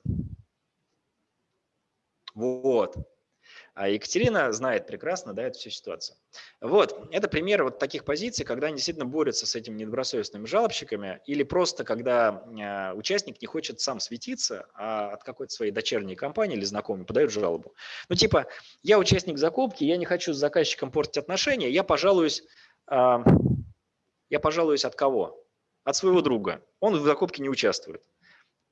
Вот. А Екатерина знает прекрасно да, эту всю ситуацию. Вот, это пример вот таких позиций, когда они действительно борются с этими недобросовестными жалобщиками, или просто когда э, участник не хочет сам светиться, а от какой-то своей дочерней компании или знакомой подает жалобу. Ну типа, я участник закупки, я не хочу с заказчиком портить отношения, я пожалуюсь... Я пожалуюсь от кого? от своего друга. Он в закупке не участвует.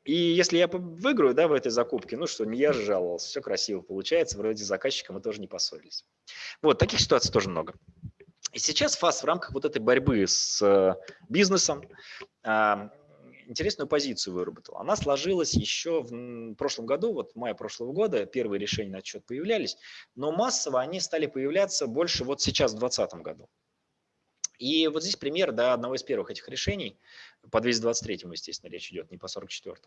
И если я выиграю да, в этой закупке, ну что, не я же жаловался, все красиво получается, вроде с заказчиком мы тоже не поссорились. Вот, таких ситуаций тоже много. И сейчас ФАС в рамках вот этой борьбы с э, бизнесом а, интересную позицию выработал. Она сложилась еще в прошлом году, вот в мае прошлого года, первые решения на отчет появлялись, но массово они стали появляться больше вот сейчас, в 2020 году. И вот здесь пример да, одного из первых этих решений, по 223, естественно, речь идет, не по 44.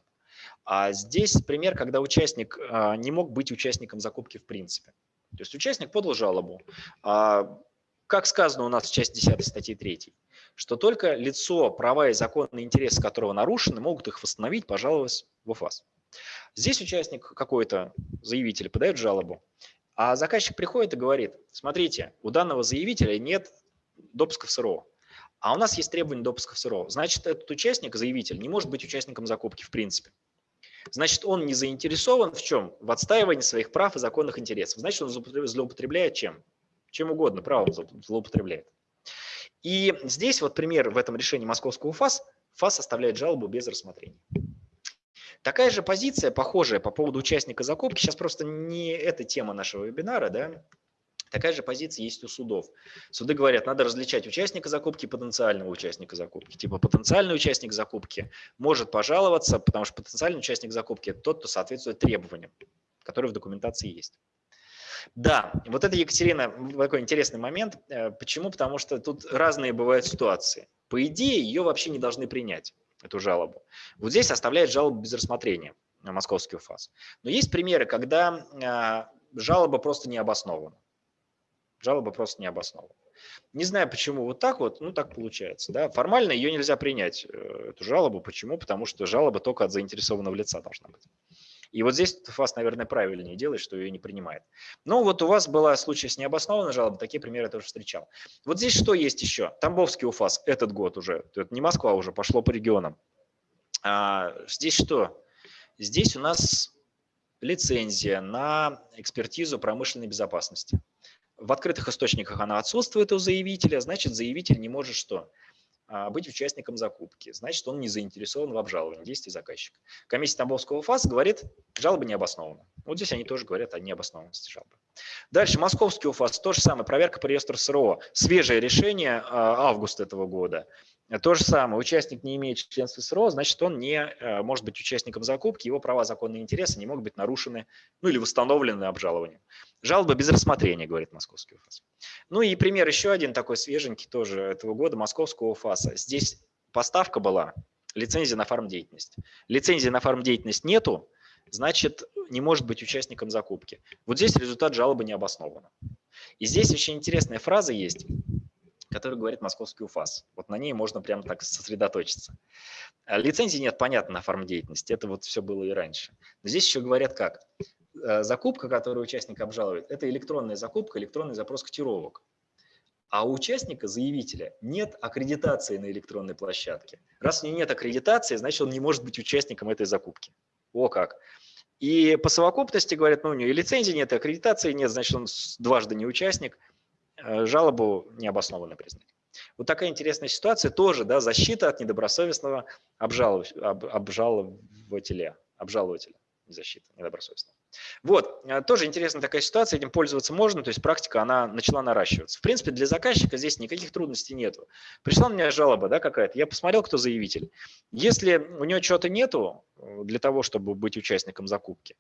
А здесь пример, когда участник а, не мог быть участником закупки в принципе. То есть участник подал жалобу. А, как сказано у нас в части 10 статьи 3, что только лицо, права и законные интересы которого нарушены, могут их восстановить, пожаловаться в УФАС. Здесь участник какой-то, заявитель, подает жалобу, а заказчик приходит и говорит, смотрите, у данного заявителя нет допуска в СРО. А у нас есть требование допуска в СРО. Значит, этот участник, заявитель, не может быть участником закупки в принципе. Значит, он не заинтересован в чем? В отстаивании своих прав и законных интересов. Значит, он злоупотребляет чем? Чем угодно, правом злоупотребляет. И здесь вот пример в этом решении московского ФАС. ФАС оставляет жалобу без рассмотрения. Такая же позиция, похожая по поводу участника закупки, сейчас просто не эта тема нашего вебинара, да, Такая же позиция есть у судов. Суды говорят, надо различать участника закупки и потенциального участника закупки. Типа потенциальный участник закупки может пожаловаться, потому что потенциальный участник закупки – это тот, кто соответствует требованиям, которые в документации есть. Да, вот это, Екатерина, такой интересный момент. Э, почему? Потому что тут разные бывают ситуации. По идее, ее вообще не должны принять, эту жалобу. Вот здесь оставляет жалобу без рассмотрения московский УФАС. Но есть примеры, когда э, жалоба просто не обоснована. Жалоба просто не обоснована. Не знаю, почему вот так вот, ну так получается. Да? Формально ее нельзя принять, э, эту жалобу. Почему? Потому что жалоба только от заинтересованного лица должна быть. И вот здесь ФАС, наверное, правильнее делает, что ее не принимает. Но вот у вас был случай с необоснованной жалобой, такие примеры я тоже встречал. Вот здесь что есть еще? Тамбовский УФАС этот год уже, это не Москва уже, пошло по регионам. А, здесь что? Здесь у нас лицензия на экспертизу промышленной безопасности. В открытых источниках она отсутствует у заявителя, значит, заявитель не может что? А, быть участником закупки. Значит, он не заинтересован в обжаловании действий заказчика. Комиссия Тамбовского ФАС говорит, жалоба не обоснована. Вот здесь они тоже говорят о необоснованности жалобы. Дальше, Московский УФАС, то же самое, проверка по реестру СРО. Свежее решение а, августа этого года. То же самое, участник не имеет членства СРО, значит, он не э, может быть участником закупки, его права, законные интересы не могут быть нарушены, ну или восстановлены обжалованием. Жалоба без рассмотрения, говорит московский УФАС. Ну и пример еще один такой свеженький тоже этого года, московского УФАСа. Здесь поставка была, лицензия на фармдеятельность. Лицензии на фармдеятельность нету, значит, не может быть участником закупки. Вот здесь результат жалобы не обоснован. И здесь очень интересная фраза есть – который говорит московский УФАС. Вот на ней можно прямо так сосредоточиться. А лицензии нет, понятно, на форм деятельности. Это вот все было и раньше. Но здесь еще говорят как. Э, закупка, которую участник обжалует, это электронная закупка, электронный запрос котировок. А у участника, заявителя, нет аккредитации на электронной площадке. Раз у него нет аккредитации, значит, он не может быть участником этой закупки. О как! И по совокупности говорят, ну у него и лицензии нет, и аккредитации нет, значит, он дважды не участник. Э, жалобу необоснованно признать. Вот такая интересная ситуация тоже, да, защита от недобросовестного обжалов, об, обжалователя, обжалователя, не защита, недобросовестного. Вот, э, тоже интересная такая ситуация, этим пользоваться можно, то есть практика, она начала наращиваться. В принципе, для заказчика здесь никаких трудностей нету. Пришла у меня жалоба да, какая-то, я посмотрел, кто заявитель. Если у него чего-то нету э, для того, чтобы быть участником закупки,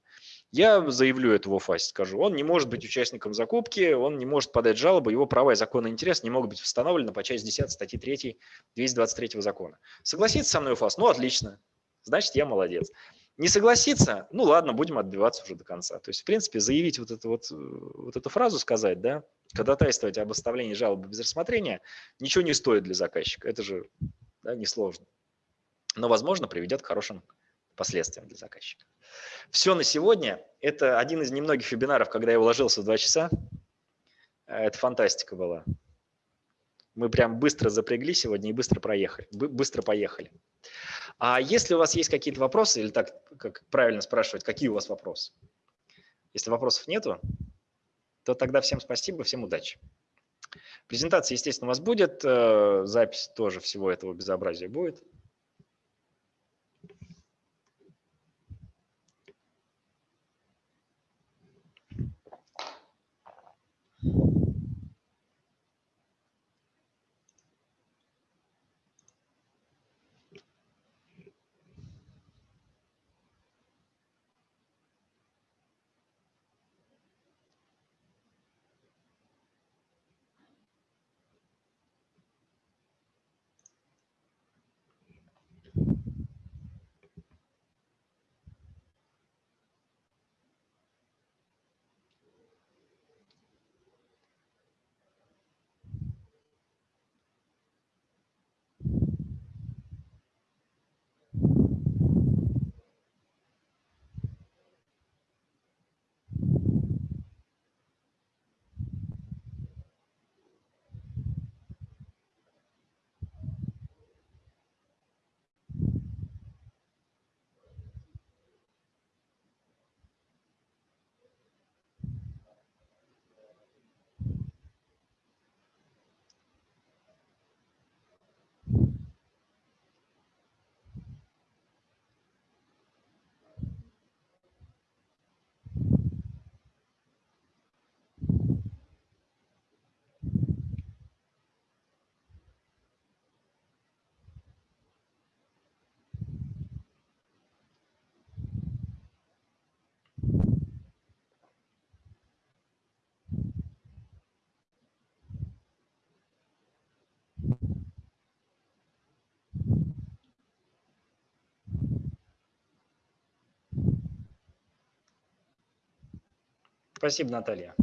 я заявлю это в ОФАСе, скажу, он не может быть участником закупки, он не может подать жалобу, его права и законный интерес не могут быть восстановлены по части 10 статьи 3 223 закона. Согласится со мной УФАС? Ну, отлично, значит, я молодец. Не согласится? Ну, ладно, будем отбиваться уже до конца. То есть, в принципе, заявить вот эту, вот, вот эту фразу сказать, да, ходатайствовать об оставлении жалобы без рассмотрения, ничего не стоит для заказчика. Это же да, несложно. Но, возможно, приведет к хорошим последствиям для заказчика. Все на сегодня. Это один из немногих вебинаров, когда я уложился в два часа. Э, это фантастика была. Мы прям быстро запрягли сегодня и быстро проехали, быстро поехали. А если у вас есть какие-то вопросы, или так, как правильно спрашивать, какие у вас вопросы? Если вопросов нету, то тогда всем спасибо, всем удачи. Презентация, естественно, у вас будет, э, запись тоже всего этого безобразия будет. Спасибо, Наталья.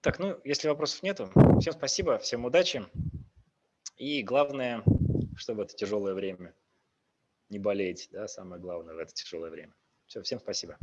Так, ну, если вопросов нету, всем спасибо, всем удачи. И главное, чтобы это тяжелое время не болеть, да, самое главное в это тяжелое время. Все, всем спасибо.